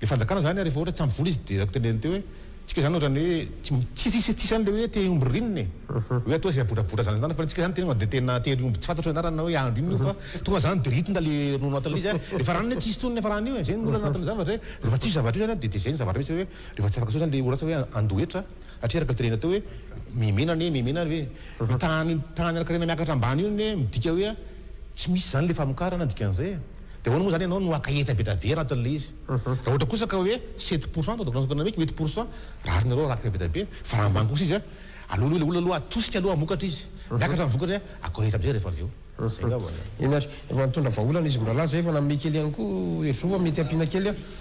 Le fanjakana izany ary efa ohatra tsy ampy vola izy dia teneniny teo hoe tsika izany ohatra ny hoe tsy tsisy tsisy an'ilay hoe te omby ririna e! hoe atao izay abodrabodra izany izany fa ny antsika izany tenenao dia tena tery omby tsy fantatro ny anarany na hoe andry inona io fa tonga izany dia ritina le ronono atin'ilay izy ary efa ranony hoe tsisy intsony nefa rano io e! zay no olana atin'ny zavatra hoe rehefa tsisy io zavatra io izany dia dia zay ny zavatra misy hoe rehefa tsy afaka sao izany le oratsa hoe andoha hetra satria araka ny tenenina teo hoe mihimena anie mihimena ary hoe ny tahan'ny tahan'ny halakarena miakatra ambany io anie midika hoe tsy misy izany le famokarana dikan'izay e! Dia ahoana moa izany ianao no haka hetra be dia be anatin'ilay izy? Raha ohatra kosa ka hoe sept pour cent donc na hoe huit pour cent rariny rariny be dia be fa raha ambany kosa izy an, aleo aloha ilay olona aloha atosika aloha hamokatra izy, miakatra ny vokany an, akao hetra amin'izay rehefa avy eo. Izay angamba. Eny ary, efa nitondra vahaolana izy mbola laza efa nanome kely ihany koa, hevitrao fa mety ampiana kely an?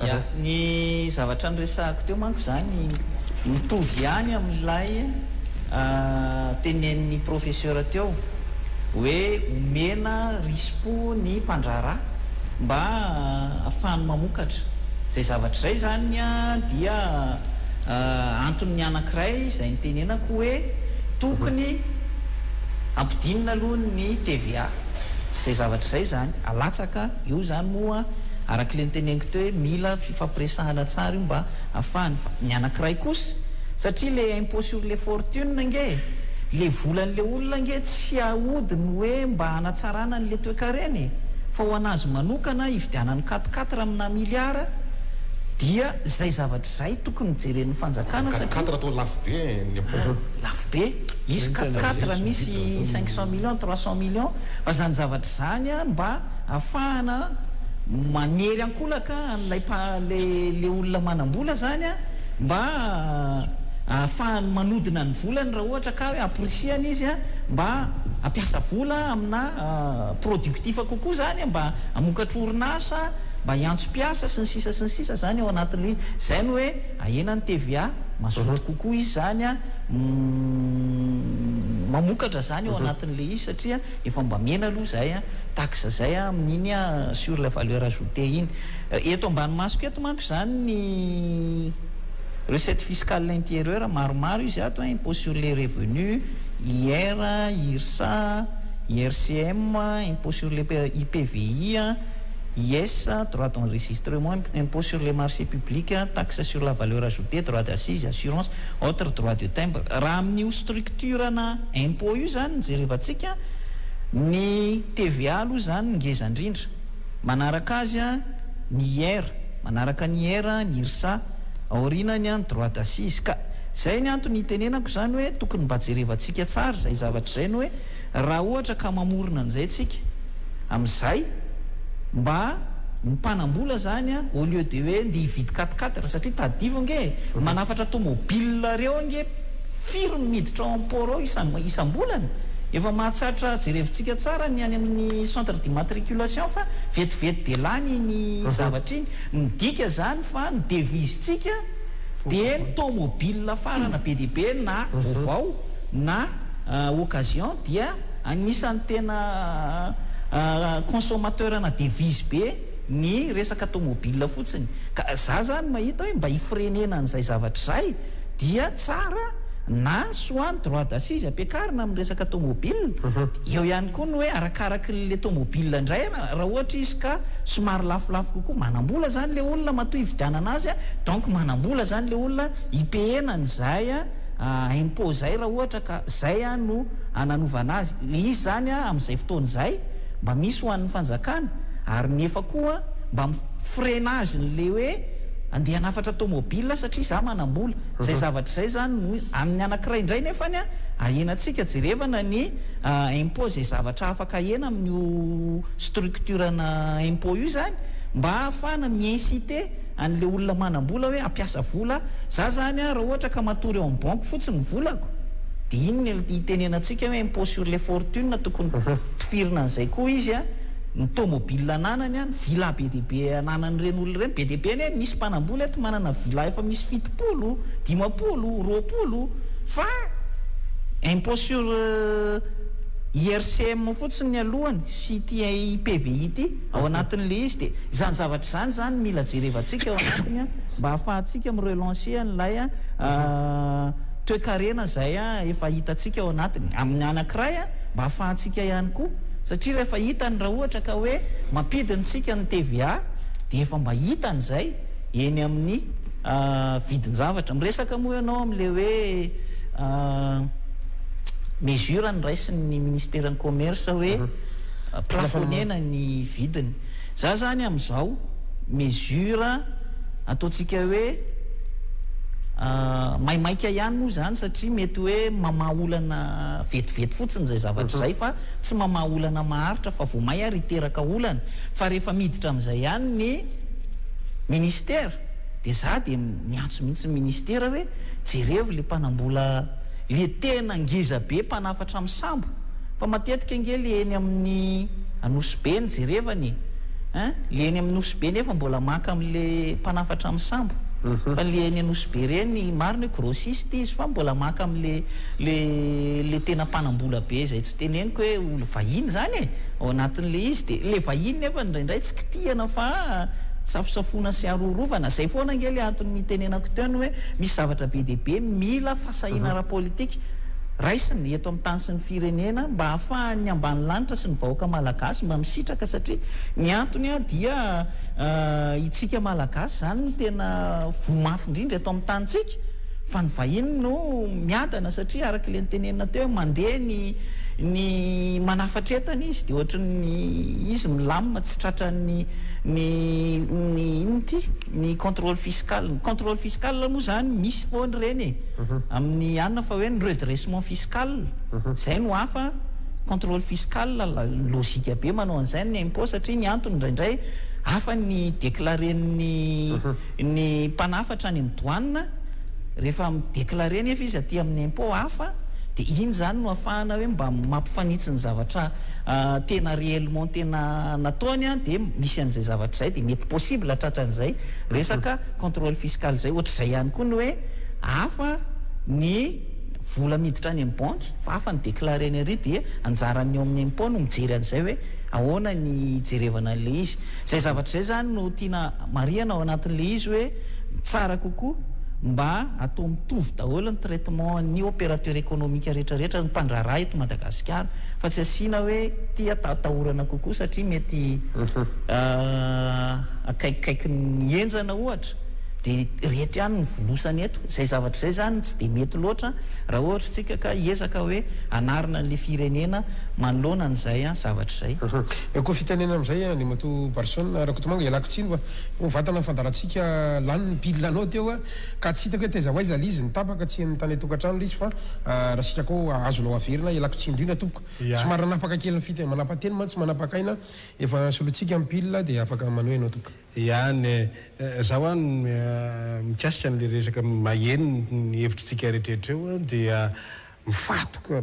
Ya, ny zavatra noresahako teo manko izany mitovy ihany amin'ilay tenenin'ny professeur teo hoe omena risi-po ny mpandraharaha mba hahafahany mamokatra izay zavatra izay, izany dia antony anankiray izay nitenenako hoe tokony hampidinina aloha ny TVA. Izay zavatra izay izany alatsaka io izany moa araka ilay noteneniko teo hoe mila fifampiresahana tsara io mba afahany fa ny anankiray kosa satria ilay impôt sur les fortunes ange ilay volan'ilay olona ange tsy ahodiny hoe mba hanatsarana an'ilay toekarena e fa ho an'azy manokana hividianany quatre quatre aminà milliards dia izay zavatra Zay tokony jeren'ny fanjakana satria. Quatre quatre atao lafo be ny impot. Lafo be. Misy quatre quatre misy cinq cent millions, trois cent millions fa zany zavatra zany a mba afahana manery ankolaka an'ilay mpa le le olona manambola zany a mba ahafahany manodina ny volany raha ohatra ka hoe appricier-ny izy a mba hampiasa vola amina productif kokoa zany a mba hamokatra orinasa mba hiantso mpiasa sy ny sisa sy ny sisa zany ao anatin'le zay no hoe ahena ny TVA mazoto kokoa izy zany a mamokatra zany ao anatin'le izy satria efa mba mihena aloha zay a taxe zay a amin'iny a sur la valeur ajoutée iny eto ambany masoko eto manko zany ny recette fiscale intérieure maromaro izy ato a impôt sur les revenus, IR, IRSA, IRCM, impôt sur les IPVI a. IS, droit d'enregistrement, impôt sur les marchés publics, taxe sur la valeur ajoutée, droit d'assise, assurance, autres droits de timbre. Raha amin'io structure ana impôt io izany no jerevantsika, ny TVA aloha izany ngeza indrindra. Manaraka azy ny IR, manaraka ny IR ny IRSA, aorianany ny droit d'assise. Ka izay ny antony hitenenako izany hoe tokony mba jerevantsika tsara izay zavatra izay ny hoe, Raha ohatra ka mamorona an'izay tsika, amin'izay mba mpanambola zany a, au lieu de hoe ndeha hividy quatre quatre, satria tadidio ange e, manafatra tomobile reo ange firy no miditra ao amin'ny port ao isam-bolana? Efa mahatsatra, jerevintsika tsara ny any amin'ny centre d'immatriculation fa vetivety dia lany iny zavatra iny. Midika zany fa ny devise tsika dia ny tomobile farana be dia be na vaovao na. occasion dia anisan'ny tena consommateur-na devise be ny resaka tomobile fotsiny ka za zany mahita hoe mba hifirenena an'izay zavatra izay dia tsara na soit ny droit d'assise ampiakarina amin'ny resaka tomobile eo ihany koa ny hoe arakarakin'ilay tomobile indray raha ohatra izy ka somary lafolafo kokoa manam-bola zany ilay olona matoa hividianana azy donc manam-bola zany ilay olona hi-payer-na an'izay a impôt zay raha ohatra ka zay a no ananaovana azy le izy zany a amizay fotoana izay mba misy ho an'ny fanjakana ary nefa koa mba mifrena azy ny le hoe andeha anafatra tomobile satria za manambola zay zavatra zay zany no an'ny anakiray indray nefany a ahenantsika jerevana ny a impôt zay zavatra afaka ahena amin'io structure ana impôt io zany mba ahafahana mi inciter anle olona manambola hoe ampiasa vola za zany a raha ohatra ka matory ao am banky fotsiny ny volako de iny ny itenenantsika hoe impot sur le fortune tokony tifirina anzay koa izy a ny tomobile ananany a ny villa be dia be ananany reny olona reny be dia be anie misy mpanambola eto manana villa efa misy fitopolo dimapolo roapolo fa impot sur IRCM fotsiny ny alohany sy ity PVI ity. Ao anatin'ilay izy dia izany zavatra izany izany no mila jerevantsika ao anatiny mba hahafahantsika mi-relancer an'ilay toekarena izay efa hitantsika ao anatiny. Amin'ny anankiray mba hahafahantsika ihany koa satria rehefa hitany raha ohatra ka hoe mampidina isika ny TVA dia efa mba hitany izay eny amin'ny vidin-javatra. Miresaka moa ianao amin'ilay hoe mesure noraisin'ny Ministeran'ny Commerce hoe. plafonner-na ny vidiny. Za zany amin'izao mesure ataontsika hoe maimaika ihany moa izany satria mety hoe mamaha olana vetivety fotsiny izay zavatra izay fa tsy mamaha olana maharitra fa vao may ary hiteraka olana. Fa rehefa miditra amin'izay ihany ny ministera dia za dia miantso mihitsy ny ministera hoe jerevo ilay mpanambola Le tena ngeza be mpanafatra am sambo fa matetika nge le eny aminy Anosy be no jerevany e hein le eny am Nosy be nefa mbola maka am le mpanafatra am sambo fa le eny Anosy be reny marina hoe grossiste izy fa mbola maka am le le le tena mpanambola be zay tsy teneniko hoe olo vahiny zany e. Ao anatin'ilay izy dia ilay vahiny nefa indraindray tsy kitihana fa safosafoana sy arohorovana. Izay foana ange ilay antony nitenenako teo ny hoe misy zavatra be dia be mila fahasahiana ara-politika raisina eto amin'ny tany sy ny firenena mba hahafahan'ny ambany lanitra sy ny vahoaka malagasy mba misitraka satria ny antony dia itsika malagasy izany no tena voa mafy indrindra eto amin'ny tanintsika. Fa ny vahiny no miadana satria araka ilay notenenina teo hoe mandeha ny ny manafatra entana izy dia ohatran'ny izy milamina tsy tratran'ny ny ny inona ity? ny contrôle fiscal. Ny contrôle fiscal moa izany misy foana ireny e! amin'ny anona fa hoe ny redressement fiscal izay no hafa, contrôle fiscal lôjika be manao an'izay ny impôt satria ny antony indraindray hafa ny déclarer-n'ny Ny mpanafatra any amin'ny douane, rehefa mi-declarer anefa izy aty amin'ny impôt hafa, dia iny izany no ahafahana hoe mba mampifanitsy ny zavatra tena réellement tena nataony, dia misy an'izay zavatra izay, dia mety possible tratran'izay resaka contrôle fiscal izay. Ohatr'izay ihany koa ny hoe hafa ny vola miditra any amin'ny banky fa hafa ny declarer-ny ary dia anjaran'ny ao amin'ny impôt no mijery an'izay hoe ahoana ny hijerevana an'ilay izy. Izay zavatra izay izany no tiana marihana ao anatin'ilay izy hoe tsara kokoa mba atao mitovy daholo ny traitement ny opérateur économique rehetra rehetra ny mpandraharaha eto Madagasikara fa tsy asiana hoe ity atahorana kokoa satria mety akaikikaiky ny henjana ohatra dia ireto ihany no volosana eto. Izay zavatra izay izany no tsy dia mety loatra raha ohatra isika ka hiezaka hoe hanarina an'ilay firenena manoloana an'izay zavatra izay. Eo koa fitenenana amin'izay Andriamatoa Barson Rakotomanga, ialako tsiny fa ho vatana fandaharantsika lany ny pile anao teo ka tsy hitako hoe taiza ho aiza ilay izy no tapaka, tsy henon'ny tany an-tokantrano ilay izy fa raha sitraka ao azonao averina, ialako tsiny indrindra tompoko. Somary nanapaka kely ny fiteny, manapa-teny mantsy, manapak'aina, efa solointsika ny pile dia afaka manohy ianao tompoko. Ihany e! Za hoa mikasika an'ilay resaka maheno ny hevitritsika rehetra eo dia mifatoka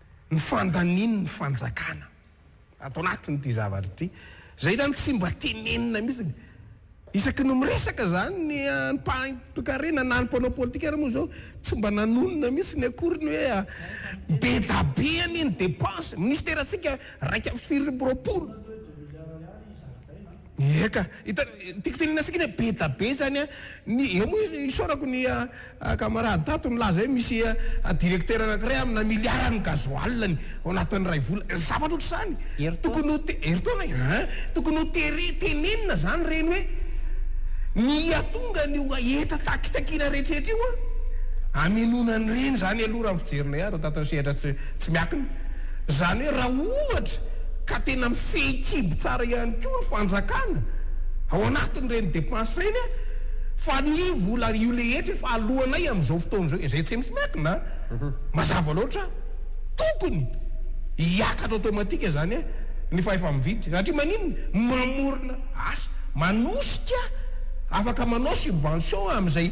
ny fandaniany ny fanjakana ato anatin'ity zavatra ity. Izay zany tsy mba tenenina mihitsy. Isaky ny miresaka izany ny ampaham-toekarena na ny mpanao politika ary moa izao tsy mba nanonona mihitsy akory ny hoe be da be anie ny depense. Minisiterantsika raika amby sivy sy roapolo. Eka, hitanao, tiako tenenina antsika ny hoe be da be izany an, ny, eo moa isaorako ny camarade tato nilaza hoe misy directeur anankiray amina miliara ny gasoil-ny ao anatin'ny iray volana, zavatra ohatr'izany, tokony ho te-, herintaona e, hein, tokony ho tere-, tenenina izany ireny hoe ny hihatonga an'io hetra takitakiana rehetrarehetra io an, hamenoana an'ireny izany aloha raha ny fijerinay ahy raha tato amin'ny sehatra tsy. Tsy miankina. Izany hoe raha ohatra ka tena mifehy kibo tsara ihany koa ny fanjakana ao anatin'ireny depenses ireny fa ny vola io rehetra efa aloanay amin'izao fotoana izao, izay tsy misy miankina, mazava loatra, tokony hiakatra automatique izany ny fahefa-mividy satria maninona? Mamorona asa, manosika, afaka manao subvention amin'izay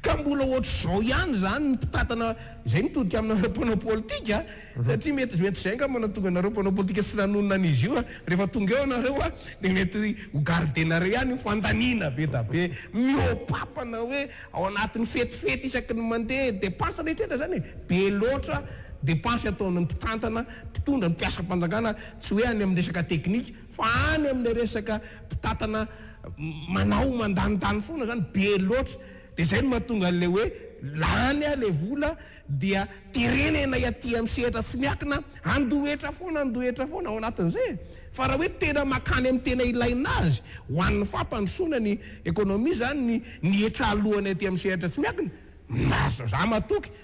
Ka mbola ohatr'izao ihany izany ny mpitantana izay mitodika aminareo mpanao politika satria mety mety izay angamba no nahatonga anareo mpanao politika tsy nanonona an'izy io rehefa tonga eo ianareo a dia mety ho gardenareo ihany io fandaniana be da be mihoapapa na hoe ao anatin'ny fetifety isaky ny mandeha depense rehetraretra izany e be loatra depense ataon'ny mpitantana mpitondra mpiasam-panjakana tsy hoe any amin'ny resaka teknika Fa any amin'ilay resaka mpitantana manao mandanindany foana izany, be loatra, dia izay no mahatonga an'ilay hoe lany ilay vola dia terenenay aty amin'ny sehatra tsy miankina, handoa hetra foana, handoa hetra foana ao anatin'izay e! Fa raha hoe tena mankany amin'ny tena ilaina azy ho an'ny fampandrosoana ny ekonomia izany ny hetra alohanay aty amin'ny sehatra tsy miankina, marina, izaho matoky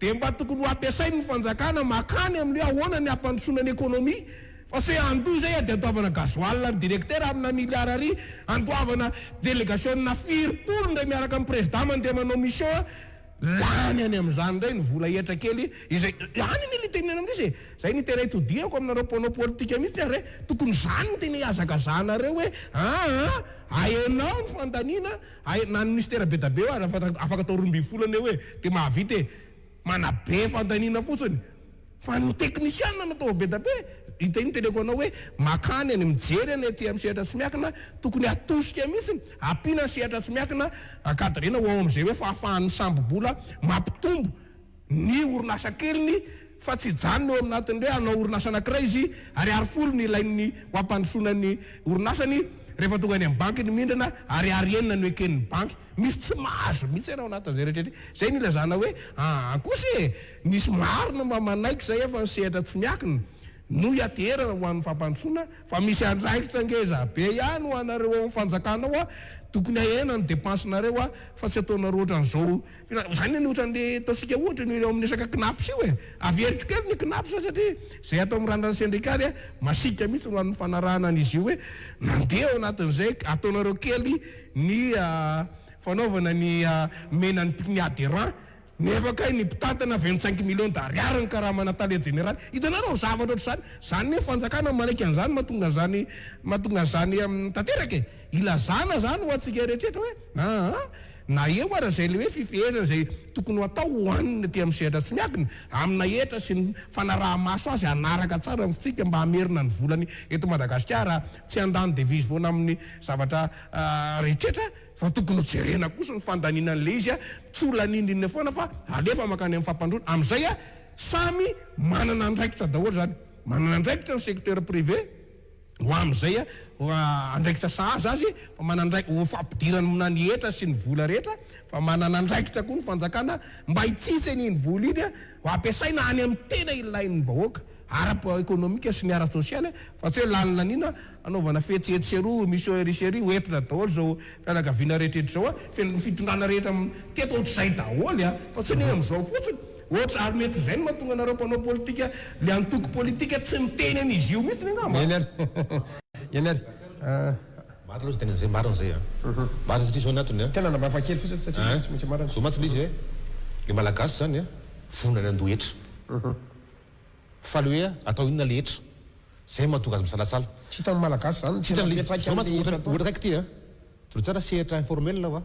Dia mba tokony ho ampiasain ny fanjakana makany amin ny hoe ahoana ny hampandrosoana ny ekonomia fa se handoa izay ady handoavana gasoil ny directeur amina milliard ary handoavana delegasiona firy polo indray miaraka amin ny prezida mandeha manao mission lany any amin izany indray ny vola hetra kely izay any ny litenena amin izy e izay ny tena itodihako aminareo mpanao politika mihitsy ary tokony izany no tena ihazakazahanareo hoe aa ahenao ny fandaniana Hay na ny mystère be da be aza fantako afaka atao roa ambin'ny folo anie hoe de mahavita e! Manabe fandaniana fotsiny fa ny teknisianina no atao be da be! Hita iny teneko anao hoe makany any mijery any aty amin'ny sehatra tsy miankina tokony hatosika mihitsy ampiana ny sehatra tsy miankina encadrena ho ao amin'izay hoe fahafahan'ny sambo bola mampitombo ny orinasa keliny fa tsy hijanona eo amin'ny natin'ny hoe hanao orinasa anankiray izy, ariary folo no ilain'ny ho hampandrosoana ny orinasany, rehefa tonga any amin'ny banky ny mindrana, ariary enina no eken'ny banky. Misy tsy mahazo mihitsy ianao anatin'izay rehetra izay. Izay no ilazana hoe aa kosa e! Nisy marina mba manaiky izay afa ny sehatra tsy miakina no hianteherana ho an'ny fampandrosoana fa misy andraikitra ngeza be ihany ho anareo ao amin'ny fanjakana ao a! Tokony ahena ny depansinareo a! Fa tsy ataonareo ohatran'izao Izany anie ohatran'le ataontsika ohatra io eo amin'ny resaka knaps io e! Averiko kely ny knaps fa satria izay atao amin'ny ranon'ny sendrikaly a, masiaka mihitsy ho an'ny fanarahana an'izy io hoe mandeha ao anatin'izay ataonareo kely ny fanaovana ny menan'ny mpni adhérent. Nefa kay ny mpitantana vingt cinq millions d'ariary ny karamana tale jeneraly. Hitanareo zavatra ohatr'izany? Izany anie fanjakana manaiky an'izany mahatonga an'izany mahatonga an'izany tanteraka e! Ilazana izany ho antsika rehetra hoe aa na eo ary izay ilay hoe fifehezana izay tokony ho atao ho an'ny aty amin'ny sehatra tsy miankina, amina hetra sy ny fanaraha-maso azy hanaraka tsara ny fitsipika mba hamerina ny volany eto Madagasikara tsy handany devizy foana amin'ny zavatra rehetrretra fa tokony ho jerena kosa ny fandaniana an'ilay izy tsy ho laninindrinina foana fa alefa mankany amin'ny fampandroana amin'izay samy manana andraikitra daholo izany manana andraikitra ny secteur privé ho amin'izay andraikitra sahaza azy, fa manandraik ho fampidirany mna ny hetra sy ny vola rehetra, fa manana andraikitra koa ny fanjakana mba hitsitsy an'iny vola iny ho ampiasaina any amin'ny tena ilain'ny vahoaka ara ekonomika sy ny ara sosialy fa tsy hoe lalina an'ina hanaovana fetsy etsy sy eroa, mission ery sy ery, ho entina daholo izao fianakaviana rehetra eto izao, ny fitondrana rehetra teto ohatr'izay daholo fa tsy ny amin'izao fotsiny. Ohatra, ary mety izay no mahatonga anareo mpanao politika le antoko politika tsy miteny an'izy io mihitsy angamba. Eny ary eny ary ah. Marina loha zay tenany zay, marina zay an! Marina satria zao ny antony an! Tena namba hafa kely fotsiny satria zany tsy maintsy marina. Zao mantsy le izy hoe le malagasy zany an vonona ny handoa hetra fa le hoe atao inona le hetra zay mahatonga azy misalasala. Tsy hitan'ny malagasy zany ny tena fiantraikany le hetra atao. Ohatra raiky ty an, jereo tsara sehatra informel aho an.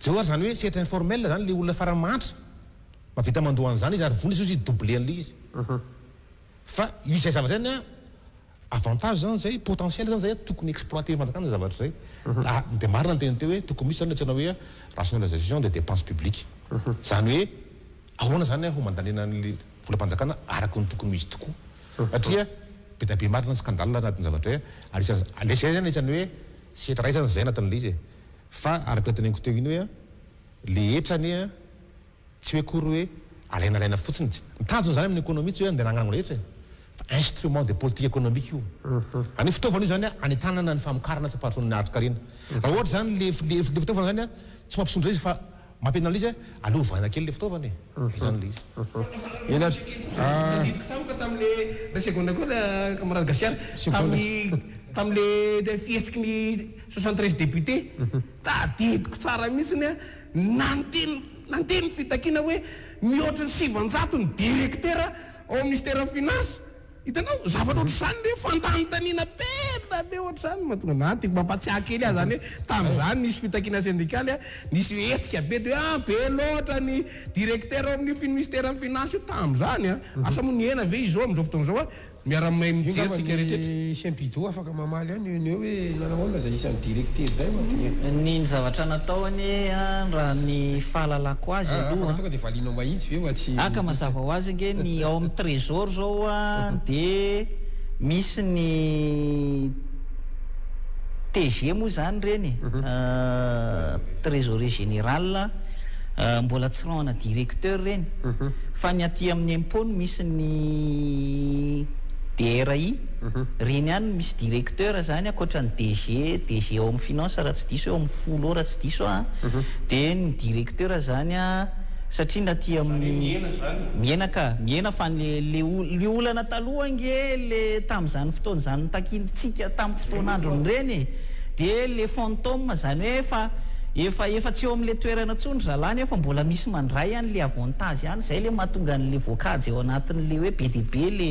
Zay oa zany hoe setra informel zany le olona farany mahantra mavita mandoa anzany izy ary vola izy izy double anle izy fa izy zay zavatra zany avantage zany zay potentiel zany zay tokony exploiter ny fanjakana zay zavatra zay ka de marina ny teny teo hoe tokony misy zany antsoina hoe rationalisation de depense publique zany hoe ahoana zany ho mandaniana anle volampanjakana araky ny tokony ho izy tokoa satria be dia be marina ny scandale anatin'ny zavatra zay ary isan'izay zany anisan'ny hoe setra raisana zay anatin'le izy e Fa araka ny teneniko teo iny hoe le hetra anie an, tsy hoe akory hoe alaina alaina fotsiny, tsy, ny tanjona izany amin'ny economie tsy hoe andeha hanangana ny rehetra e, fa instrument de politique economique io, izany hoe fitaovana io izany an hanentanana ny famokarana sy hampandrosoana ny harin-karena, raha ohatra izany le le fitaovana izany an tsy mampisondrotra izy fa Mampihenona ilay izy a! Aleo ovana kely ilay fitaovana e! Izany ilay izy. Henatra Nandidiko tampoka tamin'ilay iray segondra koa ilay camarade Gasiana tamin'ny tamin'ilay fihetsiky ny soixante treize députés. Tadidiko tsara mihitsy ny nanteny nanteny ny fitakiana hoe mihoatry ny sivinjato ny direktera ao amin'ny Minisiteran'ny Finances. Hitanao, zavatra ohatr'izany ve fanontaniana tena be ohatr'izany mahatonga na tiako mampatsiahy kely aza zany hoe tamin'izany nisy fitakiana sendikaly a, nisy hetsika be dia hoe a be loatra ny directeur ao amin'io finisteran'ny finance io tamin'izany a, asa moa nihena ve izao amin'izao fotoana izao a, miara-mimahay mijery tsika rehetra eto. Mamaly ahy ny eo no eo hoe nanao ahoana izay isan'ny directeur izay ho'a dia. Ny ny zavatra natao anie an raha ny fahalalako azy Aa aloha fa raha an. tonga dia valianao mahitsy ve ho'a tsy. Aka mazava ho azy ange ny ao amin'ny trésor zao an dia misy ny TG moa izany ireny e, trésorier général an, mbola tsy rahona directeur ireny fa ny aty amin'ny impôt no misy ny DRI. Reny any no misy directeur zany ankoatran'ny DG, DG ao amin'ny finance raha tsy diso eo amin'ny folo eo raha tsy diso aho an, dia ny directeur zany an satria ny aty amin'ny, mihena ka, mihena fa ny le le olana taloha ange le tamin'izany fotoana izany notakintsika tamin'ny fotoan'androny reny e, dia le fantôme zany hoe efa efa efa tsy eo amin'ilay toerana intsony zalahy nefa mbola misy mandray an'ilay avantage any, izay le mahatonga an'ilay voakajy ao anatin'ilay hoe be dia be le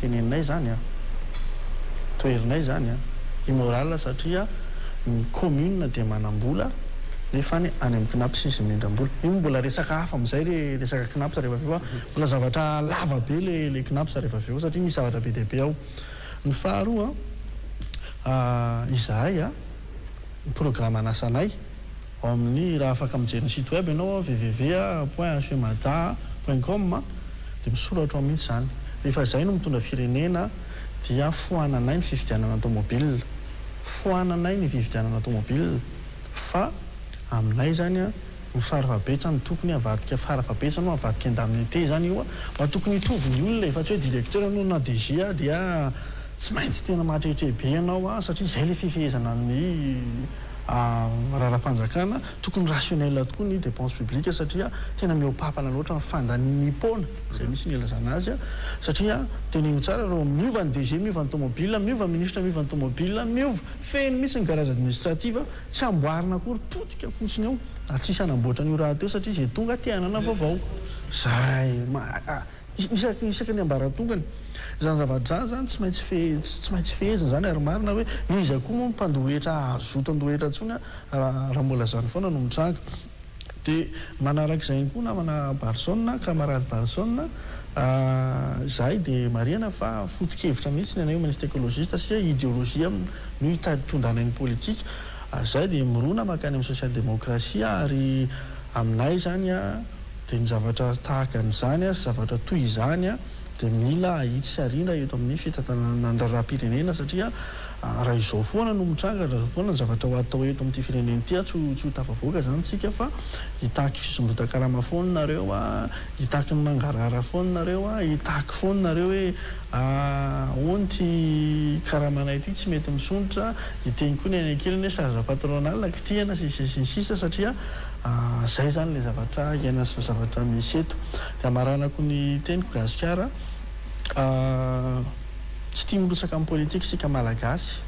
teneninay izany an! toherinay izany an! immoral satria ny commune dia manambola nefa any any amin'ny Cnaps izy mindrambola, io mbola resaka hafa amin'izay le resaka Cnaps rehefa avy eo fa mbola zavatra lava be le le Cnaps rehefa avy eo satria misy zavatra be dia be ao, ny faharoa an izahay an ny programme anasanay, Ao amin'ny raha afaka mijery ny site web ianao ao www point hfmada point com dia misoratra ao mihitsy izany. Rehefa izay no mitondra firenena dia foananay ny fividianana tomobilina. Foananay ny fividianana tomobilina fa aminay izany no faravabetsa no tokony havadika faravabetsa no havadika indemnité izany io mba tokony hitovy ny olona e fa tsy hoe directeur ianao na DG dia tsy maintsy tena mahatrehitre be ianao satria izay ilay fifehezana ny raharaham-panjakana, tokony rationnel tokoa ny dépenses publiques satria tena mihoapapana loatra ny fandaniam-poana izay misy ny ilazana azy satria teneno tsara ireo miova ny DG, miova ny tomobile, miova ministra, miova ny tomobile, miova, feno mihitsy ny garage administratif, tsy amboarina akory, potika fotsiny ao ary tsisy hanamboatra an'io rahateo satria izay tonga te hanana vaovao. Izay. Isaky ny isaky ny ambaratongany. Izany zava-dratsy izany tsy maintsy fehezina, tsy maintsy fehezina izany ary marina hoe iza koa moa no mpandoa hetra azo zotondoha hetra intsony raha mbola izany foana no mitranga. Dia manaraka izay ihany koa namana Barson, camarade Barson, izahay dia marihana fa foto-kevitra mihitsy ny anay hoe Manistra Ekolojista sy hoe ideolojia no hitady tondrana ny politika. Izahay dia mirona mankany amin'ny sosial-demokrasia ary aminay izany Dia ny zavatra tahaka an'izany sy zavatra toy izany dia mila ahitsy sy ariana eto amin'ny fitantanana ny raharaham-pirenena satria raha izao foana no mitranga, raha izao foana ny zavatra ho atao eto amin'ity firenena ity, tsy ho tsy ho tafavoaka izany isika fa hitaky fisondrotan-karama foana nareo, hitaky ny mangarahara foana nareo, hitaky foana nareo hoe ahoana ity karamanay ity tsy mety misondrotra, hiteny koa ny any an-kilany hoe charge patronale, kitihana sy ny sisa sy ny sisa satria. Izay izany ilay zavatra iainana sy ny zavatra misy eto. Raha maranako ny teniko, Gasikara tsy tia mirotsaka amin'ny politika isika Malagasy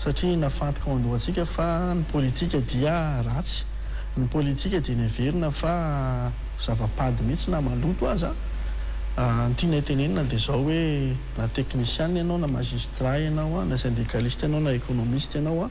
satria nafantoka ao an-dohantsika fa ny politika dia ratsy, ny politika dia neverina fa zava-pady mihitsy na maloto aza. Ny tianay tenenina dia izao hoe na teknisiana ianao na magistrat ianao, na sendikalista ianao na ekonomista ianao,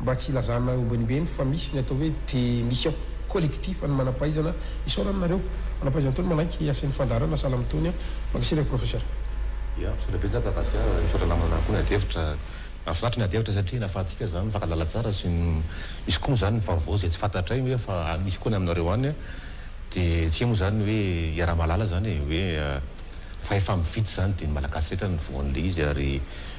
Mba tsy hilazana omban'ombeny fa misy ny atao hoe démission collectif an'ny manampahaizana isaorana anareo manampahaizana tony manaiky asian'ny fandaharana salamo tony an! Mankasitraka Professeur. Ya, misaotra betsaka Gasikara, misaotra namana koa ny adihevitra, mahafinaritra ny adihevitra satria nahafahantsika izany mifankahalala tsara sy misy koa moa izany ny vaovao izay tsy fantatray hoe efa misy koa any aminareo any an! dia tsy hay moa izany ny hoe hiaraha-mahalala izany e! hoe fahefamividy izany dia ny Malagasy rehetra no voan'ilay izy ary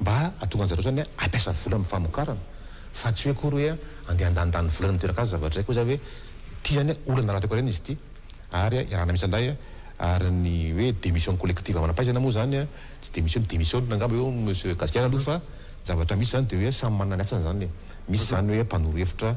mba hahatonga anjareo zany hoe hampiasa vola amin'ny famokarana fa tsy hoe akory hoe andeha handanindany vola any amin'ny toeran-kazo zavatra izay koa zany hoe ity zany hoe olana ara-toekarena izy ity ary iarahana miisa lahy ary ny hoe démission collective manam-pahaizana moa zany tsy dia misy hoe mi-démissionne angamba eo monsieur Gasikely aloha fa ny zavatra misy zany dia hoe samy manana ny asany zany e! misy zany hoe mpanoro hevitra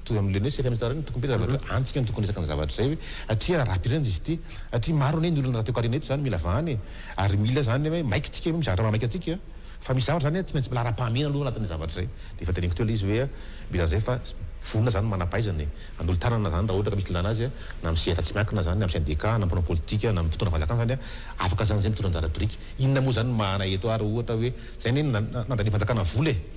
Mitovy amin'ilay hoe sehatra misy tariny ny tokony be zavatra hoe antsika no tokony resaka ny zavatra izay hoe hatria raha rahampirindra izy ity hatria maro anie ny olona raha teo karena eto izany mila vahana e ary mila izany ny hoe maika tsika hoe misy zavatra mahamaika antsika fa misy zavatra izany tsy maintsy mila ara-pahamehana aloha anatin'ilay zavatra izay dia efa teneniko teo ilay izy hoe mila an'izay fa vonona izany ny manam-pahaizana e hanolo tanana izany raha ohatra ka misy ilana azy na amin'ny sehatra tsy miankina izany na amin'ny sendeka na mpanao politika na amin'ny mpitondra fanjakana izany a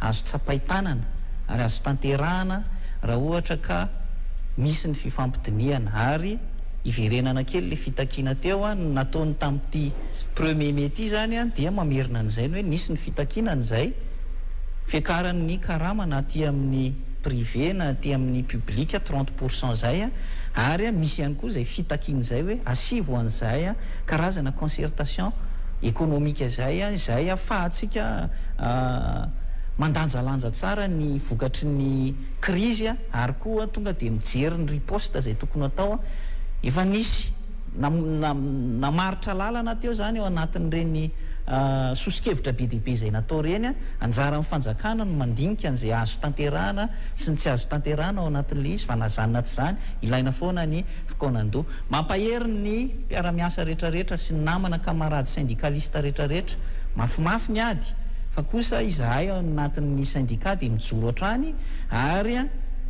azo tsapain-tanana ary azo tanterahana raha ohatra ka misy ny fifampidinihana ary hiverenana kely ilay fitakiana teo an, ny nataony tamin'ity premier mai ity izany an dia mamerina an'izay ny hoe nisy ny fitakiana an izay fiakaran'ny karama na aty amin'ny privé na aty amin'ny public trente pour cent izay an ary an misy ihany koa izay fitakiana izay hoe asivo an'izay an Karazana concertation ekonomika izay, izay ahafahantsika mandanjalanja tsara ny vokatry ny krizy ary koa tonga dia mijery ny riposte izay tokony hatao. Efa nisy namaritra lalana teo izany ao anatin'ireny soso-kevitra be dia be izay natao ireny. Anjaran'ny fanjakana ny mandinika an'izay azo tanterahana sy ny tsy azo tanterahana ao anatin'ilay izy, fa na izany na tsy izany, ilaina foana ny. Fkaonandoha. Mampahery ny mpiara-miasa rehetra rehetra sy ny namana camarades syndicalistes rehetra rehetra. Mafimafy ny ady fa kosa izahay ao anatin'ny syndicat dia mijoro hatrany ary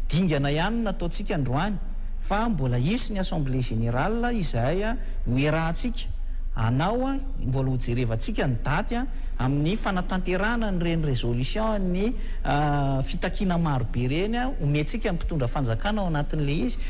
dingana ihany no nataontsika androany fa mbola hisy ny assemblée générale izay no iarahantsika hanao mbola ho jerevantsika ny daty amin'ny fanatanterahana an'ireny résolution an'ny fitakiana marobe ireny omentsika ny mpitondra fanjakana ao anatin'ilay izy